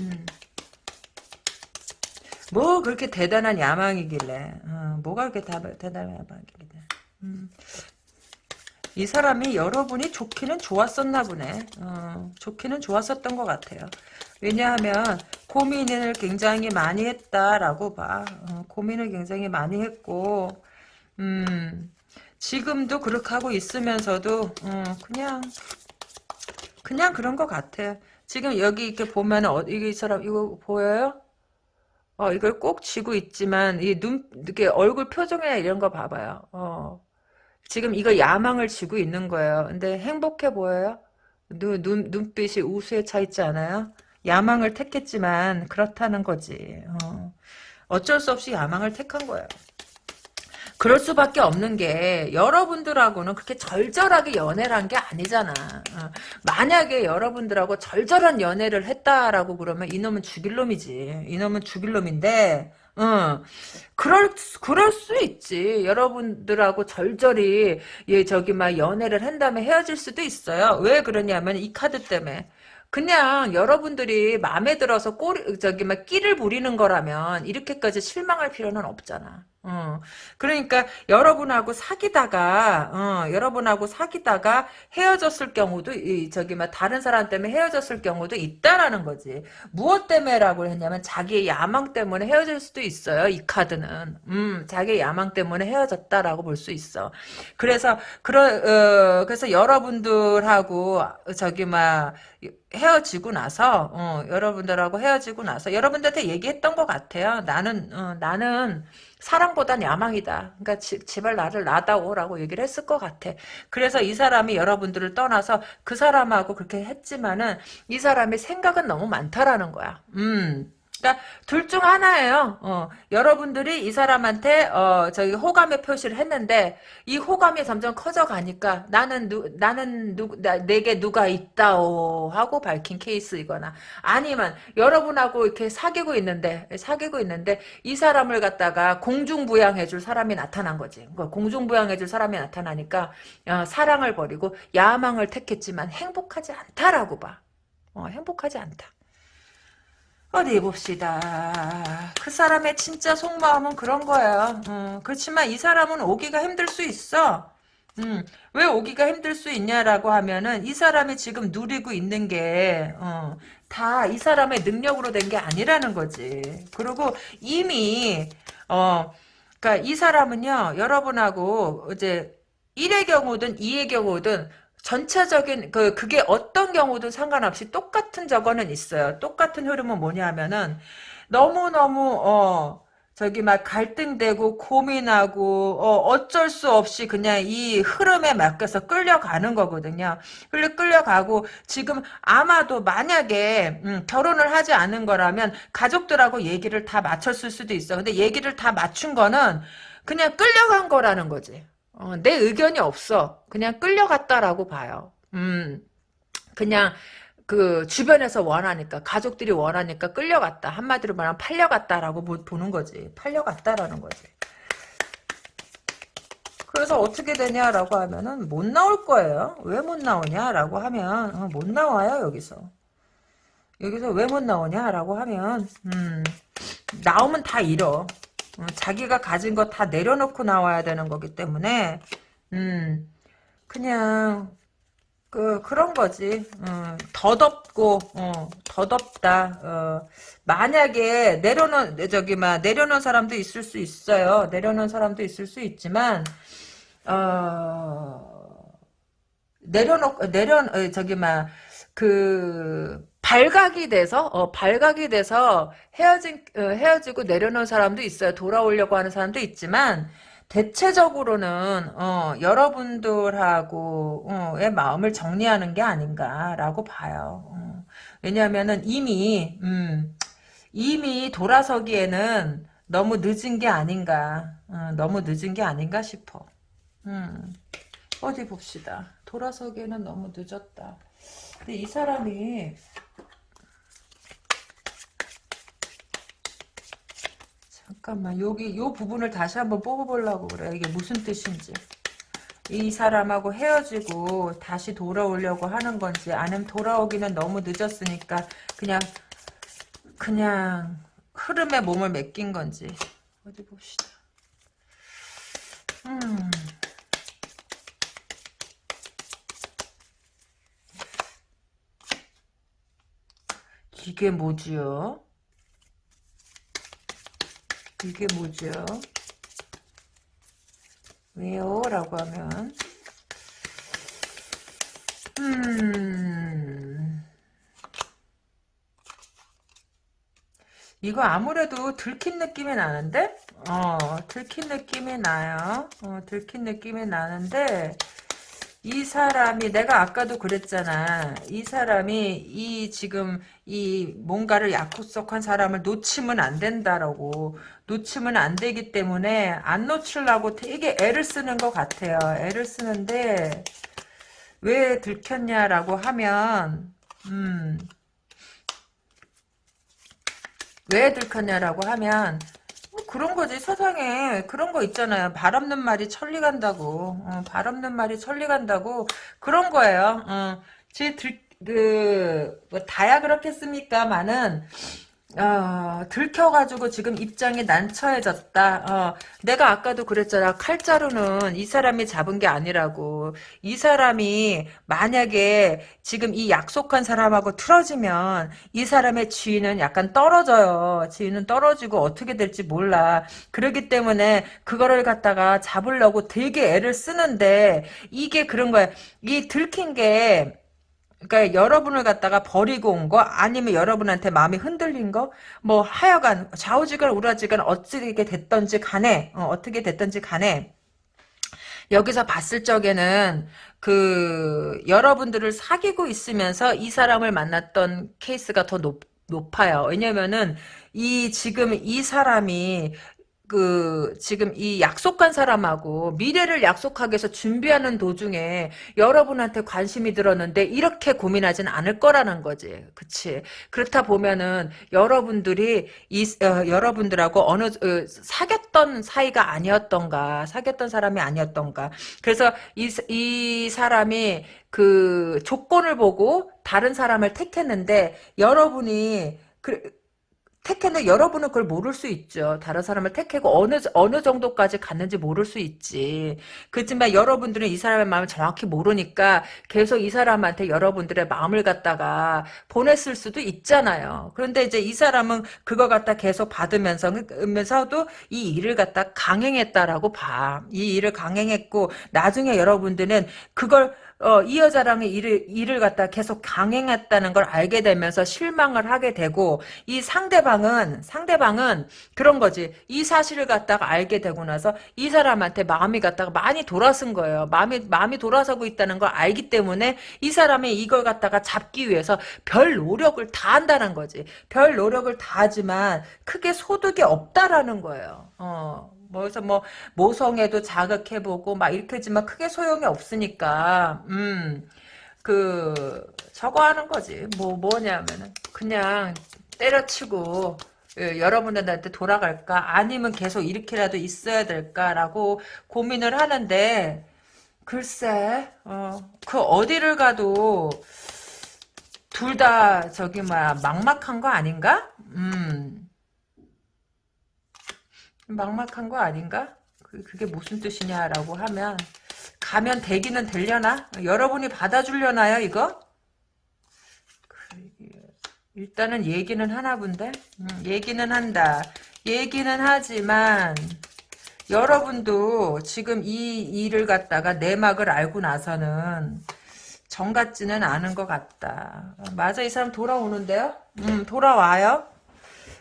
음. 뭐 그렇게 대단한 야망이길래 어, 뭐가 그렇게 다, 대단한 야망이길래. 음. 이 사람이 여러분이 좋기는 좋았었나 보네. 어, 좋기는 좋았었던 것 같아요. 왜냐하면 고민을 굉장히 많이 했다라고 봐. 어, 고민을 굉장히 많이 했고 음, 지금도 그렇게 하고 있으면서도 어, 그냥 그냥 그런 것 같아 지금 여기 이렇게 보면 어, 이 사람 이거 보여요? 어, 이걸 꼭 쥐고 있지만, 이 눈, 이렇게 얼굴 표정이나 이런 거 봐봐요. 어. 지금 이거 야망을 쥐고 있는 거예요. 근데 행복해 보여요? 눈, 눈, 눈빛이 우수에 차 있지 않아요? 야망을 택했지만, 그렇다는 거지. 어. 어쩔 수 없이 야망을 택한 거예요. 그럴 수밖에 없는 게 여러분들하고는 그렇게 절절하게 연애를 한 게 아니잖아. 어. 만약에 여러분들하고 절절한 연애를 했다라고 그러면 이놈은 죽일 놈이지. 이놈은 죽일 놈인데 어, 그럴, 그럴 수 있지. 여러분들하고 절절히, 예, 저기, 막, 연애를 한 다음에 헤어질 수도 있어요. 왜 그러냐면, 이 카드 때문에. 그냥 여러분들이 마음에 들어서 꼬리, 저기, 막, 끼를 부리는 거라면, 이렇게까지 실망할 필요는 없잖아. 어. 그러니까 여러분하고 사귀다가 어, 여러분하고 사귀다가 헤어졌을 경우도 이, 저기 막 다른 사람 때문에 헤어졌을 경우도 있다라는 거지. 무엇 때문에라고 했냐면 자기의 야망 때문에 헤어질 수도 있어요. 이 카드는. 음, 자기의 야망 때문에 헤어졌다라고 볼 수 있어. 그래서 그러 어, 그래서 여러분들하고 저기 막 헤어지고 나서 어, 여러분들하고 헤어지고 나서 여러분들한테 얘기했던 것 같아요. 나는 어, 나는 사랑보단 야망이다. 그러니까 지, 제발 나를 놔다오라고 얘기를 했을 것 같아. 그래서 이 사람이 여러분들을 떠나서 그 사람하고 그렇게 했지만은 이 사람의 생각은 너무 많다라는 거야. 음. 그러니까 둘 중 하나예요. 어, 여러분들이 이 사람한테 어, 저기 호감의 표시를 했는데 이 호감이 점점 커져 가니까 나는 누 나는 누 나, 내게 누가 있다오 하고 밝힌 케이스이거나 아니면 여러분하고 이렇게 사귀고 있는데 사귀고 있는데 이 사람을 갖다가 공중부양해 줄 사람이 나타난 거지. 그러니까 공중부양해 줄 사람이 나타나니까 어, 사랑을 버리고 야망을 택했지만 행복하지 않다라고 봐. 어, 행복하지 않다. 어디 봅시다. 그 사람의 진짜 속마음은 그런 거야. 음, 그렇지만 이 사람은 오기가 힘들 수 있어. 음, 왜 오기가 힘들 수 있냐라고 하면은 이 사람이 지금 누리고 있는 게 어, 다 이 사람의 능력으로 된 게 아니라는 거지. 그리고 이미 어, 그러니까 이 사람은요 여러분하고 이제 1의 경우든 2의 경우든 전체적인 그 그게 어떤 경우든 상관없이 똑같은 저거는 있어요. 똑같은 흐름은 뭐냐면은 너무 너무 어 저기 막 갈등되고 고민하고 어 어쩔 수 없이 그냥 이 흐름에 맡겨서 끌려가는 거거든요. 끌려 끌려가고 지금 아마도 만약에 음, 결혼을 하지 않은 거라면 가족들하고 얘기를 다 맞췄을 수도 있어. 근데 얘기를 다 맞춘 거는 그냥 끌려간 거라는 거지. 어, 내 의견이 없어. 그냥 끌려갔다라고 봐요. 음, 그냥 그 주변에서 원하니까 가족들이 원하니까 끌려갔다. 한마디로 말하면 팔려갔다라고 보는 거지. 팔려갔다라는 거지. 그래서 어떻게 되냐라고 하면은 못 나올 거예요. 왜 못 나오냐라고 하면 어, 못 나와요 여기서. 여기서 왜 못 나오냐라고 하면 음, 나오면 다 잃어. 어, 자기가 가진 거 다 내려놓고 나와야 되는 거기 때문에 음 그냥 그 그런 거지. 어, 더덥고 어, 더덥다. 어, 만약에 내려놓은 저기 막 내려놓은 사람도 있을 수 있어요. 내려놓은 사람도 있을 수 있지만 어 내려놓 내려 저기 막 그 발각이 돼서 어, 발각이 돼서 헤어진 어, 헤어지고 내려놓은 사람도 있어요. 돌아오려고 하는 사람도 있지만 대체적으로는 어, 여러분들하고의 마음을 정리하는 게 아닌가라고 봐요. 어. 왜냐하면은 이미 음, 이미 돌아서기에는 너무 늦은 게 아닌가. 어, 너무 늦은 게 아닌가 싶어. 음, 어디 봅시다. 돌아서기에는 너무 늦었다. 근데 이 사람이 잠깐만 여기 요 부분을 다시 한번 뽑아보려고 그래. 이게 무슨 뜻인지. 이 사람하고 헤어지고 다시 돌아오려고 하는 건지 아니면 돌아오기는 너무 늦었으니까 그냥 그냥 흐름에 몸을 맡긴 건지 어디 봅시다. 음. 이게 뭐지요? 이게 뭐죠? 왜요? 라고 하면 음 이거 아무래도 들킨 느낌이 나는데? 어 들킨 느낌이 나요 어 들킨 느낌이 나는데 이 사람이 내가 아까도 그랬잖아. 이 사람이 이 지금 이 뭔가를 약속한 사람을 놓치면 안 된다라고 놓치면 안 되기 때문에 안 놓치려고 되게 애를 쓰는 것 같아요. 애를 쓰는데 왜 들켰냐라고 하면 음, 왜 들켰냐라고 하면 뭐 그런 거지. 세상에 그런 거 있잖아요. 발 없는 말이 천리 간다고. 어, 발 없는 말이 천리 간다고. 그런 거예요. 어, 제 들, 그, 뭐 다야 그렇겠습니까만은 어, 들켜가지고 지금 입장이 난처해졌다. 어, 내가 아까도 그랬잖아. 칼자루는 이 사람이 잡은 게 아니라고. 이 사람이 만약에 지금 이 약속한 사람하고 틀어지면 이 사람의 지위는 약간 떨어져요. 지위는 떨어지고 어떻게 될지 몰라. 그러기 때문에 그거를 갖다가 잡으려고 되게 애를 쓰는데 이게 그런 거야. 이 들킨 게 그러니까 여러분을 갖다가 버리고 온 거 아니면 여러분한테 마음이 흔들린 거 뭐 하여간 좌우지간 우라지간 어떻게 됐던지 간에 어, 어떻게 됐던지 간에 여기서 봤을 적에는 그 여러분들을 사귀고 있으면서 이 사람을 만났던 케이스가 더 높, 높아요. 왜냐면은 이 지금 이 사람이 그 지금 이 약속한 사람하고 미래를 약속하기 위해서 준비하는 도중에 여러분한테 관심이 들었는데 이렇게 고민하진 않을 거라는 거지. 그치? 그렇다 보면은 여러분들이 이 어, 여러분들하고 어느 어, 사귀었던 사이가 아니었던가 사귀었던 사람이 아니었던가 그래서 이, 이 사람이 그 조건을 보고 다른 사람을 택했는데 여러분이 그, 택했는 여러분은 그걸 모를 수 있죠. 다른 사람을 택하고 어느 어느 정도까지 갔는지 모를 수 있지. 그렇지만 여러분들은 이 사람의 마음을 정확히 모르니까 계속 이 사람한테 여러분들의 마음을 갖다가 보냈을 수도 있잖아요. 그런데 이제 이 사람은 그거 갖다 계속 받으면서 면서도 이 일을 갖다 강행했다라고 봐. 이 일을 강행했고 나중에 여러분들은 그걸 어, 이 여자랑의 일을, 일을 갖다 계속 강행했다는 걸 알게 되면서 실망을 하게 되고, 이 상대방은, 상대방은 그런 거지. 이 사실을 갖다가 알게 되고 나서 이 사람한테 마음이 갖다가 많이 돌아선 거예요. 마음이, 마음이 돌아서고 있다는 걸 알기 때문에 이 사람이 이걸 갖다가 잡기 위해서 별 노력을 다 한다는 거지. 별 노력을 다 하지만 크게 소득이 없다라는 거예요. 어. 뭐래서 뭐 모성애도 자극해보고 막 이렇게 하지만 크게 소용이 없으니까 음그 저거 하는 거지. 뭐 뭐냐면은 그냥 때려치고 예, 여러분들한테 돌아갈까? 아니면 계속 이렇게라도 있어야 될까라고 고민을 하는데 글쎄 어, 그 어디를 가도 둘 다 저기 뭐야 막막한 거 아닌가? 음 막막한 거 아닌가? 그, 그게 무슨 뜻이냐라고 하면 가면 되기는 되려나? 여러분이 받아주려나요 이거? 일단은 얘기는 하나 본데? 음, 얘기는 한다. 얘기는 하지만 여러분도 지금 이 일을 갖다가 내막을 알고 나서는 정 같지는 않은 것 같다. 맞아 이 사람 돌아오는데요? 음 돌아와요?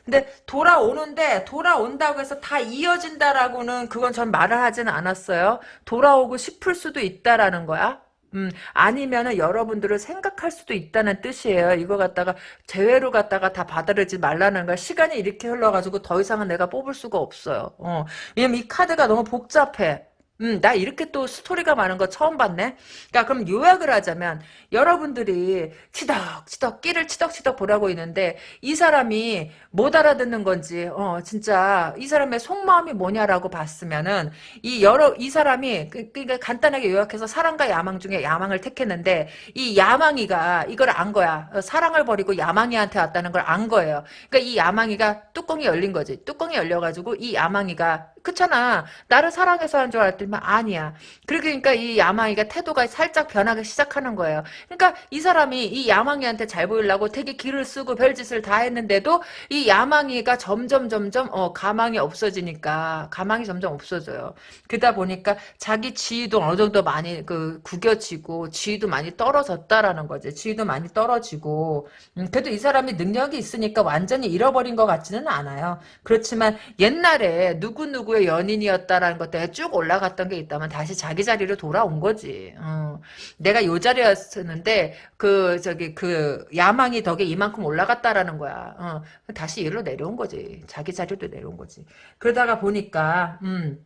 근데 돌아오는데 돌아온다고 해서 다 이어진다라고는 그건 전 말을 하지는 않았어요. 돌아오고 싶을 수도 있다라는 거야. 음, 아니면은 여러분들을 생각할 수도 있다는 뜻이에요. 이거 갖다가 재회로 갖다가 다 받아들이지 말라는 거야. 시간이 이렇게 흘러가지고 더 이상은 내가 뽑을 수가 없어요. 어. 왜냐면 이 카드가 너무 복잡해. 음, 나 이렇게 또 스토리가 많은 거 처음 봤네? 그러니까 그럼 요약을 하자면 여러분들이 치덕치덕 끼를 치덕치덕 보라고 있는데 이 사람이 못 알아듣는 건지 어 진짜 이 사람의 속마음이 뭐냐라고 봤으면은 이 여러 이 사람이 그, 그러니까 간단하게 요약해서 사랑과 야망 중에 야망을 택했는데 이 야망이가 이걸 안 거야. 어, 사랑을 버리고 야망이한테 왔다는 걸 안 거예요. 그러니까 이 야망이가 뚜껑이 열린 거지. 뚜껑이 열려 가지고 이 야망이가 그렇잖아. 나를 사랑해서 한 줄 알았더니 아니야. 그러니까 이 야망이가 태도가 살짝 변하기 시작하는 거예요. 그러니까 이 사람이 이 야망이한테 잘 보이려고 되게 길을 쓰고 별짓을 다 했는데도 이 야망이가 점점 점점 어 가망이 없어지니까 가망이 점점 없어져요. 그러다 보니까 자기 지위도 어느 정도 많이 그 구겨지고 지위도 많이 떨어졌다라는 거지. 지위도 많이 떨어지고 음, 그래도 이 사람이 능력이 있으니까 완전히 잃어버린 것 같지는 않아요. 그렇지만 옛날에 누구누구 의 연인이었다라는 것 때문에 쭉 올라갔던 게 있다면 다시 자기 자리로 돌아온 거지. 어. 내가 요 자리였었는데 그 저기 그 야망이 덕에 이만큼 올라갔다라는 거야. 어. 다시 일로 내려온 거지. 자기 자리로 내려온 거지. 그러다가 보니까 음.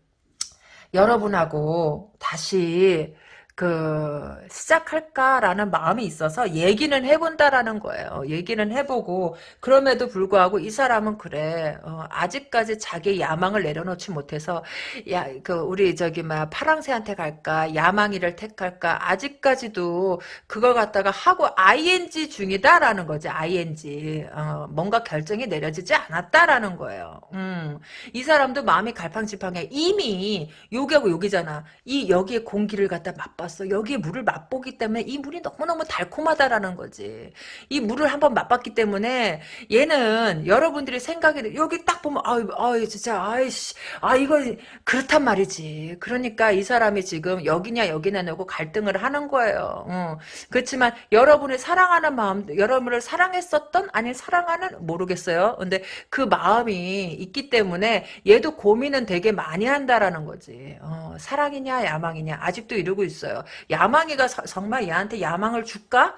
여러분하고 다시 그 시작할까라는 마음이 있어서 얘기는 해본다라는 거예요. 얘기는 해보고 그럼에도 불구하고 이 사람은 그래 어, 아직까지 자기 야망을 내려놓지 못해서 야 그 우리 저기 막 파랑새한테 갈까 야망이를 택할까 아직까지도 그걸 갖다가 하고 ing 중이다라는 거지 ing 어, 뭔가 결정이 내려지지 않았다라는 거예요. 음, 이 사람도 마음이 갈팡질팡해 이미 여기하고 여기잖아. 이 여기에 공기를 갖다 맛봤어. 맛봤어. 여기에 물을 맛보기 때문에 이 물이 너무너무 달콤하다라는 거지. 이 물을 한번 맛봤기 때문에 얘는 여러분들이 생각이 여기 딱 보면 아유 아유 진짜 아이씨 아 이거 그렇단 말이지. 그러니까 이 사람이 지금 여기냐 여기냐 내고 갈등을 하는 거예요. 어. 그렇지만 여러분을 사랑하는 마음 여러분을 사랑했었던 아니 사랑하는 모르겠어요. 근데 그 마음이 있기 때문에 얘도 고민은 되게 많이 한다라는 거지. 어, 사랑이냐 야망이냐 아직도 이러고 있어요. 있어요. 야망이가 서, 정말 얘한테 야망을 줄까?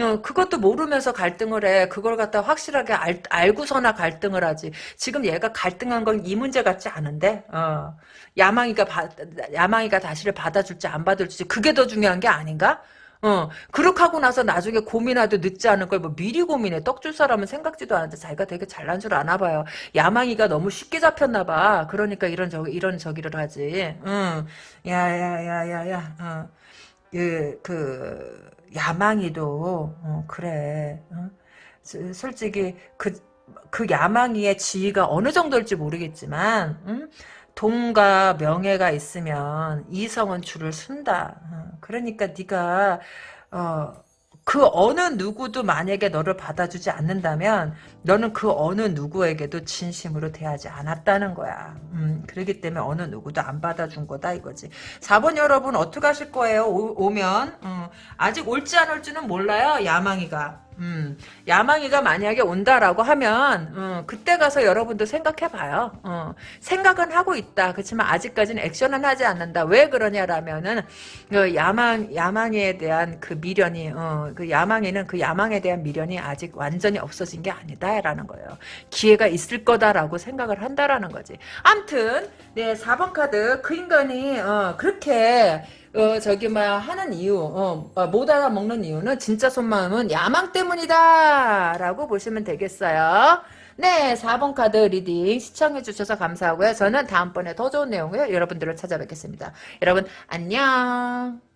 어, 그것도 모르면서 갈등을 해. 그걸 갖다 확실하게 알, 알고서나 갈등을 하지. 지금 얘가 갈등한 건 이 문제 같지 않은데, 어. 야망이가, 바, 야망이가 다시를 받아줄지 안 받을지, 그게 더 중요한 게 아닌가? 어, 그렇게 하고 나서 나중에 고민하도 늦지 않을 걸 뭐 미리 고민해. 떡 줄 사람은 생각지도 않는데 자기가 되게 잘난 줄 아나 봐요. 야망이가 너무 쉽게 잡혔나 봐. 그러니까 이런 저 이런 저기를 하지. 응. 야야야야야. 어. 그, 그 야망이도 어, 그래. 어? 솔직히 그, 그 야망이의 지위가 어느 정도일지 모르겠지만 응? 돈과 명예가 있으면 이성은 줄을 쓴다. 어, 그러니까 네가 어, 그 어느 누구도 만약에 너를 받아주지 않는다면 너는 그 어느 누구에게도 진심으로 대하지 않았다는 거야. 음, 그렇기 때문에 어느 누구도 안 받아준 거다 이거지. 4번 여러분 어떻게 하실 거예요? 오, 면 음, 아직 올지 안 올지는 몰라요. 야망이가. 음, 야망이가 만약에 온다라고 하면 음, 그때 가서 여러분도 생각해봐요. 어, 생각은 하고 있다. 그렇지만 아직까지는 액션은 하지 않는다. 왜 그러냐라면은 그 야망 야망에 대한 그 미련이 어, 그 야망에는 그 야망에 대한 미련이 아직 완전히 없어진 게 아니다 라는 거예요. 기회가 있을 거다라고 생각을 한다라는 거지. 암튼 네 4번 카드 그 인간이 어, 그렇게 어, 저기, 막, 하는 이유, 어, 어, 못 알아먹는 이유는 진짜 속마음은 야망 때문이다! 라고 보시면 되겠어요. 네, 4번 카드 reading 시청해주셔서 감사하고요. 저는 다음번에 더 좋은 내용으로 여러분들을 찾아뵙겠습니다. 여러분, 안녕!